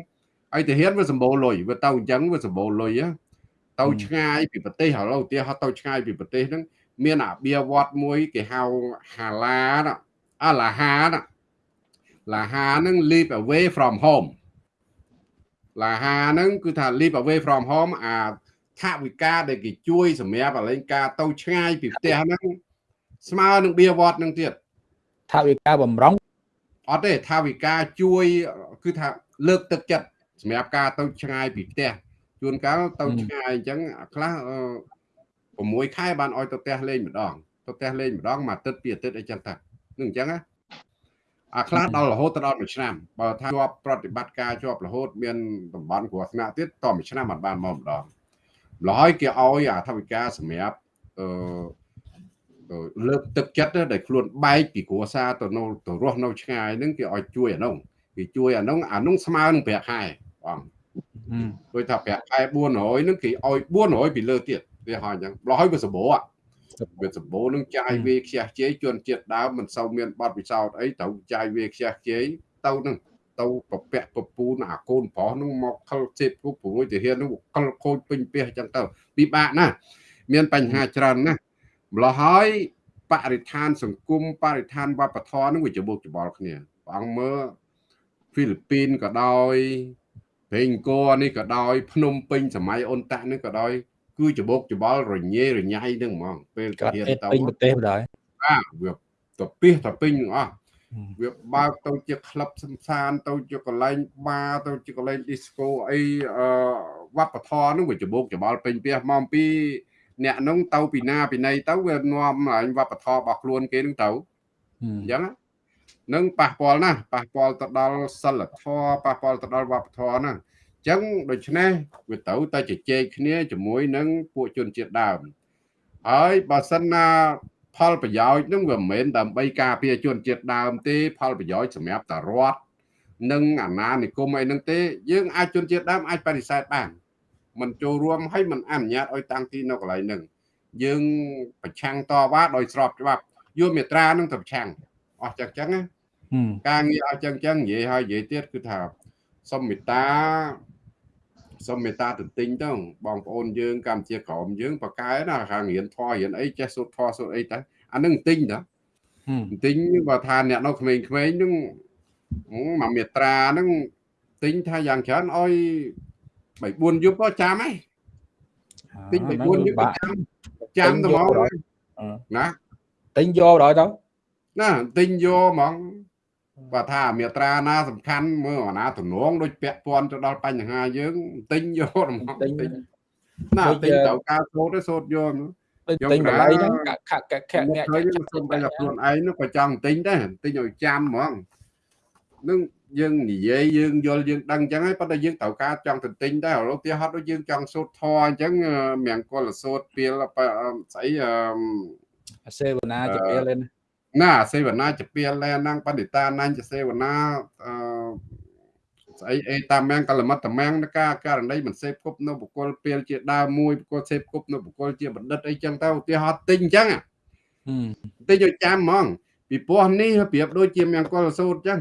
ហើយទាហានវាសម្បូរលុយវាទៅអញ្ចឹងវាសម្បូរលុយ ទៅឆ្ងាយពីប្រទេសឥឡូវឧទាហរណ៍ទៅឆ្ងាយពីប្រទេសហ្នឹងមានអាបៀវត្តមួយគេហៅហាឡាអាឡាហាឡាហាហ្នឹង live away from home ឡាហាហ្នឹងគឺថា live away from home អាថាវិការដែលគេជួយសម្រាប់អលែងការទៅឆ្ងាយពីផ្ទះហ្នឹងស្មើនឹងបៀវត្តហ្នឹងទៀតថាវិការបំរុងអត់ទេថាវិការជួយគឺថាលើកទឹកចិត្តសម្រាប់ការទៅឆ្ងាយពីផ្ទះ ជួនកាលទៅឆ្ងាយអញ្ចឹងខ្លះ6ខែបានឲ្យទៅផ្ទះលេងម្ដងទៅផ្ទះលេងម្ដងមួយអាទិត្យពីរអាទិត្យអីចឹងតានឹងអញ្ចឹងណាអាខ្លះដល់រហូតដល់មួយឆ្នាំបើថាជាប់ប្រតិបត្តិការជាប់រហូតមានតំបន់គ្រោះថ្នាក់ទៀតតមួយឆ្នាំអត់បានមកម្ដងម្ល៉េះហើយគេឲ្យអាថវិកាសម្រាប់អឺលើកទឹកចិត្តដែលខ្លួនបែកពីគ្រួសារទៅនៅទៅរស់នៅឆ្ងាយហ្នឹងគេឲ្យជួយអានោះគេជួយអានោះអានោះស្មើនឹងប្រាក់ខែបង ដូចថាប្រាក់ខែ400ហ្នឹងគេឲ្យ400ពីលើទៀតវាហោះអញ្ចឹងម្ល៉េះហើយវាសម្បូរវាសម្បូរនឹងចាយវាខ្ជះខ្ជាយជនជាតិដើមមិនសូវមានបទពិសោធន៍អីត្រូវចាយវាខ្ជះខ្ជាយទៅនឹងទៅប្រពាក់ពពូនអាកូនប្រុសនឹងមកខលសេពគូព្រួយទាហាននឹងខលខូចពេញផ្ទះអញ្ចឹងទៅពិបាកណាស់មានបញ្ហាច្រើនណាស់ម្ល៉េះហើយបរិស្ថាន សង្គមបរិស្ថានវប្បធម៌នឹងវាច្បុកច្បល់គ្នាព្រះអង្គមើលហ្វីលីពីនក៏ដោយ ព្រេងកោនេះក៏ដោយ ភ្នំពេញសម័យអូនតាក់នេះក៏ដោយ គឺច្បុកច្បល់រញ៉េរញ៉ៃនឹងហ្មងពេលទៅរៀនទៅពេញប្រទេសម្ដងបាទវាទៅពីទៅពេញទាំងអស់វាបើកទៅជាក្លឹបសំសាន ទៅជាកន្លែងបារទៅជាកន្លែង disco អីអឺវប្បធម៌នោះវាច្បុកច្បល់ពេញផ្ទះមកពីអ្នកនោះទៅពីណាពីណីទៅវានាំអញវប្បធម៌របស់ខ្លួនគេនឹងទៅអញ្ចឹង នឹងប៉ះពាល់ណាស់ប៉ះពាល់ទៅដល់សិលធម៌ប៉ះពាល់ទៅដល់វប្បធម៌ណាអញ្ចឹងដូច្នេះវាទៅតែជជែកគ្នាជាមួយនឹងពួកជនជាតិដើមហើយបើសិនណាផលប្រយោជន៍នឹងវាមិនមែនដើម្បីការពារជនជាតិដើមទេ ផលប្រយោជន៍សម្រាប់តរដ្ឋនិងអាណានិគមអីហ្នឹងទេយើងអាចជនជាតិដើមអាចបដិសេធបានមិនចូលរួមហើយមិនអនុញ្ញាតឲ្យតាំងទីនៅកន្លែងហ្នឹងយើងប្រឆាំងតវ៉ាដោយស្របច្បាប់យកមេត្រានឹងទៅប្រឆាំង អស់ចឹងចឹងណាការងារអស់ចឹងចឹងនិយាយហើយនិយាយទៀតគឺថាសុំមេត្តាសុំមេត្តាទន្ទិញទៅបងប្អូនយើងកម្ពុជាក្រមយើងបកកែណាខាងរៀនធម៌រៀនអីចេះសូត្រធម៌សូត្រអីទៅអានឹងទិញតាទិញបើថាអ្នកនៅក្មេងៗហ្នឹងមួយមេត្រាហ្នឹងទិញថាយ៉ាងច្រើនឲ្យ3 4យប់ក៏ចាំហ៎ទិញ3 4យប់ចាំចាំទៅហ្មងណាទិញយកដល់ទៅ ណាទិញយកហ្មងបើថាមេត្រាណាសំខាន់មើលអាណាទំនងដូចពាក់ព័ន្ធទៅដល់បញ្ហាយើងទិញយកហ្មងទិញណាទិញទៅការសូត្រទៅសូត្រយកទិញតម្លៃហ្នឹងខាក់ខាក់អ្នកខ្ញុំសុំតែខ្លួនឯងនោះក៏ចង់ទិញដែរទិញឲ្យចាំហ្មងនឹងយើងនិយាយយើងយល់យើងដឹងអញ្ចឹងហើយប៉ុន្តែយើងត្រូវការចង់ទៅទិញដែរឥឡូវទីហត់ដូចយើងចង់សូត្រធរអញ្ចឹងមៀងកុលសូត្រពីលស្អីអសេវនាជាពីលហ្នឹង ណាសេវនាជាពីលលែហ្នឹងបណ្ឌិតាណាញ់ជាសេវនាអឺស្អីអេតាមៀងកលមតតាមៀងការករណីមិនសេពគប់នៅបុគ្គលពេលជាដើមមួយបុគ្គលសេពគប់នៅបុគ្គលជាបណ្ឌិតអីចឹងទៅឧទាហរណ៍ទិញអញ្ចឹងទិញឲ្យចាំហ្មងពីព្រោះនេះប្រៀបដូចជាមៀងកុលសូត្រអញ្ចឹង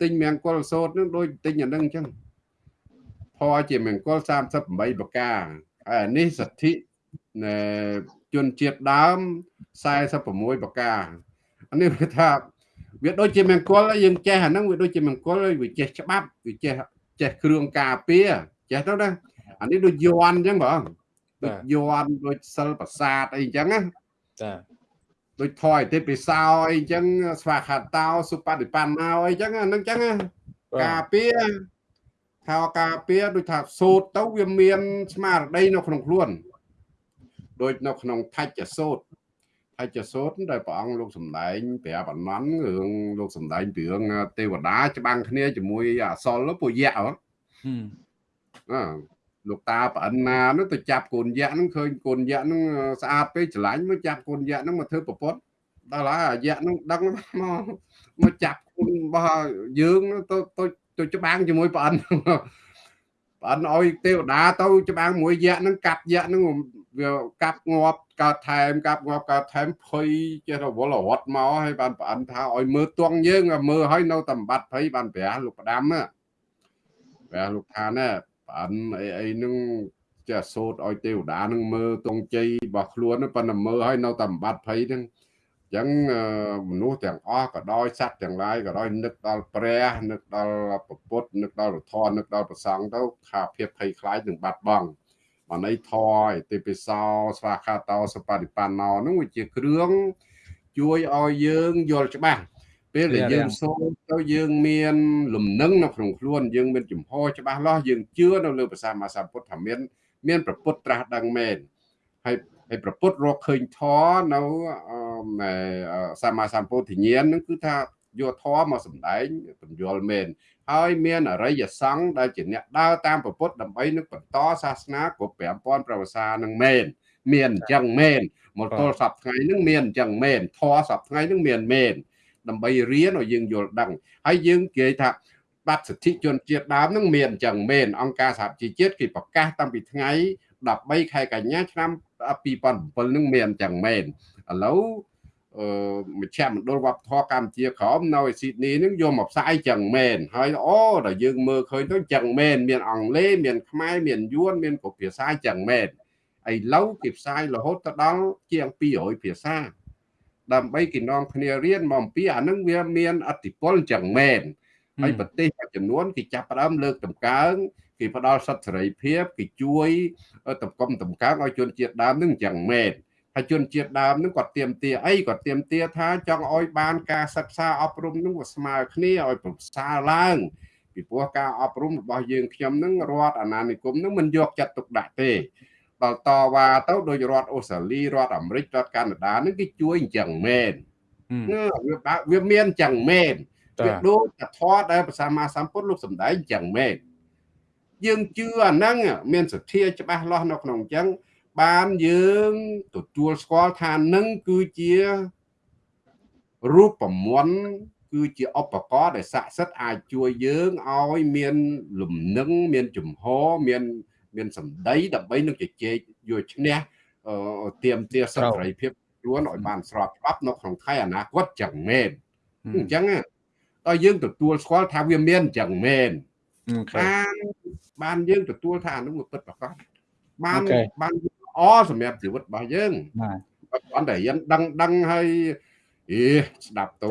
ទិញមង្គលសោតនឹងដូចទិញអានឹងអញ្ចឹងផជាមង្គល38ប្រការហើយនេះសទ្ធិ ជនជាតិដើម46ប្រការអានេះគឺថាវាដូចជាមង្គលយើងចេះអាហ្នឹងវាដូចជាមង្គលវាចេះច្បាប់វាចេះចេះគ្រឿងការពារចេះទៅណាអានេះដូចយន់អញ្ចឹងបងដូចយន់ដូចសិលប្រាសាទអីអញ្ចឹងណាចាដូចថយទេពិសោអីចឹងស្វាខាតោសុបតិបណ្ណោអីចឹងហ្នឹងចឹងការពារថាការពារដូចថាសូត្រទៅវាមានស្មារតីនៅក្នុងខ្លួន ដូចនៅក្នុងថច្ចសូត្រថច្ចសូត្រដែលព្រះអង្គលោកសំដែងប្រាប់អនន្តរឿងលោកសំដែងពីរឿងទេវតាច្បាំងគ្នាជាមួយអសលពួកយៈហ៎អលោកតាប្រអិនណានោះទៅចាប់កូនយៈហ្នឹងឃើញកូនយៈហ្នឹងស្អាតពេកច្រឡាញ់មកចាប់កូនយៈហ្នឹងមកធ្វើប្រពន្ធដល់ហើយអាយៈហ្នឹងដឹងមកមកចាប់កូនរបស់យើងទៅទៅទៅច្បាំងជាមួយប្រអិនប្រអិនឲ្យទេវតាទៅច្បាំងមួយយៈហ្នឹងកាប់យៈហ្នឹង វាកាប់ងាប់កើតថែមកាប់ងាប់កើតថែមភ័យចេះរវល់រត់មកហើយបានប្រអិនថាឲ្យមើលទងយើងមើលឲ្យនៅតែបាត់ភ័យបានប្រះលោកផ្ដាំព្រះលោកថាណែប៉ាន់អីអីនឹងចេះសូត្រឲ្យទេវតានឹងមើលទងជ័យរបស់ខ្លួនប៉ុន្តែមើលឲ្យនៅតែបាត់ភ័យហ្នឹងអញ្ចឹងមនុស្សទាំងអស់ក៏ដោយសត្វទាំងឡាយក៏ដោយនឹកដល់ព្រះនឹកដល់ពុទ្ធនឹកដល់ធម៌នឹកដល់ប្រសង្ឃទៅថាភាពភ័យខ្លាចនឹងបាត់បង់ បានន័យធរឯទេពិសោស្វាខាតោសបតិបណ្ណោនោះវាជាគ្រឿងជួយឲ្យយើងយល់ច្បាស់ពេលដែលយើងសូត្រទៅយើងមានលំនឹងនៅក្នុងខ្លួនយើងមានចំហច្បាស់លាស់យើងជឿនៅលើភាសាមាសាពុទ្ធថាមាន មានប្រពុតត្រាស់ដឹងមែនហើយហើយប្រពុតរកឃើញធរនៅសម្មាសម្ពុទ្ធញ្ញាណនឹងគឺថាយកធម៌មកសម្ដែងបញ្យល់មែន ហើយមានអរិយសង្ឃដែលជាអ្នកដើរតាមប្រពុតដើម្បីនឹងបន្តសាសនាគ្រប់5000ប្រវសានឹងមែនមានអញ្ចឹងមែនមកទល់សប្ថ្ងៃនឹងមានអញ្ចឹងមែនធម៌សប្ថ្ងៃនឹងមានមែនដើម្បីរៀនឲ្យយើងយល់ដឹងហើយយើងនិយាយថាបាត់សិទ្ធិជនជាតិដើមនឹងមានអញ្ចឹងមែនអង្គការសហជីវជាតិគេប្រកាសតាំងពីថ្ងៃ13ខែកញ្ញាឆ្នាំ2007នឹងមានអញ្ចឹងមែនឥឡូវអឺ មជ្ឈមណ្ឌលវប្បធម៌កម្ពុជាក្រមនៅឯស៊ីដនីនឹងយកមកផ្សាយចឹងមែនហើយអូដល់យើងមើលឃើញទៅចឹងមែនមានអង់គ្លេសមានខ្មែរមានយួនមានគ្រប់ភាសាចឹងមែនឥឡូវគេផ្សាយរហូតទៅដល់ជាង200ភាសា ដើម្បីគេនាំគ្នារៀនមកអំពីអានឹងវាមានអតិពលចឹងមែនហើយប្រទេសមួយចំនួនគេចាប់ផ្ដើមលើកតម្កើងគេផ្ដល់សិទ្ធិសេរីភាពគេជួយ តម្កុំតម្កើងឲ្យជនជាតិដើមនឹងចឹងមែន ហើយជនជាតិដើមនឹងគាត់ទៀមទាអីគាត់ទៀមទាថាចង់ឲ្យបានការសិក្សាអប់រំនឹងវាស្មើគ្នាឲ្យប្រសើរឡើងពីព្រោះការអប់រំរបស់យើងខ្ញុំនឹងរដ្ឋអាណានិគមនឹងមិនយកចិត្តទុកដាក់ទេដល់តវ៉ាទៅដោយរដ្ឋអូស្ត្រាលីរដ្ឋអាមេរិករដ្ឋកាណាដានឹងគេជួយអញ្ចឹងមែនវាបើវាមានចឹងមែនវាដូចតែធម៌ដែលព្រះសម្មាសម្ពុទ្ធលោកសម្ដែងចឹងមែនយើងជឿអាហ្នឹងមានសទ្ធាច្បាស់លាស់នៅក្នុងចឹង បានយើងទទួលស្គាល់ថានឹងគឺជារូបមន្តគឺជាឧបករណ៍ដែលស័ក្តិសិទ្ធិអាចជួយយើងឲ្យមានលំនឹងមានជំហរមាន មានសម្ដីដើម្បីនឹងជជែកយកឈ្នះទៀមទាសិទ្ធិសេរីភាពខ្លួនឲ្យបានស្របច្បាប់នៅក្នុងថ្ងៃអនាគតចឹងមែនអញ្ចឹងដល់យើងទទួលស្គាល់ថាវាមានចឹងមែនបានបានយើងទទួលថាអានោះវាពិតប្រាកដបានបាន អសម្រាប់ជីវិតរបស់យើងបាទគាត់តែរៀនដឹងដឹងហើយអេស្ដាប់ទៅ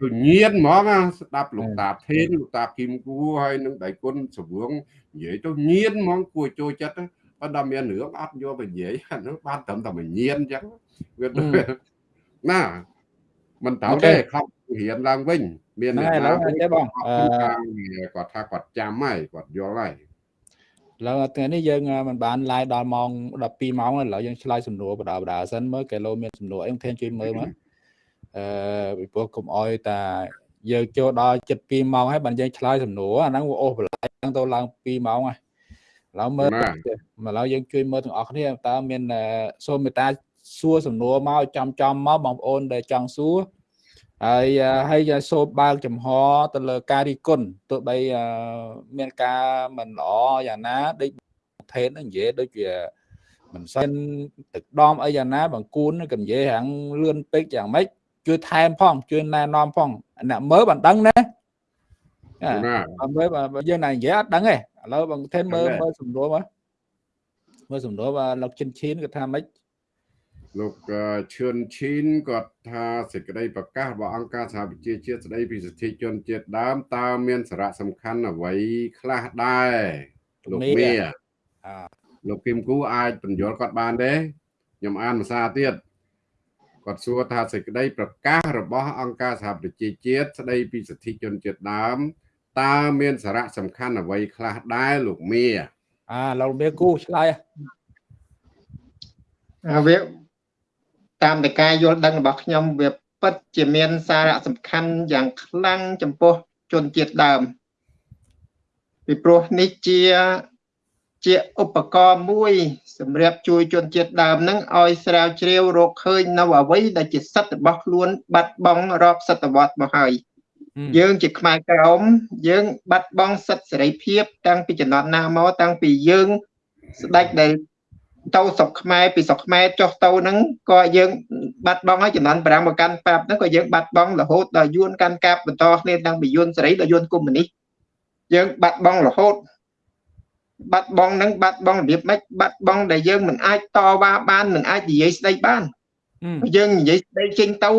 ទៅញៀនហ្មងស្ដាប់លោកតាថេនលោកតាគឹមគូហើយនឹងដៃគុណសវងនិយាយទៅញៀនហ្មងគួរចូលចិត្តប៉ុន្តែមានរឿងអត់យកទៅនិយាយអានោះបានត្រឹមតែញៀនអញ្ចឹងវាណាមិនត្រូវទេខំរៀនឡើងវិញមានអ្នកណាទេបងគាត់ថាគាត់ចាំហើយគាត់យល់ហើយ ឡើយថ្ងៃនេះយើងមិនបានឡាយដល់ម៉ោង12ម៉ោងឥឡូវយើងឆ្លើយសំណួរបដាបដាសិនមើលគីឡូមានសំណួរអីខ្ញុំជួយមើលមកអឺពីព្រោះកុំអោយតាយើងចូលដល់7 2ម៉ោងហើយបានយើងឆ្លើយសំណួរអាហ្នឹងវាអូសបន្លាយទៅឡើង2ម៉ោងហើយឡើយមើលមកឡើយយើងជួយមើលទាំងអស់គ្នាតើមានសូមមេត្តាសួរសំណួរមកចំចំមកបងប្អូនដែលចង់សួរ ហើយហើយសូមបើកចំហទៅលើការរីគុណទោះបីមានការមិនល្អយ៉ាងណាដូចថេននិយាយដូចជាមិនសិនទឹកដមអីយ៉ាងណាបង្គួនក៏និយាយហាងលឿនពេកយ៉ាងម៉េចជួយថែមផងជួយណែនាំផងអ្នកមើលបានដឹងណាអឺមើលយើងណានិយាយអត់ដឹងទេឥឡូវបងថេនមើលមើលសំណួរមកមើលសំណួរបាទលោកចិនឈីនគាត់ថាម៉េច លោកឈឿនឈីនគាត់ថាសេចក្តីប្រកាសរបស់អង្គការសហប្រជាជាតិស្តីពីសិទ្ធិជនជាតិដើមតើមានសារៈសំខាន់អ្វីខ្លះដែរលោកមាលោកគឹមគូអាចបញ្យល់គាត់បានទេខ្ញុំអានភាសាទៀតគាត់សួរថាសេចក្តីប្រកាសរបស់អង្គការសហប្រជាជាតិស្តីពីសិទ្ធិជនជាតិដើមតើមានសារៈសំខាន់អ្វីខ្លះដែរលោកមាអាលោកមាគូឆ្លើយអាវា តាមតែការយល់ដឹងរបស់ខ្ញុំវាពិតជាមានសារៈសំខាន់យ៉ាងខ្លាំងចំពោះជនជាតិដើមពីព្រោះនេះជាជាឧបករណ៍មួយ សម្រាប់ជួយជនជាតិដើមនឹងឲ្យស្រាវជ្រាវរកឃើញនៅអ្វីដែលជាសិទ្ធិរបស់ខ្លួន បាត់បង់រាប់សតវត្សមកហើយយើងជាខ្មែរក្រមយើង បាត់បង់សិទ្ធិសេរីភាព តាំងពីចំណត់ណាមកតាំងពីយើង ស្ដេចដែល ទៅស្រុកខ្មែរពីស្រុកខ្មែរចុះទៅហ្នឹងក៏យើងបាត់បង់ហើយចំនួន5មកកាន់ប៉ាប់ហ្នឹងក៏យើងបាត់បង់រហូតដល់យួនកាន់កាប់បន្តគ្នាតាំងពីយួនសេរីដល់យួនកុម្មុយនីសយើងបាត់បង់រហូតបាត់បង់នឹងបាត់បង់របៀបម៉េចបាត់បង់ដែលយើងមិនអាចតវ៉ាបានមិនអាចនិយាយស្ដីបានយើងនិយាយស្ដីចេញទៅ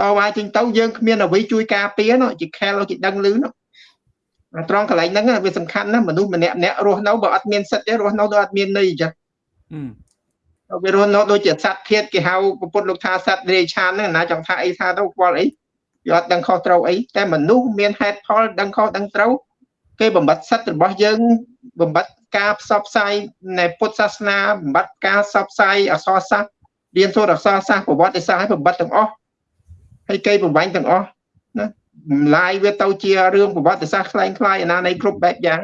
តវ៉ាចេញទៅយើងគ្មានអ្វីជួយការពារនោះជាខែលគេដឹងលឺនោះត្រង់កន្លែងហ្នឹងវាសំខាន់ណាស់មនុស្សម្នាក់ម្នាក់រស់នៅបើអត់មានសិទ្ធិទេរស់នៅដូចអត់មានន័យអញ្ចឹង វារស់នៅដូចជាសត្វធាតគេហៅពុទ្ធលោកថាសត្វរាយឆានហ្នឹងណាចង់ថាអីថាទៅខ្វល់អីវាអត់ដឹងខុសត្រូវអីតែមនុស្សមានហេតុផលដឹងខុសដឹងត្រូវគេបំបត្តិសិទ្ធិរបស់យើងបំបត្តិការផ្សព្វផ្សាយនៃពុទ្ធសាសនាបំបត្តិការផ្សព្វផ្សាយអក្សរសាស្ត្ររៀនសូត្រអក្សរសាស្ត្រប្រវត្តិសាស្ត្រឲ្យបំបត្តិទាំងអស់ហើយគេបំបញ្ញទាំងអស់ណាឡាយវាទៅជារឿងប្រវត្តិសាស្ត្រคล้ายคล้ายអាណានៃគ្រប់បែបយ៉ាង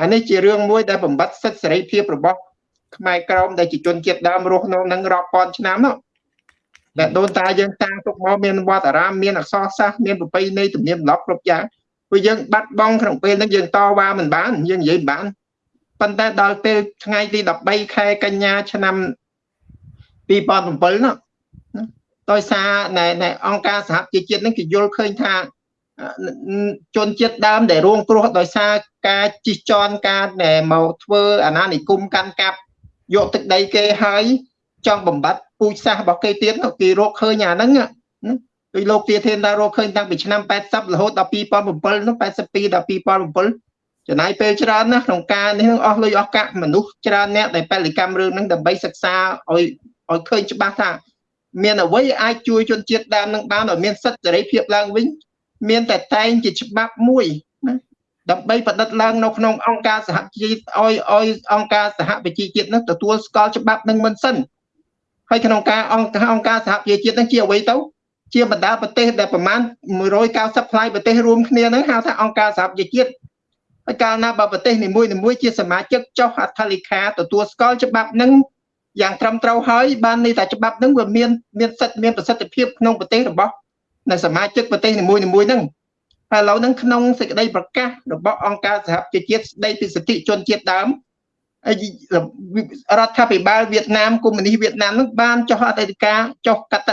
អានេះជារឿងមួយដែលបំបត្តិសិទ្ធិសេរីភាពរបស់ ខ្មែរក្រមដែលជាជនជាតិដើមរស់នៅនឹងរាប់ពាន់ឆ្នាំនោះដែលដូនតាយើងតាំងទុកមកមានវត្តអារាមមានអក្សរសាស្ត្រមានប្រពៃណីទំនៀមទម្លាប់គ្រប់យ៉ាងព្រោះយើងបាត់បង់ក្នុងពេលហ្នឹងយើងតវ៉ាមិនបានយើងនិយាយមិនបានប៉ុន្តែដល់ពេលថ្ងៃទី13ខែកញ្ញាឆ្នាំ2007នោះដោយសារនៃអង្គការសហជីវជាតិហ្នឹងគេយល់ឃើញថាជនជាតិដើមដែលរងគ្រោះដោយសារការជិះជាន់ការដែលមកធ្វើអាណានិគមកាន់កាប់ យកទឹកដីគេហើយចង់បំបត្តិពូជសាសន៍របស់គេទៀតគេរកឃើញអាហ្នឹងដោយលោកទាធានដែររកឃើញតាំងពីឆ្នាំ80រហូតដល់2007នោះ82ដល់2007ចំណាយពេលច្រើនណាស់ក្នុងការនេះអស់លុយអស់កាក់មនុស្សច្រើនអ្នកដែលបលិកម្មរឿងហ្នឹងដើម្បីសិក្សាឲ្យឲ្យឃើញច្បាស់ថា មានអ្វីអាចជួយជនជាតិដើមនឹងបានឲ្យមានសិទ្ធិសេរីភាពឡើងវិញ មានតែតែងជាច្បាប់មួយណា ដើម្បីបដិទ្ធឡើងនៅក្នុងអង្គការសហជីវជាតិឲ្យឲ្យអង្គការសហប្រជាជាតិនឹងទទួលស្គាល់ច្បាប់នឹងមិនសិនហើយក្នុងការអង្គការអង្គការសហប្រជាជាតិនឹងជាអ្វីទៅជាបណ្ដាប្រទេសដែលប្រមាណ190ផ្លាយប្រទេសរួមគ្នាហ្នឹងហៅថាអង្គការសហប្រជាជាតិហើយកាលណាបើប្រទេសនីមួយៗជាសមាជិកចុះអត្ថលេខាទទួលស្គាល់ច្បាប់ហ្នឹងយ៉ាងត្រឹមត្រូវហើយបានន័យថាច្បាប់ហ្នឹងវាមានមានសិទ្ធិមានប្រសិទ្ធភាពក្នុងប្រទេសរបស់នៅសមាជិកប្រទេសនីមួយៗហ្នឹង ហើយឥឡូវហ្នឹងក្នុងសេចក្តីប្រកាសរបស់អង្គការសហប្រជាជាតិស្តីពីសិទ្ធិជនជាតិដើមរដ្ឋាភិបាលវៀតណាមកុម្មុយនីសវៀតណាមនឹងបានចុះអតីតកាចុះកត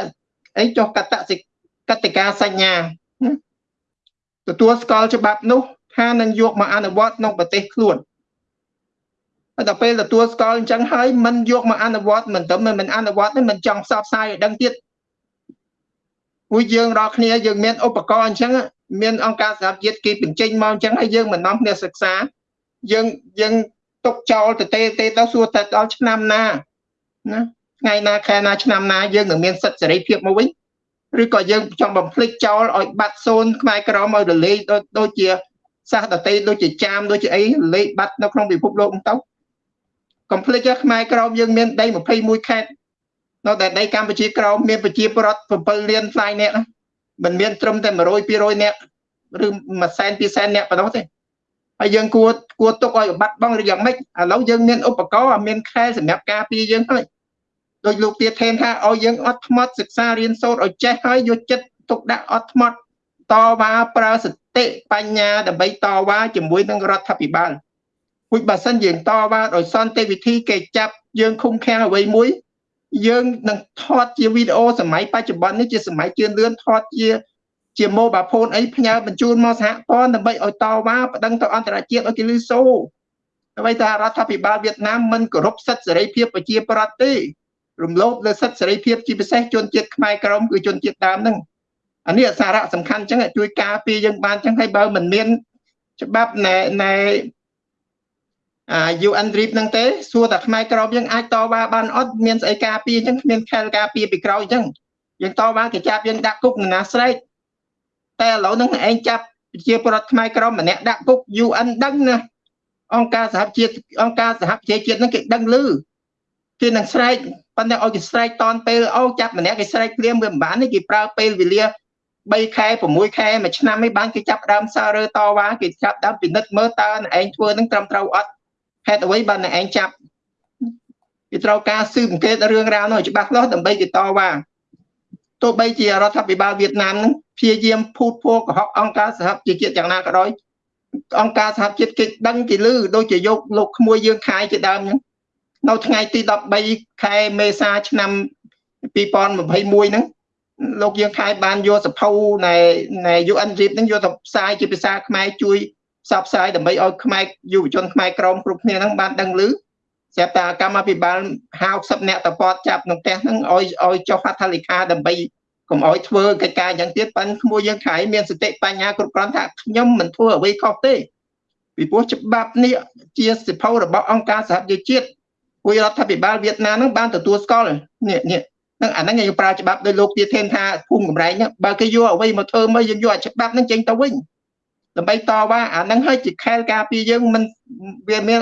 អីចុះកតសិកតិកាសញ្ញាទទួលស្គាល់ច្បាប់នោះថានឹងយកមកអនុវត្តក្នុងប្រទេសខ្លួនហើយដល់ពេលទទួលស្គាល់អញ្ចឹងហើយមិនយកមកអនុវត្តមិនទៅមិនអនុវត្តទេមិនចង់ផ្សព្វផ្សាយឲ្យដឹងទៀតពួកយើងរាល់គ្នាយើងមានឧបករណ៍អញ្ចឹង មានអង្គការសហជាតិគេបញ្ចេញមកអញ្ចឹងហើយយើងមិននាំគ្នាសិក្សាយើងយើងទុកចោលទៅទេទេទៅសួរតែដល់ឆ្នាំណាណាថ្ងៃណាខែណាឆ្នាំណាយើងនឹងមានសិទ្ធិសេរីភាពមកវិញឬក៏យើងចង់បំភ្លេចចោលឲ្យបាត់សូនខ្មែរក្រមឲ្យរលេងដូចជាសាសដតីដូចជាចាមដូចជាអីលេខបាត់នៅក្នុងពិភពលោកទៅកុំភ្លេចខ្មែរក្រមយើងមានដី21ខេត្តនៅតែដីកម្ពុជាក្រមមានប្រជាពលរដ្ឋ7លានផ្លាយនាក់ មិនមានត្រឹមតែ100 200នាក់ឬ1សែន2សែននាក់ប៉ុណ្ណោះទេហើយយើងគួរគួរទុកឲ្យបាត់បង់ឬយ៉ាងម៉េចឥឡូវយើងមានឧបករណ៍មានខែសម្រាប់ការពារយើងហើយដោយលោកទៀតថេនថាឲ្យយើងអត់ថ្មត់សិក្សារៀនសូត្រឲ្យចេះហើយយកចិត្តទុកដាក់អត់ថ្មត់តវ៉ាប្រើសតិបញ្ញាដើម្បីតវ៉ាជាមួយនឹងរដ្ឋាភិបាលពុជបើសិនយើងតវ៉ាដោយសន្តិវិធីគេចាប់យើងឃុំឃាំងអ្វីមួយ យើងនឹងថតជាវីដេអូសម័យបច្ចុប្បន្ននេះជាសម័យជឿនលឿនថតជាជា mobile phone អីផ្ញើបញ្ជូនមកសហព័ន្ធដើម្បីឲ្យតវ៉ាប្តឹងទៅអន្តរជាតិឲ្យគេលឺសូដើម្បីថារដ្ឋាភិបាលវៀតណាមមិនគោរពសិទ្ធិសេរីភាពប្រជាប្រដ្ឋទេរំលោភលើសិទ្ធិសេរីភាពជាពិសេសជនជាតិខ្មែរក្រមគឺជនជាតិដើមហ្នឹងអានេះសារៈសំខាន់អញ្ចឹងជួយការពារយើងបានអញ្ចឹងហើយបើមិនមាន ច្បាប់ណែណែអា UN RIP ហ្នឹងទេសួរតែខ្មែរក្រមយើងអាចតវ៉ាបានអត់មានស្អីការពារអញ្ចឹងគ្មានខែលការពារពីក្រោយអញ្ចឹងយើងតវ៉ាគេចាប់យើងដាក់គុកណាស្រែកតែឥឡូវហ្នឹងឯងចាប់ជាប្រដ្ឋខ្មែរក្រមម្នាក់ដាក់គុក UN ដឹងណាអង្គការសហជាតិអង្គការសហប្រជាជាតិហ្នឹងគេដឹងឮគេនឹងស្រែកប៉ុន្តែឲ្យគេស្រែកតនពេលអូចាប់ម្នាក់គេស្រែកព្រាមវាមិនបានទេគេប្រើពេលវេលា3ខែ6ខែមួយឆ្នាំឯងបានគេចាប់ដើមសាររើតវ៉ាគេចាប់ដើមពិនិត្យមើលតើឯងធ្វើនឹងត្រឹមត្រូវអត់ ហេតុអ្វីបានឯងចាប់គេត្រូវការស៊ើបអង្កេតរឿងរ៉ាវនោះច្បាស់លាស់ដើម្បីគេតវ៉ាទោះបីជារដ្ឋាភិបាលវៀតណាមនឹងព្យាយាមភូតភរកុហកអង្គការសហប្រជាជាតិយ៉ាងណាក៏ដោយអង្គការសហជាតិគេដឹងគេលឺដូចជាយកលោកក្មួយយើងខាយជាដើមអញ្ចឹងនៅថ្ងៃទី13ខែមេសាឆ្នាំ2021ហ្នឹងលោកយើងខែបានយកសភៅនៃនៃ UN RIP ហ្នឹងយកទៅផ្សាយជាភាសាខ្មែរជួយ ផ្សព្វផ្សាយដើម្បីឲ្យខ្មែរយុវជនខ្មែរក្រមគ្រប់គ្នាហ្នឹងបានដឹងឮស្រាប់តែកម្មាភិបាល50អ្នកតពតចាប់ក្នុងផ្ទះហ្នឹងឲ្យឲ្យចុះហត្ថលេខាដើម្បីកុំឲ្យធ្វើកិច្ចការយ៉ាងទៀតប៉ិនក្មួយយើងខៃមានសតិបញ្ញាគ្រប់គ្រាន់ថាខ្ញុំមិនធ្វើអ្វីខុសទេពីព្រោះច្បាប់នេះជាសិភៅរបស់អង្គការសហប្រជាជាតិពួករដ្ឋាភិបាលវៀតណាមហ្នឹងបានទទួលស្គាល់នេះនេះនឹងអាហ្នឹងយើងប្រើច្បាប់ដោយលោកទាធេនថាភូមិកំរែងបើគេយកអ្វីមកធ្វើមកយើងយកអាច្បាប់ហ្នឹងចេញទៅវិញ ដើម្បីតវ៉ាអាហ្នឹងហើយជាខែលការពារយើងមិនវាមាន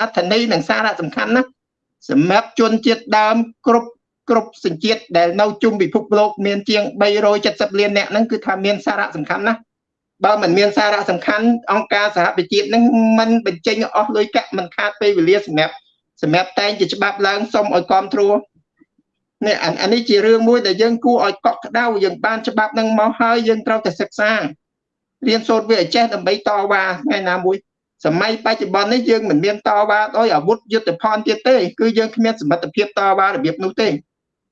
អត្ថន័យនិងសារៈសំខាន់ណាសម្រាប់ជនជាតិដើមគ្រប់គ្រប់សញ្ជាតិដែលនៅជុំពិភពលោកមានជាង370លានអ្នកហ្នឹងគឺថាមានសារៈសំខាន់ណាស់បើមិនមានសារៈសំខាន់អង្គការសហប្រជាជាតិហ្នឹងមិនបញ្ចេញអស់លុយកាក់មិនខាតពេលវេលាសម្រាប់សម្រាប់តែងជាច្បាប់ឡើងសុំឲ្យគ្រប់គ្រងនេះអានេះជារឿងមួយដែលយើងគួរឲ្យកក់ក្ដៅយើងបានច្បាប់នឹងមកហើយយើងត្រូវតែសិក្សា រៀនសូត្រវាឲ្យចេះដើម្បីតវ៉ាថ្ងៃណាមួយសម័យបច្ចុប្បន្ននេះយើងមិនមានតវ៉ាដោយអាវុធយុទ្ធភ័ណ្ឌទៀតទេគឺយើងគ្មានសមត្ថភាពតវ៉ារបៀបនោះទេ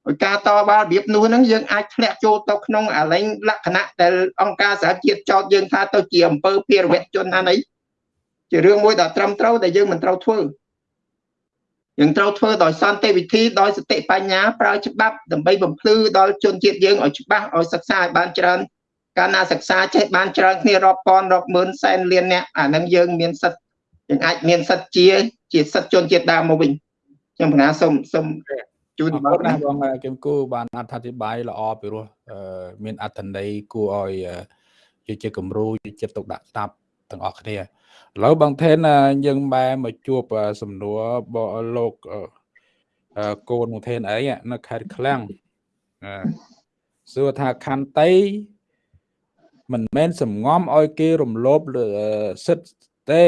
ដោយការតវ៉ារបៀបនោះហ្នឹងយើងអាចធ្លាក់ចូលទៅក្នុងអាលែងលក្ខណៈដែលអង្គការសហជាតិចោទយើងថាទៅជាអំពើភារវជនណានេះជារឿងមួយដ៏ត្រឹមត្រូវដែលយើងមិនត្រូវធ្វើយើងត្រូវធ្វើដោយសន្តិវិធីដោយសតិបញ្ញាប្រើច្បាប់ដើម្បីបំភ្លឺដល់ជនជាតិយើងឲ្យច្បាស់ឲ្យសិក្សាឲ្យបានច្រើន កាលណាសិក្សាចេះបានច្រើនគ្នារាប់ពាន់រាប់ម៉ឺនសែនលានអ្នកអានឹងយើងមានសិទ្ធយើងអាចមានសិទ្ធជាជាសិទ្ធជនជាតិដើមមកវិញខ្ញុំបណ្ណាសូមសូមជូនបងណាបងគឹមគូបានអត្ថាធិប្បាយល្អពីរោះមានអត្ថន័យគួរឲ្យជាជាគំរូជាចិត្តទុកដាក់ស្ដាប់ទាំងអស់គ្នាឥឡូវបងថេនយើងបែរមកជួបសំណួរលោកកូនបងថេនអីនៅខេត្តឃ្លាំងសួរថាខន្តី មិនមែនសំងំឲ្យគេរំលោភសិទ្ធទេ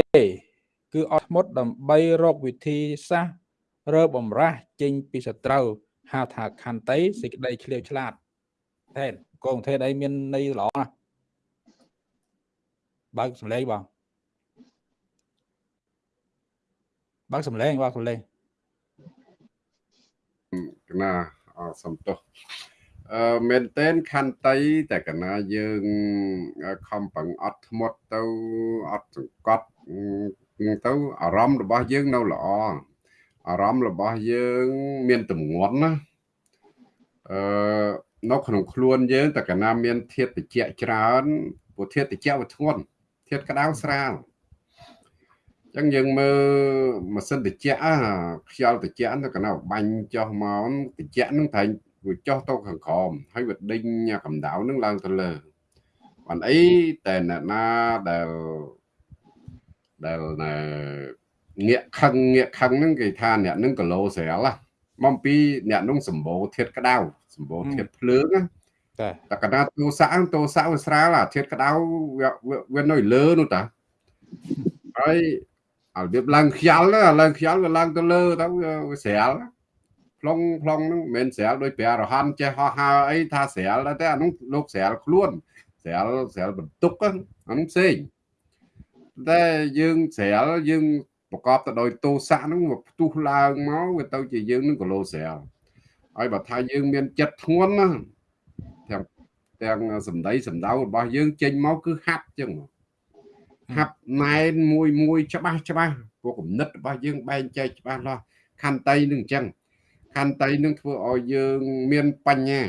គឺអត់ធ្មត់ដើម្បីរកវិធីសាស្ត្ររើបំរាស់ចេញពីសត្រូវហៅថាខន្តីសេចក្តីឆ្លៀវឆ្លាតថែនកងថេនអីមានន័យល្អណាស់បើកសំឡេងបងបើកសំឡេងបើកសំឡេងណាសំទោស អឺមែនតែនខន្តីតែកណាយើងខំប្រឹងអត់ធ្មត់ទៅអត់សង្កត់ទៅអារម្មណ៍របស់យើងនៅល្អអារម្មណ៍របស់យើងមានទម្ងន់ណាអឺនៅក្នុងខ្លួនយើងតែកណាមានធាតុតិចច្រើនព្រោះធាតុតិចវាធ្ងន់ធាតុក្តៅស្រាលអញ្ចឹងយើងមើលម៉ាស៊ីនតិចខ្យល់តិចហ្នឹងកណាបាញ់ចុះមកតិចហ្នឹងត្រូវ វាចុះទៅខាងក្រោមហើយវាដេញកម្ដៅហ្នឹងឡើងទៅលើបានអីតែអ្នកណាដែលដែលងាកខឹងងាកខឹងហ្នឹងគេថាអ្នកហ្នឹងគីឡូស្រាលមកពីអ្នកហ្នឹងសម្បូរធាតក្តៅសម្បូរធាតភ្លើងណាតែតែកណាទូសាក់ទូសាក់វាស្រាលអាធាតក្តៅវានៅលើនោះតាហើយឲ្យវាឡើងខ្យល់ឡើងខ្យល់វាឡើងទៅលើទៅវាស្រាល ប្លុងប្លុងហ្នឹងមិនមែនស្រាលដោយព្រះរហន្តចេះហោះហើអីថាស្រាលតែអានោះលោកស្រាលខ្លួនស្រាលស្រាលបន្ទុកអានោះផ្សេងតែយើងស្រាលយើងប្រកបទៅដោយទោសៈហ្នឹងវាផ្ទុះឡើងមកវាទៅជាយើងនឹងគីឡូស្រាលហើយបើថាយើងមានចិត្តធ្ងន់ណាទាំងទាំងសម្ដីសម្ដៅរបស់យើងចេញមកគឺហាប់ចឹងហាប់ណែនមួយមួយច្បាស់ច្បាស់ព្រោះគំនិតរបស់យើងបែងចែកច្បាស់លាស់ខន្តីនឹងអញ្ចឹង ខន្តីនឹងធ្វើឲ្យយើងមានបញ្ញា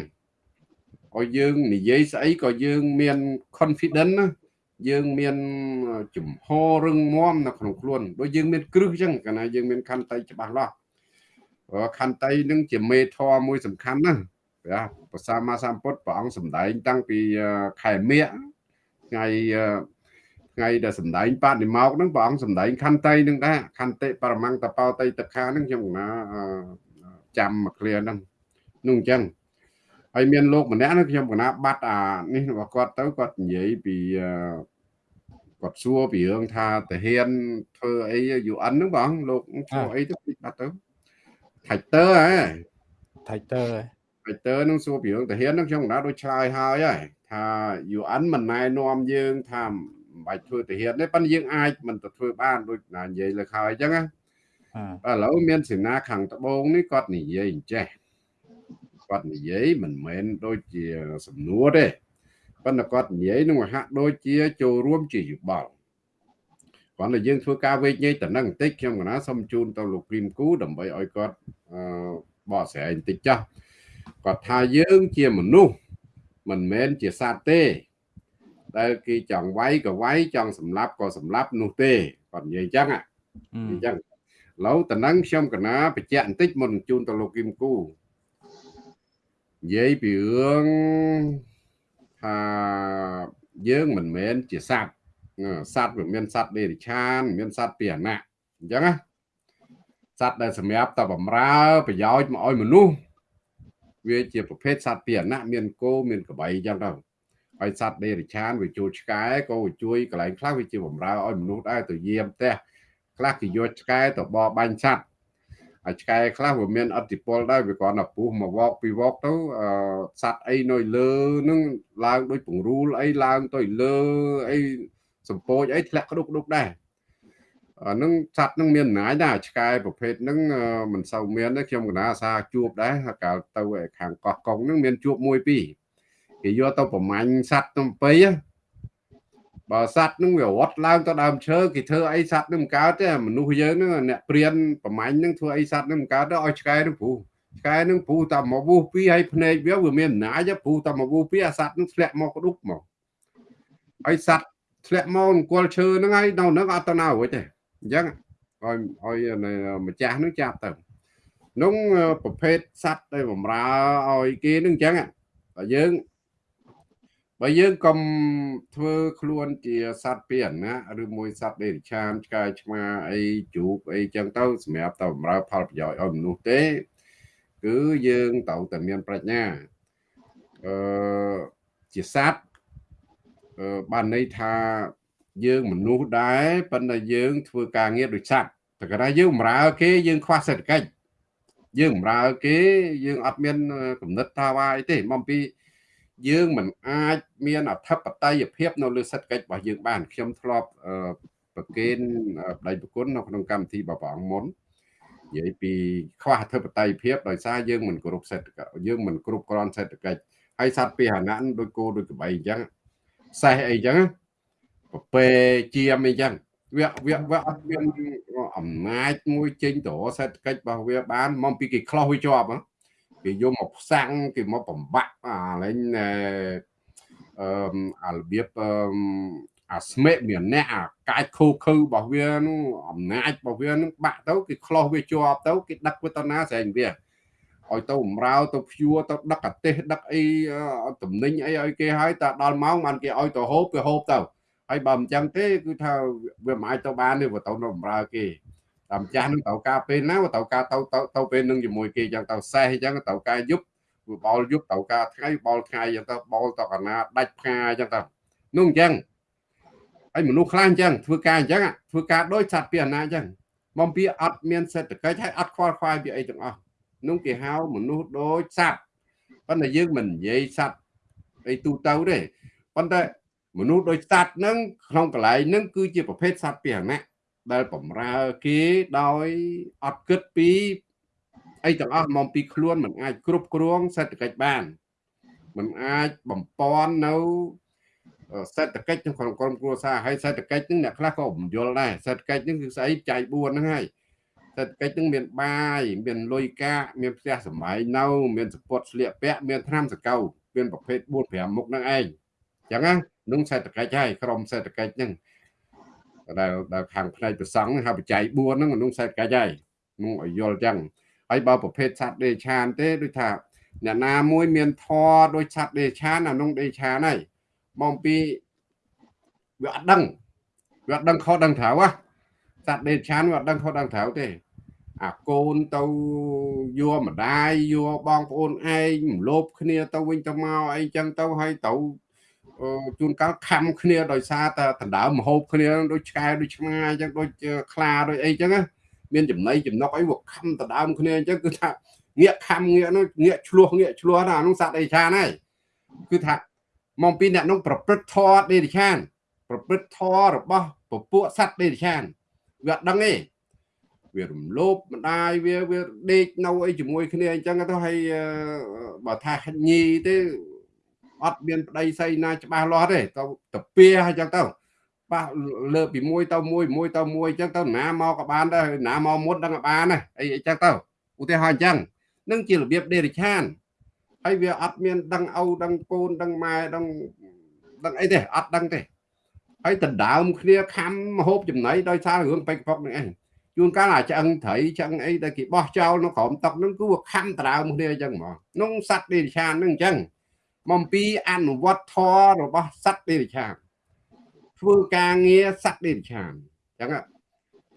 ឲ្យយើងនិយាយស្អីក៏យើងមាន confidence ណាយើងមានចំហរឹងមាំនៅក្នុងខ្លួនដូចយើងមានគ្រឹះអញ្ចឹងកាលណាយើងមានខន្តីច្បាស់លាស់ខន្តីនឹងជាមេធម៌មួយសំខាន់ណាព្រះប្រសាមាសម្ពុទ្ធព្រះអង្គសម្ដែងតាំងពីខែមិញថ្ងៃថ្ងៃដែលសម្ដែងបដិមកហ្នឹងព្រះអង្គសម្ដែងខន្តីនឹងដែរខន្តិបរមង្គតបោតៃតខាហ្នឹងខ្ញុំណា ចាំមកឃ្លាហ្នឹងនោះអញ្ចឹងហើយមានលោកម្នាក់ហ្នឹងខ្ញុំកណាបាត់អានេះរបស់គាត់ទៅគាត់និយាយពីគាត់សួរពីរឿងថាតាហ៊ានធ្វើអី UN ហ្នឹងបងលោកធ្វើអីទៅបាត់ទៅថៃតើហ៎ថៃតើថៃតើនឹងសួរពីរឿងតាហ៊ានហ្នឹងខ្ញុំកណាដូចឆ្លើយហើយហើយថា UN មិនណែនាំយើងថាមិនបាច់ធ្វើតាហ៊ានទេប៉ុន្តែយើងអាចមិនទៅធ្វើបានដូចណានិយាយលើខហើយអញ្ចឹងណា ឥឡូវមានសេនាខាងត្បូងនេះគាត់និយាយអញ្ចេះគាត់និយាយមិនមែនដូចជាសំណួរទេប៉ុន្តែគាត់និយាយនឹងហាក់ដូចជាចូលរួមជាយោបល់គាត់តែយើងធ្វើការវេកញែកតំណឹងបន្តិចខ្ញុំកណាសូមជូនទៅលោកព្រីមគូដើម្បីឲ្យគាត់បកស្រាយបន្តិចចាស់គាត់ថាយើងជាមនុស្សមិនមែនជាសត្វទេ ដែលគេចង់វាយក៏វាយចង់សម្លាប់ក៏សម្លាប់នោះទេគាត់និយាយអញ្ចឹងអញ្ចឹង ឡូវតំណឹងខ្ញុំកណាបញ្ជាក់បន្តិចមុនជូនទៅលោកគឹមគូនិយាយពីរឿងថាយើងមិនមែនជាសត្វសត្វវាមានសត្វដេរិឆាន មានសត្វពីអណៈអញ្ចឹងណាសត្វដែលសម្រាប់តែបំរើប្រយោជន៍មកឲ្យមនុស្សវាជាប្រភេទសត្វពីអណៈមានគោមានក្របីអញ្ចឹងទៅហើយសត្វដេរិឆានវាជួយឆ្កែក៏វាជួយកន្លែងខ្លះវាជាបំរើឲ្យមនុស្សដែរទៅយាមផ្ទះ ខ្លះគេយកឆ្កែទៅបរបាញ់សត្វហើយឆ្កែខ្លះវាមានអតិពលដែរវាគ្រាន់តែពុះមកវកពីវកទៅសត្វអីនៅលើនឹងឡើងដូចពង្រូលអីឡើងទៅលើអីសម្ពោចអីធ្លាក់ក្តុកក្តុកដែរអានឹងសត្វនឹងមានអំណាចដែរឆ្កែប្រភេទហ្នឹងមិនសូវមានទេខ្ញុំកណាអាសាជួបដែរកាលទៅខាងកោះកុងហ្នឹងមានជួបមួយពីរគេយកទៅប្រមាញ់សត្វទំពី បើសត្វនឹងវារត់ឡើងទៅដើមឈើគេធ្វើអីសត្វនឹងមិនកើតទេមនុស្សយើងហ្នឹងអ្នកព្រានប្រមាញ់នឹងធ្វើអីសត្វនឹងមិនកើតទេឲ្យឆ្កែនឹងព្រោះឆ្កែនឹងព្រោះតែមកវូសពីឲ្យភ្នែកវាវាមានអំណាចព្រោះតែមកវូសពីអាសត្វនឹងធ្លាក់មកក្ដុកមកហើយសត្វធ្លាក់មកអង្គលឈើហ្នឹងហើយនៅហ្នឹងអត់ទៅណារួចទេអញ្ចឹងឲ្យឲ្យម្ចាស់នឹងចាប់ទៅនោះប្រភេទសត្វដែលបំរើឲ្យគេនឹងអញ្ចឹងតែយើង បើយើងកុំធ្វើខ្លួនជាសត្វពីអណាឬមួយសត្វដេរិឆានឆ្កែឆ្មាអីជ្រូកអីចឹងទៅសម្រាប់ទៅបម្រើផលប្រយោជន៍ឲ្យមនុស្សទេ គឺយើងត្រូវតែមានប្រាជ្ញាអឺជាសត្វអឺបានន័យថាយើងមនុស្សដែរប៉ុន្តែយើងធ្វើការងារដូចសត្វតែគាត់ថាយើងបម្រើគេយើងខ្វះសេដ្ឋកិច្ចយើងបម្រើគេយើងអត់មានគំនិតថាវាអីទេមកពី យើងមិនអាចមានអធិបតេយ្យភាពនៅលើសេដ្ឋកិច្ចរបស់យើងបានខ្ញុំធ្លាប់ប្រកេនបដិប្រគុណនៅក្នុងកម្មវិធីបបងមុននិយាយពីខ្វះអធិបតេយ្យភាពដោយសារយើងមិនគ្រប់សេដ្ឋកិច្ចយើងមិនគ្រប់គ្រាន់សេដ្ឋកិច្ចហើយសត្វពាហនៈដូចគោដូចក្របីអញ្ចឹងសេះអីចឹងប្រពេជាមអីចឹងវាវាវាអត់មានអំណាចមួយចេញទៅសេដ្ឋកិច្ចរបស់វាបានមកពីគេខ្លោះវាជាប់ គេយកមកផ្សាំងគេមកបំបាក់អាលេងអឺអារបៀបអឺអាស្មេមានអ្នកអាកាយខូខើរបស់វានោះអំណាចរបស់វានឹងបាក់ទៅគេខ្លោះវាជាប់ទៅគេដឹកវាទៅណាស្រែងវាឲ្យទៅបំរើទៅភួរទៅដឹកអាទេសដឹកអីតំណែងអីឲ្យគេហើយតែដល់ម៉ោងបានគេឲ្យទៅហូបគេហូបទៅហើយបើមិនចឹងទេគឺថាវាមិនអាចទៅបានទេបើទៅនៅបំរើគេ តាមចាស់នឹងត្រូវការពេលណាត្រូវការទៅទៅទៅពេលនឹងជាមួយគេចឹងទៅសេះចឹងត្រូវការយប់វាបោលយប់ត្រូវការថ្ងៃបោលថ្ងៃចឹងទៅបោលទៅកណាដាច់ផ្កាចឹងទៅនោះអញ្ចឹងហើយមនុស្សខ្លះអញ្ចឹងធ្វើការអញ្ចឹងធ្វើការដោយសត្វពីអណាអញ្ចឹងមកពីអត់មានសេដ្ឋកិច្ចហើយអត់ខ្វល់ខ្វាយពីអីទាំងអស់នោះគេហៅមនុស្សដូចសត្វប៉ុន្តែយើងមិននិយាយសត្វអីទូទៅទេប៉ុន្តែមនុស្សដូចសត្វហ្នឹងក្នុងកន្លែងហ្នឹងគឺជាប្រភេទសត្វពាហនៈ ដែលបំរើគេដោយអត់គិតពីអីទាំងអស់មកពីខ្លួនមិនអាចគ្រប់គ្រងសេដ្ឋកិច្ចបានមិនអាចបំពន់នៅសេដ្ឋកិច្ចក្នុងក្រុមគ្រួសារហើយសេដ្ឋកិច្ចហ្នឹងអ្នកខ្លះក៏បំយល់ដែរសេដ្ឋកិច្ចហ្នឹងគឺស្អីចៃ4ហ្នឹងហើយសេដ្ឋកិច្ចហ្នឹងមានបាយមានលុយកាក់មានផ្ទះសម្បែងនៅ មានសពតស្លៀកពាក់មានថ្នាំសកៅមានប្រភេទ4 5មុខហ្នឹងឯងអញ្ចឹងណានឹងសេដ្ឋកិច្ចហើយក្រុមសេដ្ឋកិច្ចហ្នឹង ដែលដែលខាងផ្នែកប្រសង់ហៅបច្ច័យ4ហ្នឹងក្នុងសេដ្ឋកិច្ចហើយនោះឲ្យយល់អញ្ចឹងហើយបើប្រភេទសត្វដេឆានទេដូចថាអ្នកណាមួយមានធរដូចសត្វដេឆានអានោះដេឆានហើយមកពីវាអត់ដឹងវាអត់ដឹងខុសដឹងត្រូវហ៎សត្វដេឆានវាអត់ដឹងខុសដឹងត្រូវទេអាកូនទៅយកម្ដាយយកបងប្អូនឯងមលោបគ្នាទៅវិញទៅមកអីចឹងទៅហើយទៅ ជួនកាលខំគ្នាដោយសារតែដណ្ដើមមហូបគ្នាដូចឆ្កែដូចឆ្មាអញ្ចឹងដូចខ្លាដូចអីចឹងមានចំណៃចំណុកអីវាខំដណ្ដើមគ្នាអញ្ចឹងគឺថាងាកខំងាកនោះងាកឆ្លោះងាកឆ្លោះណានោះសត្វអីឆានហើយគឺថាមកពីអ្នកនោះប្រព្រឹត្តធម៌ដេរិឆាន ប្រព្រឹត្តធម៌របស់ពពួកសត្វដេរិឆានវាអត់ដឹងទេវារំលោភម្ដាយវាវាដេកនៅអីជាមួយគ្នាអញ្ចឹងទៅហើយបើថាញីទេ អត់មានប្តីស្អីណាច្បាស់លាស់ទេទៅទៅពីអញ្ចឹងទៅប៉ះលើពីមួយទៅមួយមួយទៅមួយអញ្ចឹងទៅណាមកក៏បានដែរណាមកមុនដឹងក៏បានដែរអីអញ្ចឹងទៅឧទាហរណ៍អញ្ចឹងនឹងជារបៀបដេរិឆានហើយវាអត់មានដឹងឪដឹងកូនដឹងម៉ែដឹងដឹងអីទេអត់ដឹងទេហើយដណ្ដើមគ្នាខំហូបចំណីដោយសាររឿងពេកប៉ុកនឹងឯងជួនកាលអាចឆ្អឹងត្រីឆ្អឹងអីដែលគេបោះចោលនៅក្រោមតុកហ្នឹងគឺវាខំដណ្ដើមគ្នាអញ្ចឹងហ្មងក្នុងសត្វដេរិឆានហ្នឹងអញ្ចឹង មកពីអនុវត្តធម៌របស់សត្វដេរិឆានធ្វើការងារសត្វដេរិឆានអញ្ចឹង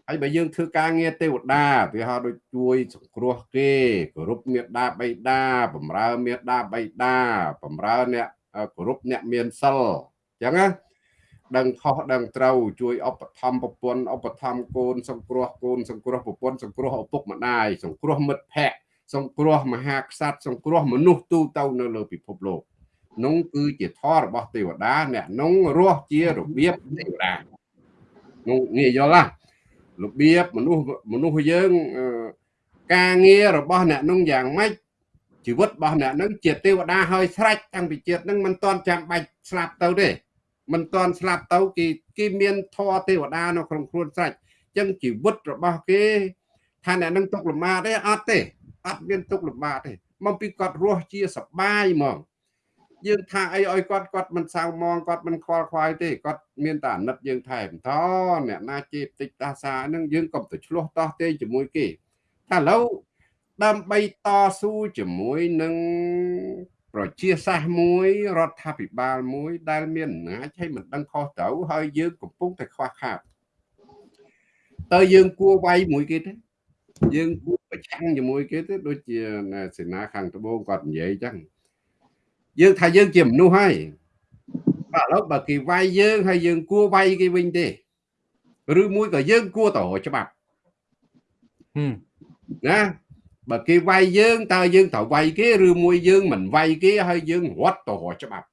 ហើយបើយើងធ្វើការងារទេវតាវាហៅដូចជួយសង្គ្រោះគេគោរពមេត្តាបិតាបំរើមេត្តាបិតាបំរើអ្នកគោរពអ្នកមានសិលអញ្ចឹងណាដឹងខុសដឹងត្រូវជួយឧបត្ថម្ភប្រពន្ធឧបត្ថម្ភកូនសង្គ្រោះកូនសង្គ្រោះប្រពន្ធសង្គ្រោះឪពុកម្ដាយសង្គ្រោះមិត្តភ័ក្តិសង្គ្រោះមហាក្សត្រសង្គ្រោះមនុស្សទូទៅនៅលើពិភពលោក នោះគឺជាធម៌របស់ទេវតាអ្នកនោះរស់ជារបៀបទេវតានោះងាយយល់ណារបៀបមនុស្សមនុស្សយើងការងាររបស់អ្នកនោះយ៉ាងម៉េចជីវិតរបស់អ្នកនឹងជាទេវតាហើយស្រេចតាំងពីជាតិនឹងមិនទាន់ចាំបាច់ស្លាប់ទៅទេមិនទាន់ស្លាប់ទៅគេគេមានធម៌ទេវតានៅក្នុងខ្លួនស្រេចអញ្ចឹងជីវិតរបស់គេថាអ្នកនឹងទុកលំបាកទេអត់ទេអត់មានទុកលំបាកទេមកពីគាត់រស់ជាសបាយហ្មង យើងថាអីឲ្យគាត់គាត់មិនសៅមងគាត់មិនខ្វល់ខ្វាយទេគាត់មានតែអាណិតយើងថែមតអ្នកណាជេបតិចតាសាហ្នឹងយើងកុំទៅឆ្លោះតោះទេជាមួយគេថាឥឡូវដើម្បីតស៊ូជាមួយនឹងប្រជាសាស្ត្រមួយរដ្ឋាភិបាលមួយ ដែលមានអំណាចហើយមិនដឹងខុសត្រូវហើយយើងកំពុងតែខ្វះខាតតើយើងគួរវាយមួយគេទេយើងគួរប្រឆាំងជាមួយគេទេដូចជាសេនាខាងត្បូងគាត់និយាយចឹង យើងថាយើងជាមនុស្សហើយបាទឥឡូវបើគេវាយយើងហើយយើងគួរវាយគេវិញទេឬមួយក៏យើងគួរតរច្បាប់ណាបើគេវាយយើងតើយើងត្រូវវាយគេឬមួយយើងមិនវាយគេហើយយើងរត់ទៅរកច្បាប់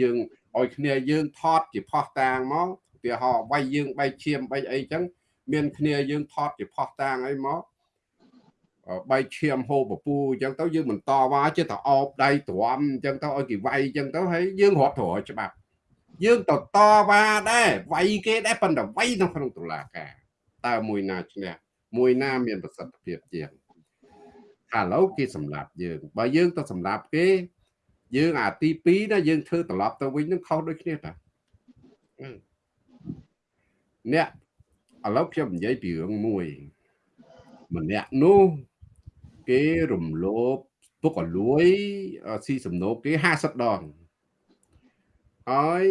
យើងឲ្យគ្នាយើងថតជាផោះតាងមកឧទាហរណ៍វាយយើងបែកឈាមបែកអីចឹងមានគ្នាយើងថតជាផោះតាងអីមក បែកឈាមហូបពពូអញ្ចឹងទៅយើងបន្តវ៉ាចេះតែអោបដៃទ្រាំអញ្ចឹងទៅឲ្យគេវាយអញ្ចឹងទៅហើយយើងរត់ទៅរកច្បាប់យើងទៅតវ៉ាដែរវាយគេដែរប៉ុន្តែវាយនៅក្នុងតុលាការតើមួយណាឈ្នះមួយណាមានប្រសិទ្ធភាពជាងឥឡូវគេសម្លាប់យើងបើយើងទៅសម្លាប់គេ យើងអាទី2ណាយើងធ្វើត្រឡប់ទៅវិញនឹងខុសដូចគ្នាតាអ្នកឥឡូវខ្ញុំនិយាយពីរឿងមួយម្នាក់នោះ គេរំលោភពុកអលួយស៊ីសំណូកគេ50ដងហើយ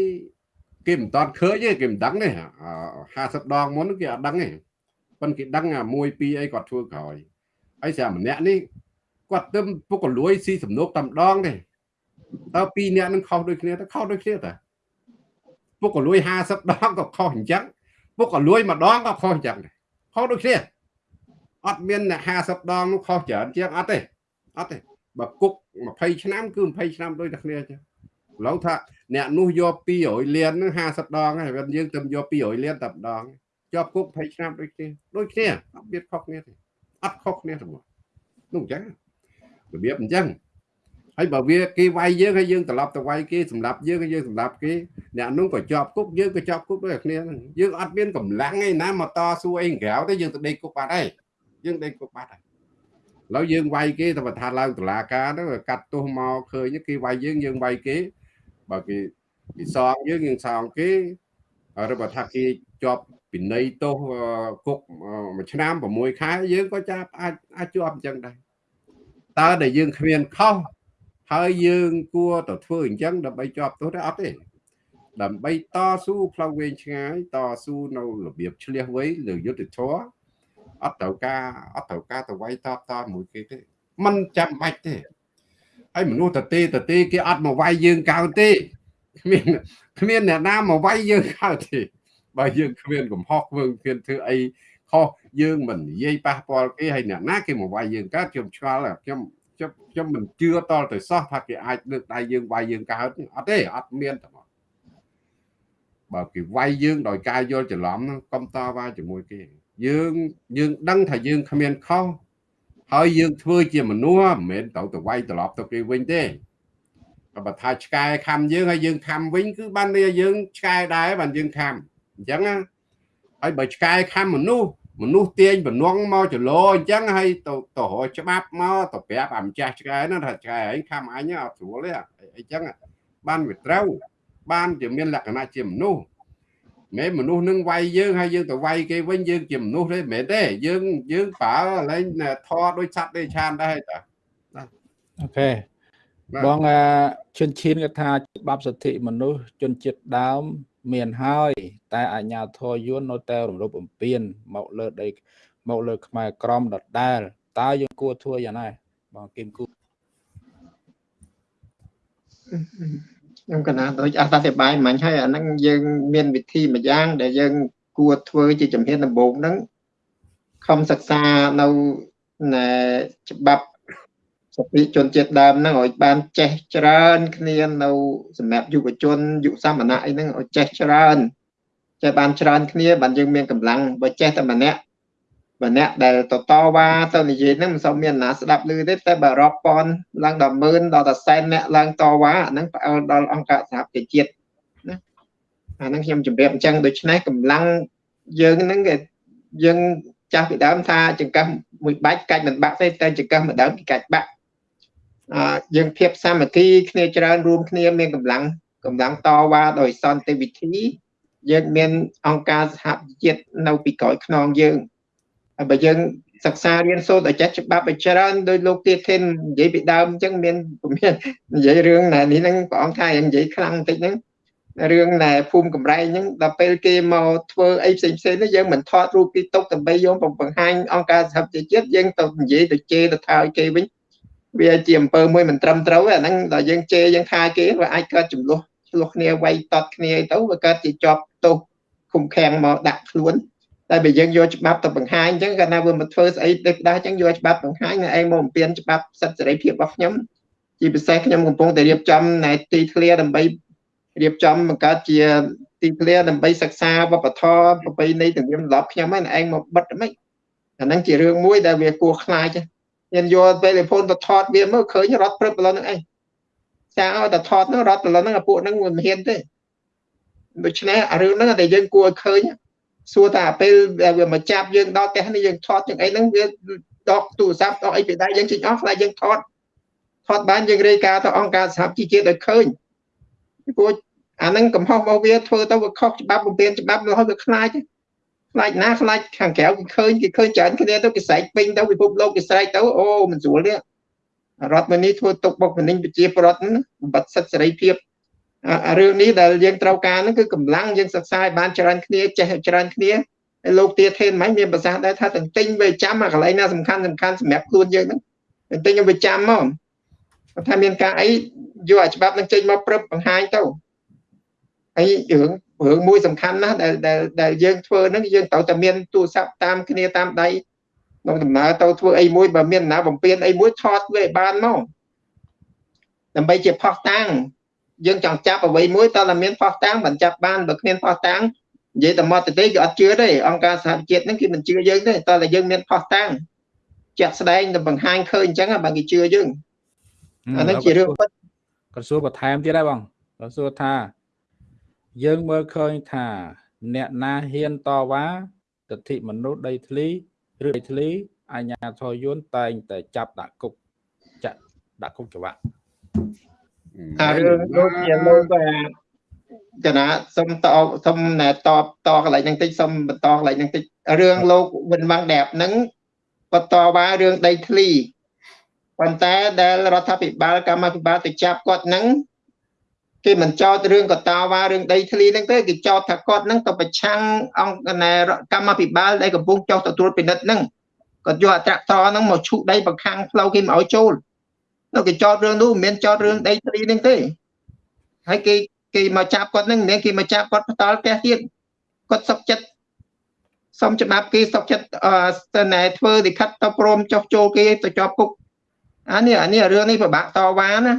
គេមិនតន់ឃើញទេគេមិនដឹងទេ50ដងមុនគេអត់ដឹងទេប៉ុន្តែគេដឹងអា1 2អីគាត់ធ្វើក្រោយហើយស្រាប់ម្នាក់នេះគាត់ទៅពុកលួយស៊ីសំណុកតែម្ដងទេតើពីរនាក់នឹងខុសដូចគ្នាទៅខុសដូចគ្នាតើពុកលួយ50ដងក៏ខុសអញ្ចឹងពុកលួយម្ដងក៏ខុសអញ្ចឹងដែរខុសដូចគ្នា អត់មានអ្នក50ដងនោះខុសច្រើនជាងអត់ទេអត់ទេបើគុក20ឆ្នាំគឺ20ឆ្នាំដូចតែគ្នាអញ្ចឹងឡូវថាអ្នកនោះយក200លានហ្នឹង50ដងហើយយើងទៅយក200លានតែម្ដងជាប់គុក20ឆ្នាំដូចគ្នាដូចគ្នាអត់មានខុសគ្នាទេអត់ខុសគ្នាទេនោះអញ្ចឹងរបៀបអញ្ចឹងហើយបើវាគេវាយយើងហើយយើងត្រឡប់ទៅវាយគេសម្រាប់យើងហើយយើងសម្រាប់គេអ្នកនោះក៏ជាប់គុកយើងក៏ជាប់គុកដូចគ្នាហ្នឹងយើងអត់មានកម្លាំងឯណាមកតស៊ូអីក្រៅទេយើងទៅដេកគុកបាត់ហើយ យើងដេកគុកបាត់ហើយឥឡូវយើងវាយគេទៅបថាឡើងតុលាការទៅកាត់ទោសមកឃើញគេវាយយើងយើងវាយគេបើគេគេសងយើងយើងសងគេឬបើថាគេជាប់ពិន័យទោសគុកមួយឆ្នាំ6ខែយើងក៏ចាប់អាចអាចជាប់អញ្ចឹងដែរតើដែលយើងគ្មានខុសហើយយើងគួរទៅធ្វើអញ្ចឹងដើម្បីជាប់ទោសទេអត់ទេដើម្បីតស៊ូផ្លូវវែងឆ្ងាយតស៊ូនៅរបៀបឆ្លៀសវៃលើយុទ្ធធរ អត់ត្រូវការអត់ត្រូវការទៅវាយតបតមួយគេទេมันចាំបាច់ទេហើយមនុស្សតទេតទេគេអត់មកវាយយើងកៅទេគ្មានគ្មានអ្នកណាមកវាយយើងកៅទេបើយើងគ្មានកំហុសយើងគ្មានធ្វើអីខុសយើងមិននិយាយប៉ះពាល់គេហើយអ្នកណាគេមកវាយយើងកើតខ្ញុំឆ្ងល់ខ្ញុំខ្ញុំខ្ញុំមិនជឿតលទៅសោះថាគេអាចលើកដៃយើងវាយយើងកើតអត់ទេអត់មានទេបើគេវាយយើងដោយការយល់ច្រឡំហ្នឹងកុំតវ៉ាជាមួយគេ យើងយើងដឹងថាយើងគ្មានខុសហើយយើងធ្វើជាមនុស្សមិនមែនទៅទៅវាយត្រឡប់ទៅគេវិញទេក៏បើថាឆ្កែខំយើងហើយយើងខំវិញគឺបានន័យយើងឆ្កែដែរបានយើងខំអញ្ចឹងណាហើយបើឆ្កែខំមនុស្សមនុស្សទាញបំណងមកចលោអញ្ចឹងហើយទៅទៅរកច្បាប់មកទៅប្រាប់អាម្ចាស់ឆ្កែហ្នឹងថាឆ្កែឯងខំអញអត់ស្រួលទេអញ្ចឹងបានវាត្រូវបានជាមានលក្ខណៈជាមនុស្ស មែនមនុស្សនឹងវាយយើងហើយយើងទៅវាយគេវិញយើងជាមនុស្សទេមែនទេយើងយើងប្រើលែងធរដូចសត្វដូចឆានដែរតាអូខេបងជនឈានគាត់ថាច្បាប់សិទ្ធិមនុស្សជនជាតិដើមមានហើយ តែអាជ្ញាធរយួននៅតែរំលោភបំពានមកលើដីមកលើខ្មែរក្រមដដែលតើយើងគួរធ្វើយ៉ាងណាបងគឹមគូ ខ្ញុំកណាដូចអធិប្បាយមិញហើយអាហ្នឹងយើងមានវិធីមួយយ៉ាង ដែលយើងគួរធ្វើជាជំហានដំបូងហ្នឹងខំសិក្សានៅច្បាប់សពិជនជាតិដើមហ្នឹងឲ្យបានចេះច្រើនគ្នានៅសម្រាប់យុវជនយុវសមណៈអីហ្នឹងឲ្យចេះច្រើនចេះបានច្រើនគ្នាបានយើងមានកម្លាំងបើចេះតែម្នាក់ ម្នាក់ដែលតតវ៉ាទៅនិយាយហ្នឹងមិនសូវមានណាស្ដាប់ឮទេតែបើរាប់ពាន់ឡើងដល់ម៉ឺនដល់តែសែនអ្នកឡើងតវ៉ាអាហ្នឹងផ្អើលដល់អង្គការសហប្រជាជាតិណាអាហ្នឹងខ្ញុំជម្រាបអញ្ចឹងដូច្នេះកម្លាំងយើងហ្នឹងគេយើងចាស់ពីដើមថាចង្កឹះមួយបាច់កាច់មិនបាក់ទេតែចង្កឹះមួយដើមគេកាច់បាក់យើងភាពសាមគ្គីគ្នាច្រើនរួមគ្នាមានកម្លាំងកម្លាំងតវ៉ាដោយសន្តិវិធីយើងមានអង្គការសហប្រជាជាតិនៅពីក្រោយខ្នងយើងហើយ បើយើងសិក្សារៀនសូត្រឲ្យចេះច្បាប់ឲ្យច្រើនដោយលោកទាធិននិយាយពីដើមអញ្ចឹងមានមាននិយាយរឿងណែនេះហ្នឹងព្រះអង្គថានិយាយខ្លាំងបន្តិចហ្នឹងរឿងណែភូមិកំរែងហ្នឹងដល់ពេលគេមកធ្វើអីផ្សេងផ្សេងនេះយើងមិនថតរូបគេទុកដើម្បីយកបង្ហាញអង្គការសហប្រជាជាតិយើងទៅនិយាយទៅជេរទៅថាឲ្យគេវិញវាជាអំពើមួយមិនត្រឹមត្រូវអាហ្នឹងដល់យើងជេរយើងថាគេវាអាចកើតចំនួនឆ្លោះគ្នាវាយតត់គ្នាទៅវាកើតជាជាប់ទោសឃុំឃាំងមកដាក់ខ្លួន តែបើយើងយកច្បាប់ទៅបង្ហាញអញ្ចឹងគាត់ថាវាមិនធ្វើស្អីដូចដាស់អញ្ចឹងយកច្បាប់បង្ហាញឯងមកបំពេញច្បាប់សិទ្ធិសេរីភាពរបស់ខ្ញុំជាពិសេសខ្ញុំកំពុងតែរៀបចំណែទីធ្លាដើម្បីរៀបចំបង្កើតជាទីធ្លាដើម្បីសិក្សាវប្បធម៌ប្រពៃណីទំនៀមទម្លាប់ខ្ញុំហ្នឹងឯងមកបិទមិនអាហ្នឹងជារឿងមួយដែលវាគួរខ្លាចខ្ញុំយកពេលលេផូនទៅថតវាមើលឃើញរត់ព្រឹបប្រឡងហ្នឹងឯងចាឲ្យតែថតហ្នឹងរត់ប្រឡងហ្នឹងពួកហ្នឹងមិនហ៊ានទេដូច្នេះរឿងហ្នឹងតែយើងគួរឲ្យឃើញ សួរថាពេលវាមកចាប់យើងដល់ផ្ទះនេះយើងថតទាំងអីហ្នឹងវាដកទូរស័ព្ទដកអីពីដៃយើងចេញអស់ខ្លាចយើងថតថតបានយើងរាយការណ៍ទៅអង្គការសហជីវជាតិឲ្យឃើញព្រោះអាហ្នឹងកំហុសរបស់វាធ្វើទៅវាខុសច្បាប់បំពេញច្បាប់រហូតវាខ្លាចខ្លាចណាខ្លាចខាងក្រៅគេឃើញគេឃើញច្រើនគ្នាទៅគេស្រែកពេញទៅពិភពលោកគេស្រែកទៅអូមិនស្រួលទេរដ្ឋមន្ត្រីធ្វើទុកបុកម្នេញប្រជាប្រដ្ឋហ្នឹងបំបត្តិសិទ្ធិសេរីភាព រឿងនេះដែលយើងត្រូវការហ្នឹងគឺកម្លាំងយើងសិក្សាឲ្យបានច្រើនគ្នាចេះច្រើនគ្នាហើយលោកទាធេនមិនមានប្រសាសន៍ដែរថាទាំងទិញវាចាំអាកន្លែងណាសំខាន់សំខាន់សម្រាប់ខ្លួនយើងហ្នឹងទាំងទិញវាចាំមកថាមានការអីយកអាច្បាប់នឹងចេញមកព្រឹបបង្ហាញទៅហើយរឿងរឿងមួយសំខាន់ណាស់ដែលដែលដែលយើងធ្វើហ្នឹងយើងត្រូវតែមានទូរស័ព្ទតាមគ្នាតាមដៃក្នុងដំណើរទៅធ្វើអីមួយបើមានណាបំពេញអីមួយថតវាឲ្យបានមកដើម្បីជាផុសតាំង យើងចង់ចាប់អ្វីមួយតើតែមានផុសតាំងមិនចាប់បានបើគ្មានផុសតាំងនិយាយតែមកទៅទេគេអត់ជឿទេអង្គការសហជាតិហ្នឹងគេមិនជឿយើងទេតើតែយើងមានផុសតាំងចាក់ស្ដែងទៅបង្ហាញឃើញអញ្ចឹងបើគេជឿយើងអានេះជារឿងពិតគាត់សួរបន្ថែមទៀតដែរបងគាត់សួរថា យើងមើលឃើញថា អ្នកណាហ៊ានតវ៉ាទិដ្ឋិមនុស្សដីធ្លីឬដីធ្លីអាញាធរយួនតែងតែចាប់ដាក់គុកចាក់ដាក់គុកច្បាប់ អារឿងលោកជាលោកកណាសុំតសុំណែតបតកន្លែងហ្នឹងតិចសុំបន្តកន្លែងហ្នឹងតិចរឿងលោកវិនម៉ាំងដែបហ្នឹងបន្តវ៉ារឿងដីធ្លីប៉ុន្តែដែលរដ្ឋាភិបាលកម្មាភិបាលទៅចាប់គាត់ហ្នឹងគេមិនចោទរឿងកតាវ៉ារឿងដីធ្លីហ្នឹងទេគេចោទថាគាត់ហ្នឹងទៅប្រឆាំងអង្គណែកម្មាភិបាលដែលកំពុងចោទទទួលពិនិត្យហ្នឹងគាត់យកអត្រាត្រហ្នឹងមកឈូសដីបង្ខាំងផ្លូវគេមកឲ្យចូល នៅគេចោទរឿងនោះមិនមែនចោទរឿងដីធ្លីហ្នឹងទេហើយគេគេមកចាប់គាត់ហ្នឹងមិនមែនគេមកចាប់គាត់ផ្ដាល់ផ្ទះទៀតគាត់សុកចិត្តសុំច្បាប់គេសុកចិត្តអឺណែធ្វើលិខិតទៅព្រមចុះចូលគេទៅជាប់គុកអានេះអានេះរឿងនេះពិបាកតវ៉ាណា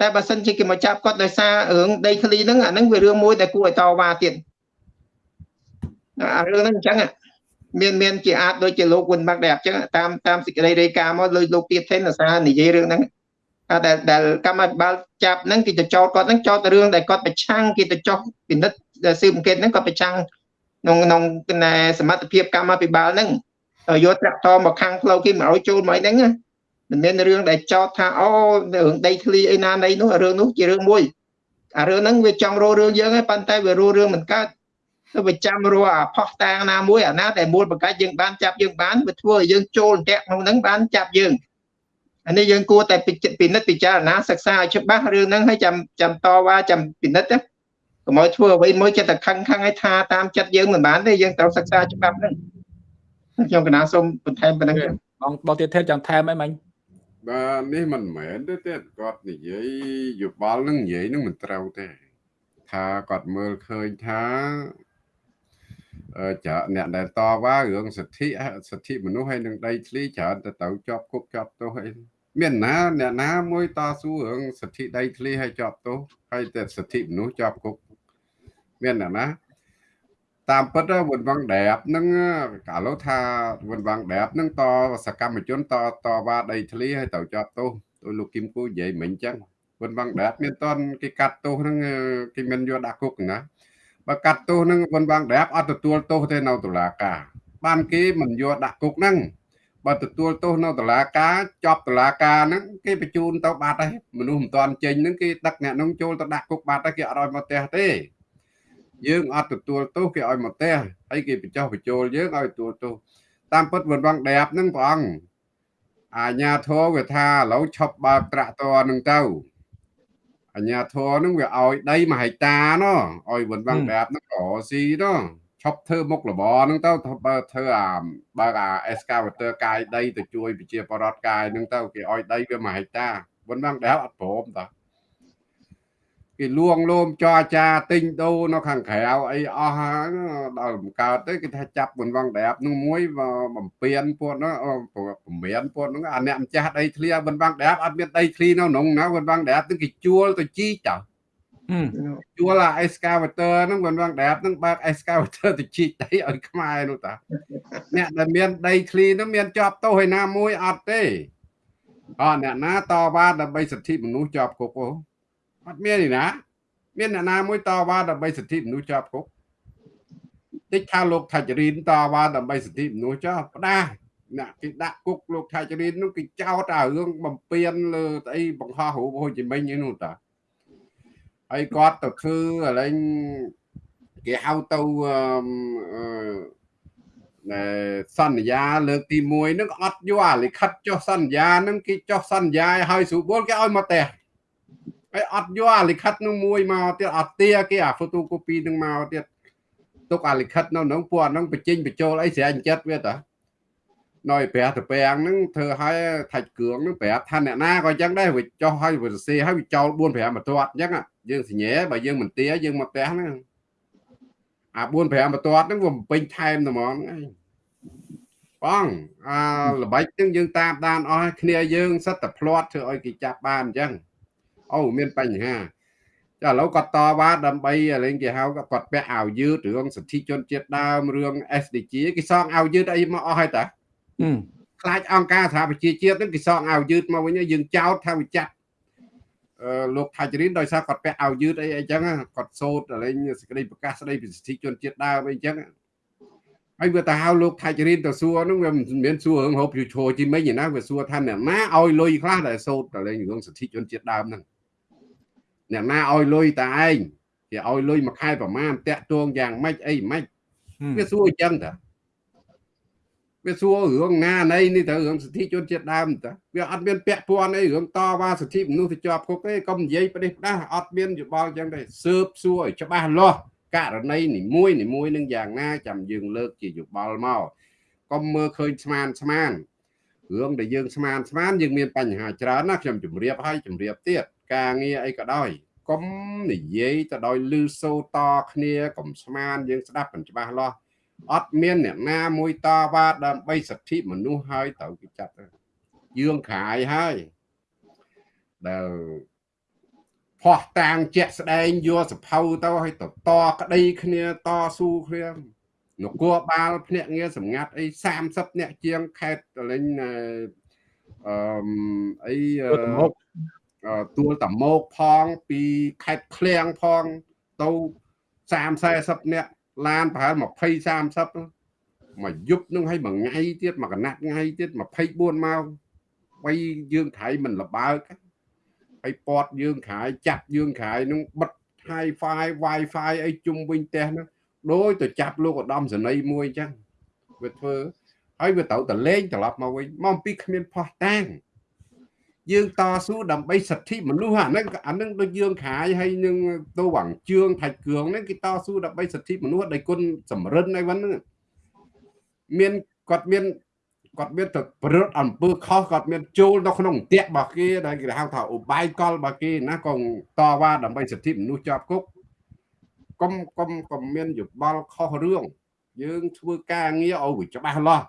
តែបើសិនជាគេមកចាប់គាត់ដោយសាររឿងដីធ្លីហ្នឹងអាហ្នឹងវារឿងមួយដែលគួរឲ្យតវ៉ាទៀតអារឿងហ្នឹងអញ្ចឹងមានមានជាអាចដូចជាលោកវុនបាក់ដែរអញ្ចឹងតាមតាមសេចក្តីរាយការណ៍មកលើលោកទៀតថេនអាសានិយាយរឿងហ្នឹង ដែលដែលកម្មាភិបាលចាប់ហ្នឹងគេទៅចោទគាត់ហ្នឹងចោទរឿងដែលគាត់ប្រឆាំងគេទៅចោទពិនិត្យស៊ើបអង្កេតហ្នឹងគាត់ប្រឆាំងក្នុងក្នុងសមត្ថភាពកម្មាភិបាលហ្នឹងយកត្រាក់តមកខាងផ្លូវគេមកឲ្យចូលមកហ្នឹងណាមិនមែនរឿងដែលចោទថាអូរឿងដីធ្លីអីណាណីនោះរឿងនោះជារឿងមួយអារឿងហ្នឹងវាចង់រករឿងយើងហើយប៉ុន្តែវារករឿងមិនកើតទៅវាចាំរកអាផោះតាងណាមួយអាណាដែលមូលបង្កាច់យើងបានចាប់យើងបានវាធ្វើឲ្យយើងចូលតាក់ក្នុងហ្នឹងបានចាប់យើង អានេះយើងគួរតែពិនិត្យពិចារណាសិក្សាឲ្យច្បាស់រឿងហ្នឹងហើយចាំចាំតវ៉ាចាំពិនិត្យណាកុំឲ្យធ្វើអ្វីមួយចិត្តតែខឹងខឹងឲ្យថាតាមចិត្តយើងមិនបានទេយើងត្រូវសិក្សាច្បាប់ហ្នឹងខ្ញុំកណាសូមបន្ថែមប៉ុណ្្នឹងបងបងទៀតថេចចង់ថែមអីមិញបាទនេះមិនមែនទេទេគាត់និយាយយោបល់នឹងនិយាយនឹងមិនត្រូវទេ ថាគាត់មើលឃើញថាអឺចាអ្នកដែលតវ៉ារឿងសិទ្ធិសិទ្ធិមនុស្សហើយនឹងដីធ្លីច្រើនទៅទៅជាប់គុកជាប់ទោសអី មានណាអ្នកណាមួយតស៊ូរឿងសិទ្ធិដីធ្លីហើយជាប់ទោសហើយតែសិទ្ធិមនុស្សជាប់គុកមានអ្នកណាតាមពិតវុនវាំងដែបនឹងកាលោថាវុនវាំងដែបនឹងតសកម្មជនតតវ៉ាដីធ្លីឲ្យទៅជាប់ទោសដោយលោកគឹមគូនិយាយមិញអញ្ចឹងវុនវាំងដែបមានតនគេកាត់ទោសនឹងគេមិនយកដាក់គុកណាបើកាត់ទោសនឹងវុនវាំងដែបអត់ទទួលទោសទេនៅតុលាការបានគេមិនយកដាក់គុកហ្នឹង បើទទួលទោសនៅតុលាការចប់តុលាការហ្នឹងគេបញ្ជូនទៅបាត់ហើយមនុស្សមិនទាន់ចេញហ្នឹងគេដឹកអ្នកនោះចូលទៅដាក់គុកបាត់ហើយគេអត់ឲ្យមកផ្ទះទេយើងអត់ទទួលទោសគេឲ្យមកផ្ទះហើយគេបញ្ចុះបញ្ចូលយើងឲ្យទទួលទោសតាមពិតវងដែបហ្នឹងព្រះអង្គអាញាធរវាថាឥឡូវឈប់បើកត្រាក់តរនឹងទៅអាញាធរនឹងវាឲ្យដីមួយហិកតាណោះឲ្យវងដែបហ្នឹងក៏ស៊ីណោះ ឈប់ធ្វើមុខរបរហ្នឹងទៅបើធ្វើអាបើអា excavator កាយដីទៅជួយប្រជាពលរដ្ឋកាយហ្នឹងទៅគេឲ្យដីវា1ហិកតាប៉ុន្តែដែលអត់ព្រមតាគេលួងលោមចរចាទិញដូរនៅខាងក្រៅអីអស់ហើយដល់បង្កើតទៅគេថាចាប់មិនវងដាបនឹងមួយបំពេញពួកនោះបំមានពួកនោះអាអ្នកម្ចាស់ដីធ្លីមិនវងដាបអត់មានដីធ្លីនៅក្នុងណាមិនវងដាបទៅគេជួលទៅជីចោល ជួលអា excavator ហ្នឹងមិនវងដាបហ្នឹងបើក excavator ទៅជីកដីឲ្យខ្មែរនោះតាអ្នកដែលមានដីធ្លីហ្នឹងមានជាប់ទោសឯណាមួយអត់ទេអត់អ្នកណាតវ៉ាដើម្បីសិទ្ធិមនុស្សជាប់គុកអូអត់មានទេណា មានអ្នកណាមួយតវ៉ាដើម្បីសិទ្ធិមនុស្សជាប់គុកតិចថាលោកថាចរិនតវ៉ាដើម្បីសិទ្ធិមនុស្សចោះផ្ដាស់អ្នកគេដាក់គុកលោកថាចរិននោះគេចោទអារឿងបំពេញលើស្អីបង្ហោះរូបហូជីមិញឯនោះតា ហើយគាត់ទៅធ្វើអាឡែងគេហៅទៅអឺសន្យាលើកទី1ហ្នឹងអត់យកអាលិខិតចុះសន្យាហ្នឹងគេចុះសន្យាឲ្យស្រួលបុលគេឲ្យមកផ្ទះហើយអត់យកអាលិខិតនឹងមួយមកទៀតអត់ទាគេអា photocopy នឹងមកទៀតទុកអាលិខិតនៅក្នុងពួកអាហ្នឹងបញ្ចេញបញ្ចូលអីស្រាញចិត្តវាតា នៅប្រាស់តពាំងហ្នឹងធ្វើឲ្យថាច់គ្រឿងហ្នឹងប្រាប់ថាអ្នកណាក៏អញ្ចឹងដែរវាចោះឲ្យវាសរសេរឲ្យវាចោល4 5បន្ទាត់អញ្ចឹងយើងសញ្ញេបើយើងមិនទាយើងមកផ្ទះហ្នឹងអា4 5បន្ទាត់ហ្នឹងវាបំពេញថែមតែហ្មងហ្នឹងបងអាល្បិចហ្នឹងយើងតាមដានអស់គ្នាយើងសិតតែផ្្លាត់ធ្វើឲ្យគេចាប់បានអញ្ចឹងអូមានបញ្ហាចាឥឡូវគាត់តវ៉ាដើម្បីលេងគេហៅគាត់ពាក់អាវយឺតរឿងសិទ្ធិជនជាតិដើមរឿង SDG គេសងអាវយឺតអីមកអស់ហើយតា ខ្លាចអង្គការសហប្រជាជាតិហ្នឹងគេសងអាវយឺតមកវិញយើងចោទថាវាចាត់អឺលោកថាជរិនដោយសារគាត់ពាក់អាវយឺតអីអីចឹងគាត់សូត្រលេងសេចក្តីប្រកាសស្តីពីសិទ្ធិជនជាតិដើមអីចឹងហើយវាទៅហៅលោកថៃចរិនទៅសួរហ្នឹងវាមិនមានសួររឿងហូបយូឈរជីមិញណាវាសួរថាអ្នកណាឲ្យលុយខ្លះដែលសូត្រតែលេងរឿងសិទ្ធិជនជាតិដើមហ្នឹងអ្នកណាឲ្យលុយតាឯងគេឲ្យលុយមួយខែប្រមាណតាក់ទងយ៉ាងម៉េចអីម៉េចវាសួរអញ្ចឹងតា វាសួររឿងណាណីនេះទៅរឿងសិទ្ធិជនជាតិដើមតាវាអត់មានពាក់ព័ន្ធអីរឿងតវ៉ាសិទ្ធិមនុស្សទៅជាប់គុកទេកុំនិយាយប្រទេសផ្ដាស់អត់មានយោបល់អញ្ចឹងទេស៊ើបសួរឲ្យច្បាស់លាស់ករណីនីមួយនីមួយនឹងយ៉ាងណាចាំយើងលើកជាយោបល់មកកុំមើលឃើញស្មានស្មានរឿងដែលយើងស្មានស្មានយើងមានបញ្ហាច្រើនណាខ្ញុំជម្រាបឲ្យជម្រាបទៀតការងារអីក៏ដោយកុំនិយាយទៅដោយលឺសូតគ្នាកុំស្មានយើងស្ដាប់មិនច្បាស់លាស់ អត់មានអ្នកណាមួយតវ៉ាដើម្បីសិទ្ធិមនុស្សហើយត្រូវគេចាត់យើងខ្រាយហើយដែលផោះតាងជាក់ស្ដែងយកសភៅទៅឲ្យតតក្តីគ្នាតស៊ូគ្នានគរបាលភ្នាក់ងារសម្ងាត់អី30អ្នកជាងខេត្តលេងអឺអីទួលតមោកផងពីខេត្តឃ្លៀងផងទៅ30 40នាក់ ឡានប្រហែល20 30មួយយប់នឹងឲ្យមួយថ្ងៃទៀតមួយកណាត់ថ្ងៃទៀត24ម៉ោងបីយើងខៃមិនលបើកហើយពតយើងខាយចាប់យើងខាយនឹងបិទ Hi-Fi Wi-Fi អីជុំវិញផ្ទះហ្នឹងដោយទៅចាប់លោកឧត្តមសេនីយ៍មួយអញ្ចឹងវាធ្វើហើយវាត្រូវតែលេងត្រឡប់មកវិញមកអំពីគ្មានផោះតាំង យើងតស៊ូដើម្បីសិទ្ធិមនុស្សអាហ្នឹងអាហ្នឹងដូចយើងខាយហើយនឹងទៅវាំងជឿងថាច់គ្រឿងហ្នឹងគេតស៊ូដើម្បីសិទ្ធិមនុស្សដោយគុណសម្រិនអីហ្នឹងមានគាត់មានគាត់មានទៅប្រត់អំពើខុសគាត់មានចូលនៅក្នុងអន្ទាក់របស់គេដែលគេហៅថាឧបាយកលរបស់គេណាក៏តវ៉ាដើម្បីសិទ្ធិមនុស្សជាប់គុកកុំកុំកុំមានយោបល់ខុសរឿងយើងធ្វើការងារឲ្យវាច្បាស់លាស់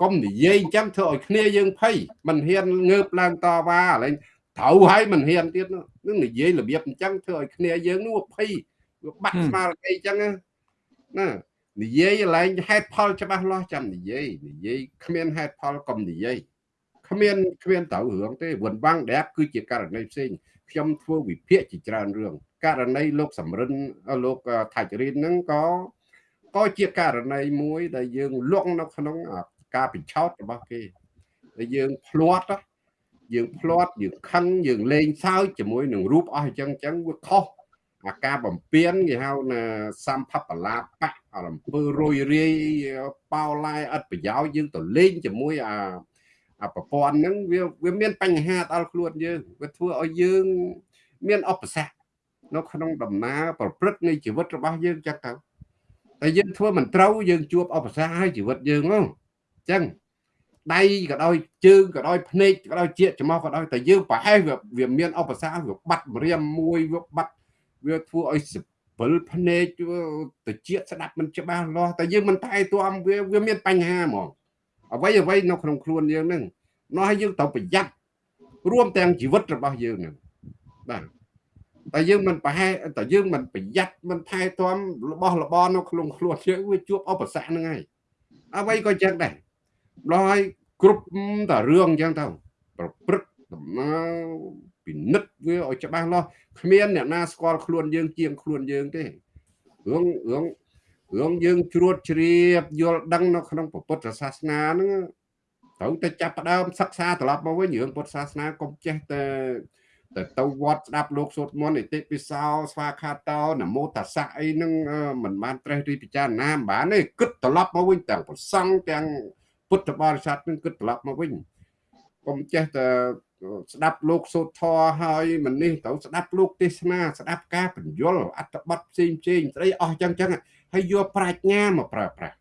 កុំនិយាយអញ្ចឹងធ្វើឲ្យគ្នាយើងភ័យមិនហ៊ានងើបឡើងតវ៉ាឡើងត្រូវហើយមិនហ៊ានទៀតនឹងនិយាយរបៀបអញ្ចឹងធ្វើឲ្យគ្នាយើងនោះភ័យវាបាក់ស្មារតីអញ្ចឹងណានិយាយឡើងហេតុផលច្បាស់លាស់ចាំនិយាយនិយាយគ្មានហេតុផលកុំនិយាយគ្មានគ្មានត្រូវរឿងទេវ៉ាន់វាំងដែបគឺជាករណីផ្សេងខ្ញុំធ្វើវិភាគជាច្រើនរឿងករណីលោកសំរិនលោកថាច់រិនហ្នឹងក៏ក៏ជាករណីមួយដែលយើងលក់នៅក្នុង ការបញ្ឆោតរបស់គេដែលយើងភ្លាត់យើងភ្លាត់យើងខឹងយើងលេងសើចជាមួយនឹងរូបអស់អញ្ចឹងអញ្ចឹងវាខុសអាការបំពេញគេហៅណាសម្ភបលាបៈអំពើរយរាយប៉ោឡាយអត់ប្រយោជន៍យើងទៅលេងជាមួយអាអាប្រព័ន្ធហ្នឹងវាវាមានបញ្ហាដល់ខ្លួនយើងវាធ្វើឲ្យយើងមានឧបសគ្គនៅក្នុងដំណើរប្រព្រឹត្តនៃជីវិតរបស់យើងចឹងទៅតែយើងធ្វើមិនត្រូវយើងជួបឧបសគ្គហើយជីវិតយើងហ្នឹងអញ្ចឹងដៃក៏ដោយជើងក៏ដោយភ្នែកក៏ដោយជាតិច្មោះក៏ដោយតែយើងប្រហែលវាមានឧបសគ្គវាបាត់ម្រាមមួយវាបាត់វាធ្វើឲ្យសពិលភ្នែកទៅជាតិស្ដាប់មិនច្បាស់លាស់តែយើងមិនថែទាំវាវាមានបញ្ហាហ្មងអ្វីអ្វីនៅក្នុងខ្លួនយើងហ្នឹងនោះឲ្យយើងត្រូវប្រយ័ត្នរួមទាំងជីវិតរបស់យើងហ្នឹងបាទតែយើងមិនប្រហែលតែយើងមិនប្រយ័ត្នមិនថែទាំរបស់របរនៅក្នុងខ្លួនយើងវាជួបឧបសគ្គហ្នឹងហើយអ្វីក៏ចឹងដែរ ដល់ឲ្យគ្រប់តែរឿងអញ្ចឹងទៅប្រព្រឹត្តដំណើរពិនិត្យវាឲ្យច្បាស់លាស់គ្មានអ្នកណាស្គាល់ខ្លួនយើងជាងខ្លួនយើងទេរឿងរឿងរឿងយើងជ្រួតជ្រាបយល់ដឹងនៅក្នុងពុទ្ធសាសនាហ្នឹងត្រូវតែចាប់ផ្ដើមសិក្សាត្រឡប់មកវិញរឿងពុទ្ធសាសនាកុំចេះតែតែទៅវត្តស្ដាប់លោកសូត្រមន្តឥតិពិសោស្វាខាតោនមោតសៈអីហ្នឹងមិនបានត្រេះរិះពិចារណាមិនបានទេគិតត្រឡប់មកវិញទាំងប្រសង់ទាំង ពុទ្ធបរិស័ទនឹងគិតត្រឡប់មកវិញកុំចេះតែស្ដាប់លោកសូត្រធរហើយមិននេះត្រូវស្ដាប់លោកទេសនាស្ដាប់ការបញ្យលអត្ថបទផ្សេងផ្សេងស្ដីអស់ចឹងចឹងហើយយកប្រាជ្ញាមកប្រើប្រាស់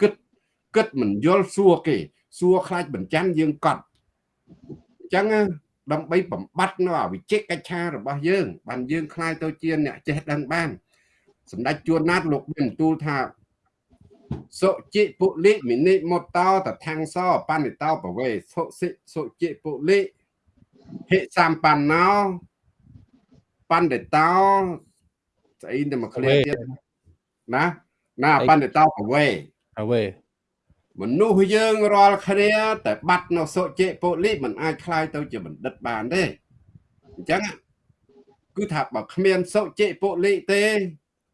គិតគិតមិនយល់សួរគេ សួរខ្លាចបញ្ចាំយើងកត់អញ្ចឹងដើម្បីបំបត្តិនៅអវិជ្ជកិច្ឆារបស់យើងបានយើងខ្លាយទៅជាអ្នកចេះដឹងបានសម្ដេចជួនណាតលោកមានទូលថា សុជិពុលិមិនិមតោតថាំងសោបណ្ឌិតោបវេសុសិសុជិពុលិហិសម្បណ្ណោបណ្ឌិតោស្អីទៅមកឃ្លាទៀតណាណាបណ្ឌិតោបវេបវេមនុស្សយើងរាល់គ្នាតែបាត់នៅសុជិពុលិមិនអាចคลายទៅជាបណ្ឌិតបានទេអញ្ចឹងគឺថាបើគ្មានសុជិពុលិទេ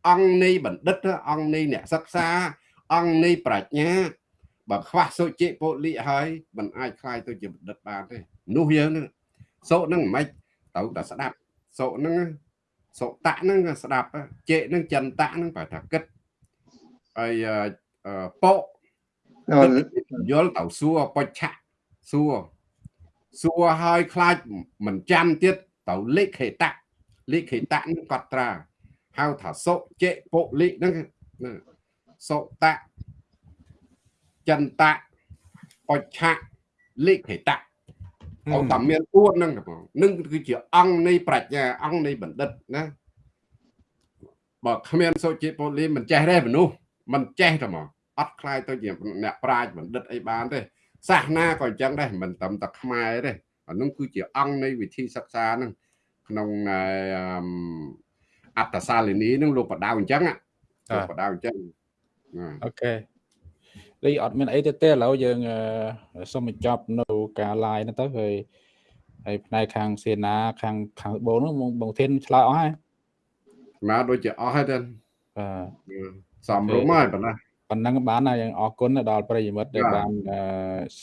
អង្គនៃបណ្ឌិតអង្គនៃអ្នកសិក្សា អង្គនៃប្រាជ្ញាបើខ្វះសុជិពុលិហើយមិនអាចคลายទៅជាបណ្ឌិតបានទេនោះយើងនឹងសុនឹងមិនទៅតែស្ដាប់សុនឹងសុតៈនឹងស្ដាប់ជេនឹងចន្តៈនឹងប្រថាគិតហើយពោយល់ទៅសួរបុច្ឆៈសួរសួរហើយខ្លាចមិនចាំទៀតទៅលេខេតៈលេខេតៈនឹងកត់ត្រាហៅថាសុជិពុលិហ្នឹង សុតៈចន្តៈបុច្ឆៈលេខេតៈអត់តាមមានពួតហ្នឹងបងនឹងគឺជាអង្គនៃប្រាជ្ញាអង្គនៃបណ្ឌិតណាបើគ្មានសុជិពុលិមិនចេះទេមនុស្សមិនចេះទេហ្មងអត់ខ្លាយទៅជាអ្នកប្រាជ្ញបណ្ឌិតអីបានទេសាសនាក៏អញ្ចឹងដែរមិនត្រឹមតែខ្មែរទេអានោះគឺជាអង្គនៃវិធីសិក្សាហ្នឹងក្នុងអត្តសាលិនីហ្នឹងលោកបដៅអញ្ចឹងលោកបដៅអញ្ចឹង អូខេលីអត់មានអីទេទេឥឡូវយើងសូមបញ្ចប់នៅការ live ហ្នឹងទៅហើយហើយផ្នែកខាងសេនាខាងខាងបូនហ្នឹងបងធានឆ្លើយអស់ហើយមកដូចជាអស់ហើយទេបាទសំរុំហើយប៉ុណ្ណាប៉ុណ្ណឹងបានហើយយើងអរគុណដល់ប្រិយមិត្តដែលបាន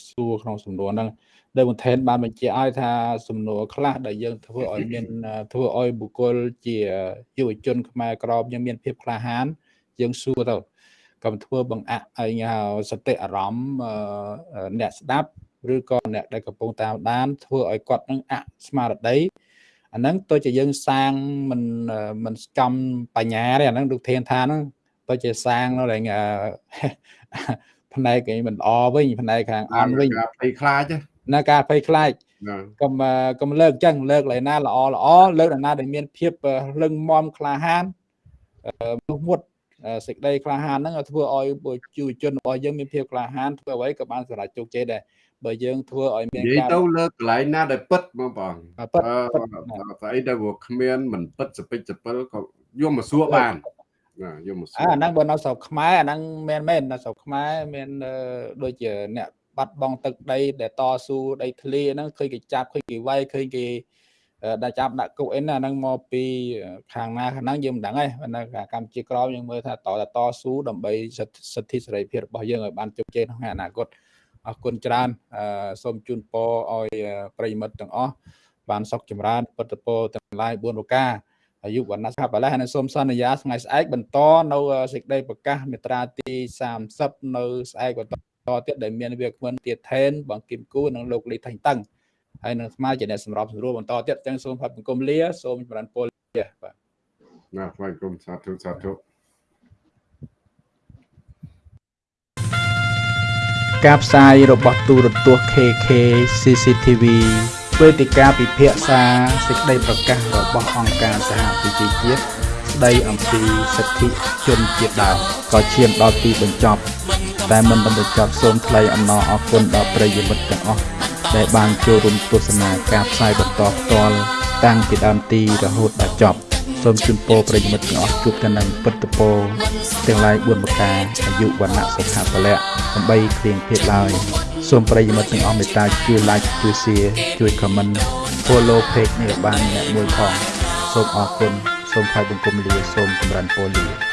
សួរក្នុងសំណួរហ្នឹងដែលបន្ថែមបានបញ្ជាក់ឲ្យថាសំណួរខ្លះដែលយើងធ្វើឲ្យមានធ្វើឲ្យបុគ្គលជាយុវជនខ្មែរក្រមយើងមានភាពក្លាហានយើងសួរទៅ កុំធ្វើបង្អាក់ឲ្យសតិអារម្មណ៍អ្នកស្ដាប់ឬក៏អ្នកដែលកំពុងតាមដានធ្វើឲ្យគាត់នឹងអស្មារតីអាហ្នឹងទៅជាយើងសាងមិនមិនចំបញ្ញាទេអាហ្នឹងដូចធានថាហ្នឹងទៅជាសាងនៅឡើងផ្នែកឯងមិនអវិញផ្នែកខាងអន់វិញភ័យខ្លាចណាការភ័យខ្លាចកុំកុំលើកចឹងលើកឡើយណាល្អល្អលើកណាដែលមានភាពលឹងមមក្លាហានមុខមុត សេចក្តីក្លាហានហ្នឹងធ្វើឲ្យយុវជនរបស់យើងមានភាពក្លាហានធ្វើអ្វីក៏បានសម្រេចជោគជ័យដែរបើយើងធ្វើឲ្យមានការនិយាយទៅលើកន្លែងណាដែលពិតបងបងពិតស្អីដែលវាគ្មានមិនពិតសពេចសពិលក៏យកមកសួរបានណាយកមកសួរអាហ្នឹងបើនៅស្រុកខ្មែរអាហ្នឹងមែនមែននៅស្រុកខ្មែរមានដូចជាអ្នកបាត់បង់ទឹកដីដែលតស៊ូដីធ្លីហ្នឹងឃើញគេចាប់ឃើញគេវាយឃើញគេ ដែលចាប់ដាក់គុកអីណាហ្នឹងមកពីខាងណាខាងហ្នឹងយើងមិនដឹងទេនៅកម្ពុជាក្រមយើងមើលថាតតតស៊ូដើម្បីសិទ្ធិសេរីភាពរបស់យើងឲ្យបានជោគជ័យក្នុងអនាគតអរគុណច្រើនសូមជូនពរឲ្យប្រិយមិត្តទាំងអស់បានសុខចម្រើនពុទ្ធពរទាំងឡាយ4ប្រការអាយុវណ្ណៈសុខបលះហើយសូមសន្យាថ្ងៃស្អែកបន្តនៅសេចក្តីប្រកាសមេត្រាទី30នៅស្អែកបន្តទៀតដែលមានវាគ្មិនទៀតថេនបងគឹមគូនិងលោកលីថាញ់តឹង ហើយនឹងស្មើជាអ្នកសម្របសម្រួលបន្តទៀតទាំងសូមប្រាប់សង្គមលាសូមចម្រើនពរលាបាទណាស់ថ្លែងគុំសាធុសាធុការផ្សាយរបស់ទូរទស្សន៍ KK CCTV វេទិកាពិភាក្សាសេចក្តីប្រកាសរបស់អង្គការសហប្រជាជាតិ ស្តីអំពីសិទ្ធិជនជាតិដើមក៏ឈានដល់ទីបញ្ចប់ តែមិនបានបញ្ចប់សូមថ្លែងអំណរអគុណដល់ប្រិយមិត្តទាំងអស់ដែលបានចូលរួមទស្សនាការផ្សាយបន្តផ្ទាល់តាំងពីដើមទីរហូតដល់ចប់សូមជូនពរប្រិយមិត្តទាំងអស់ជួបតែនឹងពុទ្ធពរទាំងឡាយ4ប្រការអាយុវណ្ណៈសុខៈពលៈសំបីគ្រៀងភេទឡើយសូមប្រិយមិត្តទាំងអស់មេត្តាជួយ like ជួយ share ជួយ comment follow page នេះបានអ្នកមួយផងសូមអរគុណ សូមថ្លែងបង្គំលាសូមចម្រើនពរលា